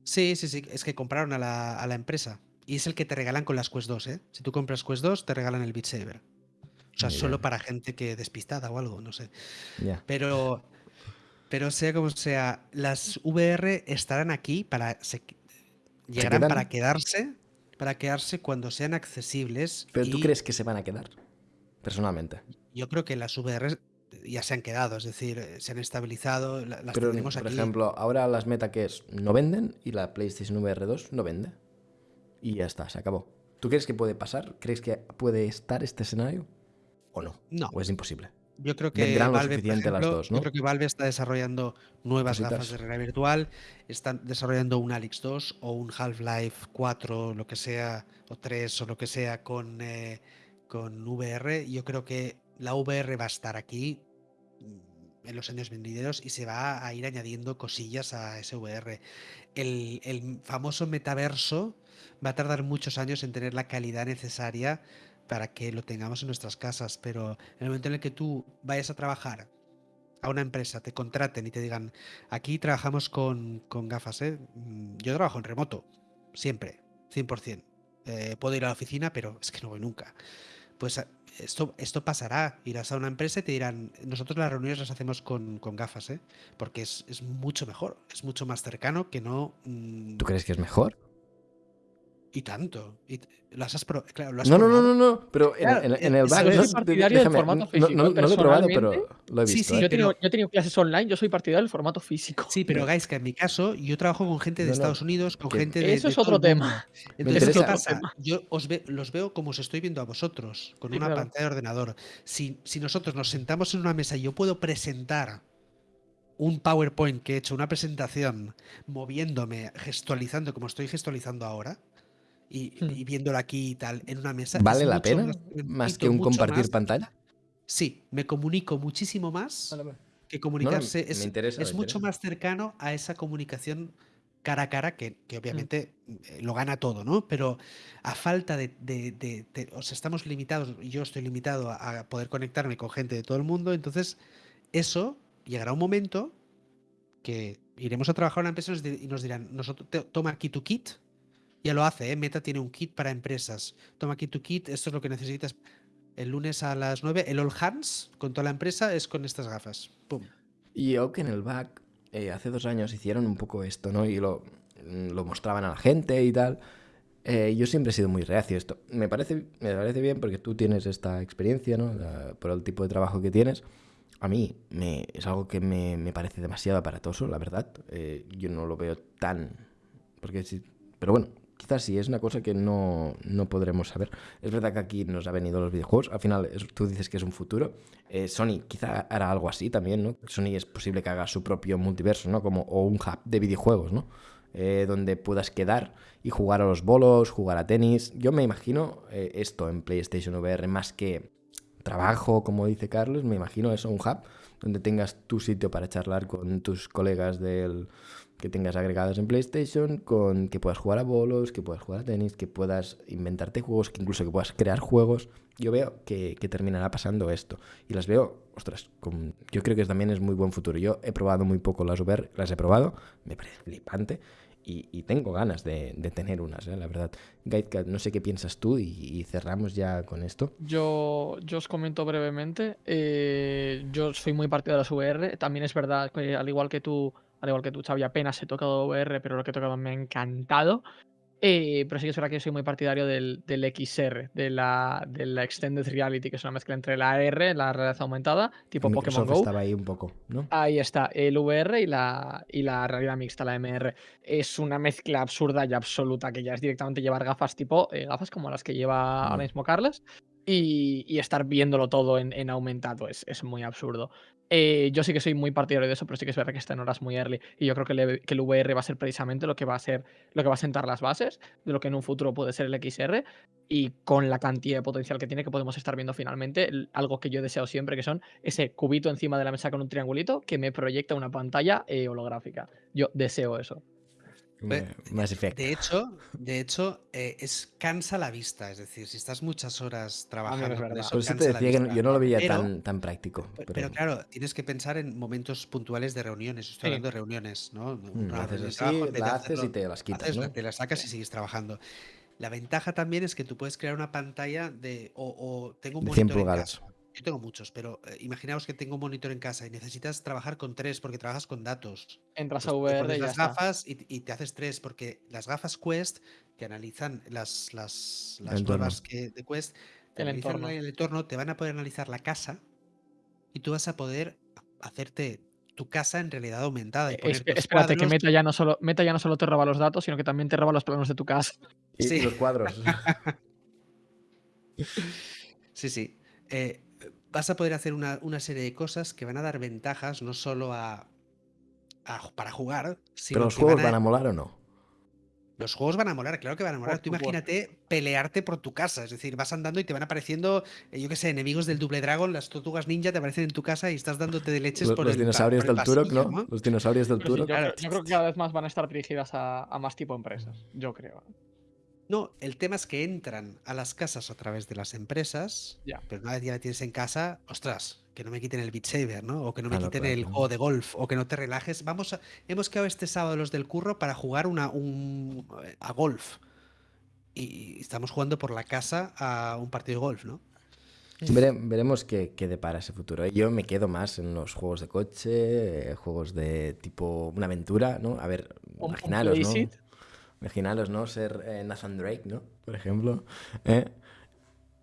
Sí, sí, sí, es que compraron a la, a la empresa. Y es el que te regalan con las Quest 2, ¿eh? Si tú compras Quest 2, te regalan el Beat Saber. O sea, Muy solo bien. para gente que despistada o algo, no sé. Pero Pero sea como sea, las VR estarán aquí para. llegarán para quedarse. Para quedarse cuando sean accesibles. Pero tú crees que se van a quedar, personalmente. Yo creo que las VR ya se han quedado, es decir, eh, se han estabilizado, las Pero, tenemos por aquí. ejemplo, ahora las meta que es no venden y la PlayStation VR 2 no vende. Y ya está, se acabó. ¿Tú crees que puede pasar? ¿Crees que puede estar este escenario? ¿O no? No. ¿O es imposible? Yo creo que Valve, las dos, ¿no? Yo creo que Valve está desarrollando nuevas gafas de realidad virtual, están desarrollando un Alex 2 o un Half-Life 4, lo que sea, o 3 o lo que sea con, eh, con VR. Yo creo que la VR va a estar aquí mm, en los años venideros y se va a ir añadiendo cosillas a ese VR. El, el famoso metaverso va a tardar muchos años en tener la calidad necesaria para que lo tengamos en nuestras casas, pero en el momento en el que tú vayas a trabajar a una empresa, te contraten y te digan, aquí trabajamos con, gafas, ¿eh? Mm, yo trabajo en remoto, siempre, 100%. Eh, puedo ir a la oficina, pero es que no voy nunca. Pues eh, esto, esto pasará. Irás a una empresa y te dirán, nosotros las reuniones las hacemos con, gafas, ¿eh? porque es, es, mucho mejor, es mucho más cercano que no... Mm, ¿Tú crees que es mejor? Y tanto. Y las has, no, no, no, no, no, pero en, el back. Yo soy partidario del formato físico. No, lo he probado, pero lo he visto. Sí, sí, ¿eh? yo, he tenido, yo, he tenido, clases online, yo soy partidario del formato físico. Sí, pero guys, que en mi caso, yo trabajo con gente de Estados Unidos, con gente de. Eso es otro tema. Entonces, ¿qué pasa? Yo os los veo como os estoy viendo a vosotros, con una pantalla de ordenador. Si, si nosotros nos sentamos en una mesa y yo puedo presentar un PowerPoint que he hecho, una presentación, moviéndome, gestualizando como estoy gestualizando ahora Hmm. y, viéndolo aquí y tal en una mesa. ¿Vale la pena? Más, que un compartir pantalla. Sí, me comunico muchísimo más que comunicarse. es, mucho más cercano a esa comunicación cara a cara, que, hmm. obviamente eh, lo gana todo, ¿no? Pero a falta de, O sea, estamos limitados, yo estoy limitado a, poder conectarme con gente de todo el mundo, entonces eso llegará un momento que iremos a trabajar en una empresa y nos dirán, nosotros, toma aquí tu kit, ya lo hace, ¿eh? Meta tiene un kit para empresas. Toma aquí tu kit, esto es lo que necesitas. El lunes a las 9, el All Hands con toda la empresa es con estas gafas. Pum. Y que en el back eh, hace dos años hicieron un poco esto, ¿no? Y lo, lo mostraban a la gente y tal. Eh, yo siempre he sido muy reacio a esto. Me parece, me parece bien porque tú tienes esta experiencia, ¿no? por el tipo de trabajo que tienes. A mí me, es algo que me, me parece demasiado aparatoso, la verdad. Eh, yo no lo veo tan... Porque pero bueno, quizás sí, es una cosa que no, podremos saber. Es verdad que aquí nos ha venido los videojuegos, al final tú dices que es un futuro. Eh, Sony quizá hará algo así también, ¿no? Sony es posible que haga su propio multiverso, ¿no? Como, o un hub de videojuegos, ¿no? Eh, donde puedas quedar y jugar a los bolos, jugar a tenis. Yo me imagino eh, esto en PlayStation VR más que trabajo, como dice Carlos, me imagino eso, un hub donde tengas tu sitio para charlar con tus colegas del, que tengas agregadas en PlayStation, con que puedas jugar a bolos, que puedas jugar a tenis, que puedas inventarte juegos, que incluso que puedas crear juegos. Yo veo que, terminará pasando esto. Y las veo, ostras, yo creo que también es muy buen futuro. Yo he probado muy poco las VR, las he probado, me parece flipante. Y, tengo ganas de, tener unas, ¿eh? la verdad. Guidecat, no sé qué piensas tú y, cerramos ya con esto. Yo, yo os comento brevemente. Eh, yo soy muy partidario de las VR. También es verdad que, al igual que tú, al igual que tú, Xavi, apenas he tocado VR, pero lo que he tocado me ha encantado. Eh, pero sí que es verdad que soy muy partidario del, XR, de la, de la Extended Reality, que es una mezcla entre la AR, la realidad aumentada, tipo Pokémon Go. estaba ahí un poco, ¿no? Ahí está, el VR y la, y la realidad mixta, la MR. Es una mezcla absurda y absoluta, que ya es directamente llevar gafas tipo, eh, gafas como las que lleva ahora mismo Carles, y, estar viéndolo todo en, aumentado es, es, muy absurdo. Eh, yo sí que soy muy partidario de eso, pero sí que es verdad que está en horas muy early. Y yo creo que, el VR va a ser precisamente lo que va a ser, lo que va a sentar las bases de lo que en un futuro puede ser el XR. Y con la cantidad de potencial que tiene, que podemos estar viendo finalmente, algo que yo deseo siempre, que son ese cubito encima de la mesa con un triangulito que me proyecta una pantalla eh, holográfica. Yo deseo eso. Más efecto. De hecho, de hecho eh, es cansa la vista. Es decir, si estás muchas horas trabajando eso, Por eso te decía que yo no lo veía tan, tan práctico. Pero... claro, tienes que pensar en momentos puntuales de reuniones. Estoy hablando de reuniones, ¿no? Mm, haces la haces y te las quitas. Te las sacas y sigues trabajando. La ventaja también es que tú puedes crear una pantalla de. O, tengo un monitor en casa. Yo tengo muchos, pero eh, imaginaos que tengo un monitor en casa y necesitas trabajar con tres porque trabajas con datos. Entras Pues a te VR pones y ya las está. gafas y, y te haces tres, porque las gafas Quest que analizan las, las, las nuevas que, de Quest, te El analizan entorno. el entorno, te van a poder analizar la casa y tú vas a poder hacerte tu casa en realidad aumentada. Y Eh, espérate, que. Meta ya, no solo, Meta ya no solo te roba los datos, sino que también te roba los planos de tu casa. Y, Sí. y los cuadros. Sí, sí. Eh, vas a poder hacer una, una serie de cosas que van a dar ventajas no solo a, a- para jugar, sino Pero los que juegos van a- van a molar o no? Los juegos van a molar, claro que van a molar. Tú imagínate pelearte por tu casa, es decir, vas andando y te van apareciendo, eh, yo qué sé, enemigos del Double Dragon, las tortugas ninja te aparecen en tu casa y estás dándote de leches Los, por los el dinosaurios por el del Turok, pasillo, ¿no? Los dinosaurios del sí, Turok. yo, claro. creo, yo creo que cada vez más van a estar dirigidas a, a más tipo empresas. Yo creo. ¿Eh? No, el tema es que entran a las casas a través de las empresas, Ya. pero una vez ya la tienes en casa, ostras, que no me quiten el Beat Saber, ¿no? O que no me Claro, quiten claro, el juego de golf, o que no te relajes. Vamos a, hemos quedado este sábado los del curro para jugar una, un, a golf. Y estamos jugando por la casa a un partido de golf, ¿no? Vere- veremos qué, qué depara ese futuro. ¿eh? Yo me quedo más en los juegos de coche, eh, juegos de tipo una aventura, ¿no? A ver, imaginaros, ¿no? Imaginaros, ¿no? Ser eh, Nathan Drake, ¿no? Por ejemplo. ¿eh?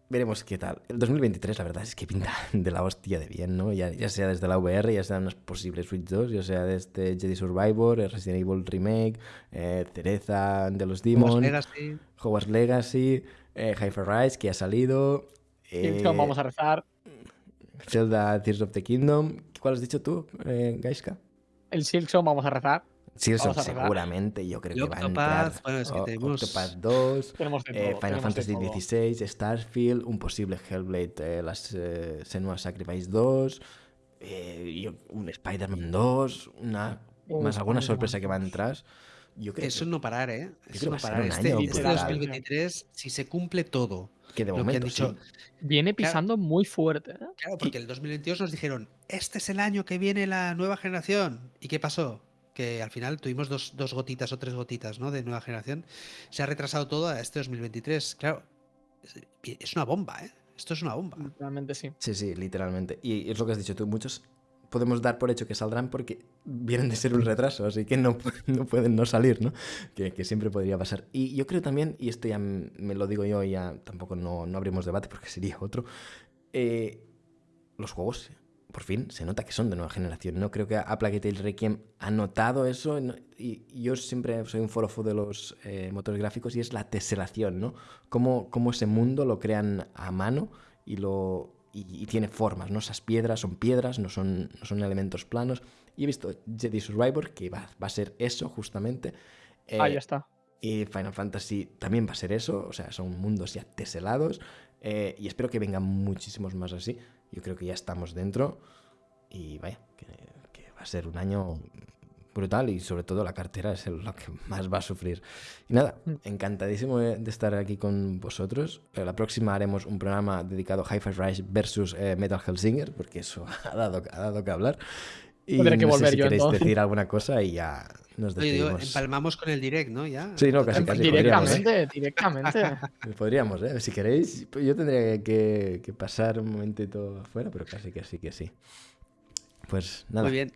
Veremos qué tal. El 2023, la verdad es que pinta de la hostia de bien, ¿no? Ya, ya sea desde la VR, ya sea en unas posibles Switch 2, ya sea desde Jedi Survivor, el Resident Evil Remake, eh, Cereza de los Hogwarts Demons, Legacy. Hogwarts Legacy, eh, Hyper Rise, que ha salido. eh, Kingdom, vamos a rezar. Zelda Tears of the Kingdom. ¿Cuál has dicho tú, eh, Gaiska? El Silksong, vamos a rezar. Rezar. seguramente, yo creo Y que va a entrar. bueno, es que O- tenemos- Octopath 2, Tenemos de eh, Final Fantasy. XVI, Starfield, un posible Hellblade, eh, las eh, Senua Sacrifice 2, eh, yo- un Spider-Man 2, una, Un más alguna sorpresa que va a 2. entrar. Yo creo Eso que, no parar, ¿eh? Eso no parar. un Este, año este brutal. 2023, si se cumple todo que de que momento dicho, sí. Viene pisando muy fuerte. ¿eh? Claro, porque el 2022 nos dijeron, este es el año que viene la nueva generación. ¿Y qué pasó? Que al final tuvimos dos, dos gotitas o tres gotitas ¿no? de nueva generación. Se ha retrasado todo a este 2023. Claro, es, una bomba, ¿eh? Esto es una bomba. Realmente sí. Sí, sí, literalmente. Y es lo que has dicho tú, muchos podemos dar por hecho que saldrán porque vienen de ser un retraso, así que no, no pueden no salir, ¿no? Que, que siempre podría pasar. Y yo creo también, y esto ya me lo digo yo y ya tampoco no, no abrimos debate porque sería otro, eh, los juegos por fin se nota que son de nueva generación. No creo que A Plague Tale Requiem ha notado eso. y y yo siempre soy un forofo de los eh, motores gráficos y es la teselación, ¿no? Cómo, cómo ese mundo lo crean a mano y lo y, y tiene formas, ¿no? Esas piedras son piedras, no son, no son elementos planos. Y he visto Jedi Survivor, que va, va a ser eso justamente. Eh, Ahí está. y Final Fantasy también va a ser eso, o sea, son mundos ya teselados. eh, y espero que vengan muchísimos más así. Yo creo que ya estamos dentro. Y vaya, que, que va a ser un año brutal y sobre todo la cartera es lo que más va a sufrir. Y nada, Mm. encantadísimo de estar aquí con vosotros. La próxima haremos un programa dedicado a Hi-Fi Rise versus eh, Metal Hellsinger, porque eso ha dado, ha dado que hablar. Y Tendré que no sé volver si yo, queréis entonces. decir alguna cosa y ya nos Oye, digo, despedimos. empalmamos con el direct, ¿no? Ya. Sí, no, casi, casi. podríamos, ¿eh? directamente, directamente. Podríamos, ¿eh? Si queréis, yo tendría que, que pasar un momentito afuera, pero casi que sí, que sí. Pues nada, Muy bien.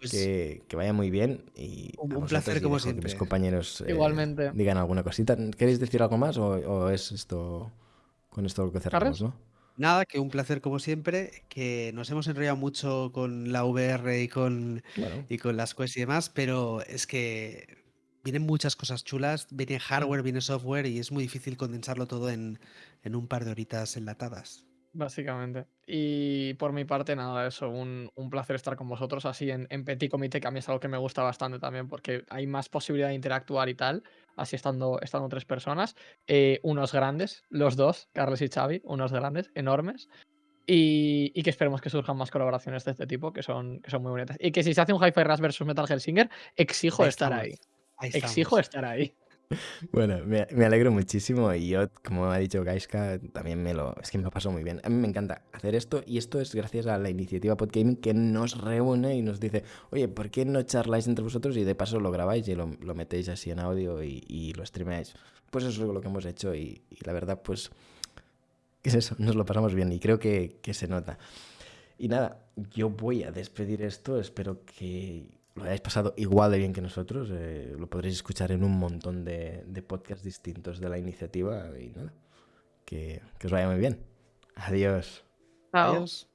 Pues, que, que vaya muy bien y Un- a placer y como que siempre. mis compañeros eh, Igualmente. digan alguna cosita. ¿Queréis decir algo más o, o es esto con esto lo que cerramos, ¿Carles? no? Nada, que un placer como siempre, que nos hemos enrollado mucho con la VR y con, Bueno, y con las quests y demás, pero es que vienen muchas cosas chulas, viene hardware, viene software y es muy difícil condensarlo todo en, en un par de horitas enlatadas. Básicamente. Y por mi parte, nada, eso, un, un placer estar con vosotros así en, en Petit Comité, que a mí es algo que me gusta bastante también, porque hay más posibilidad de interactuar y tal, así estando, estando tres personas. Eh, unos grandes, los dos, Carles y Xavi, unos grandes, enormes. Y, y que esperemos que surjan más colaboraciones de este tipo, que son, que son muy bonitas. Y que si se hace un Hi-Fi Rush versus Metal Hellsinger, exijo Ahí estar estamos, ahí. ahí Exijo estar ahí. Bueno, me, alegro muchísimo y yo, como ha dicho Gaiska, también me lo... Es que me lo paso muy bien. A mí me encanta hacer esto y esto es gracias a la iniciativa Podgaming que nos reúne y nos dice, oye, ¿por qué no charláis entre vosotros y de paso lo grabáis y lo, lo metéis así en audio y, y lo streameáis? Pues eso es lo que hemos hecho y, y la verdad, pues... es eso, nos lo pasamos bien y creo que, que se nota. Y nada, yo voy a despedir esto, espero que lo hayáis pasado igual de bien que nosotros, eh, lo podréis escuchar en un montón de, de podcasts distintos de la iniciativa y nada, que, que os vaya muy bien. Adiós. Chao. Adiós.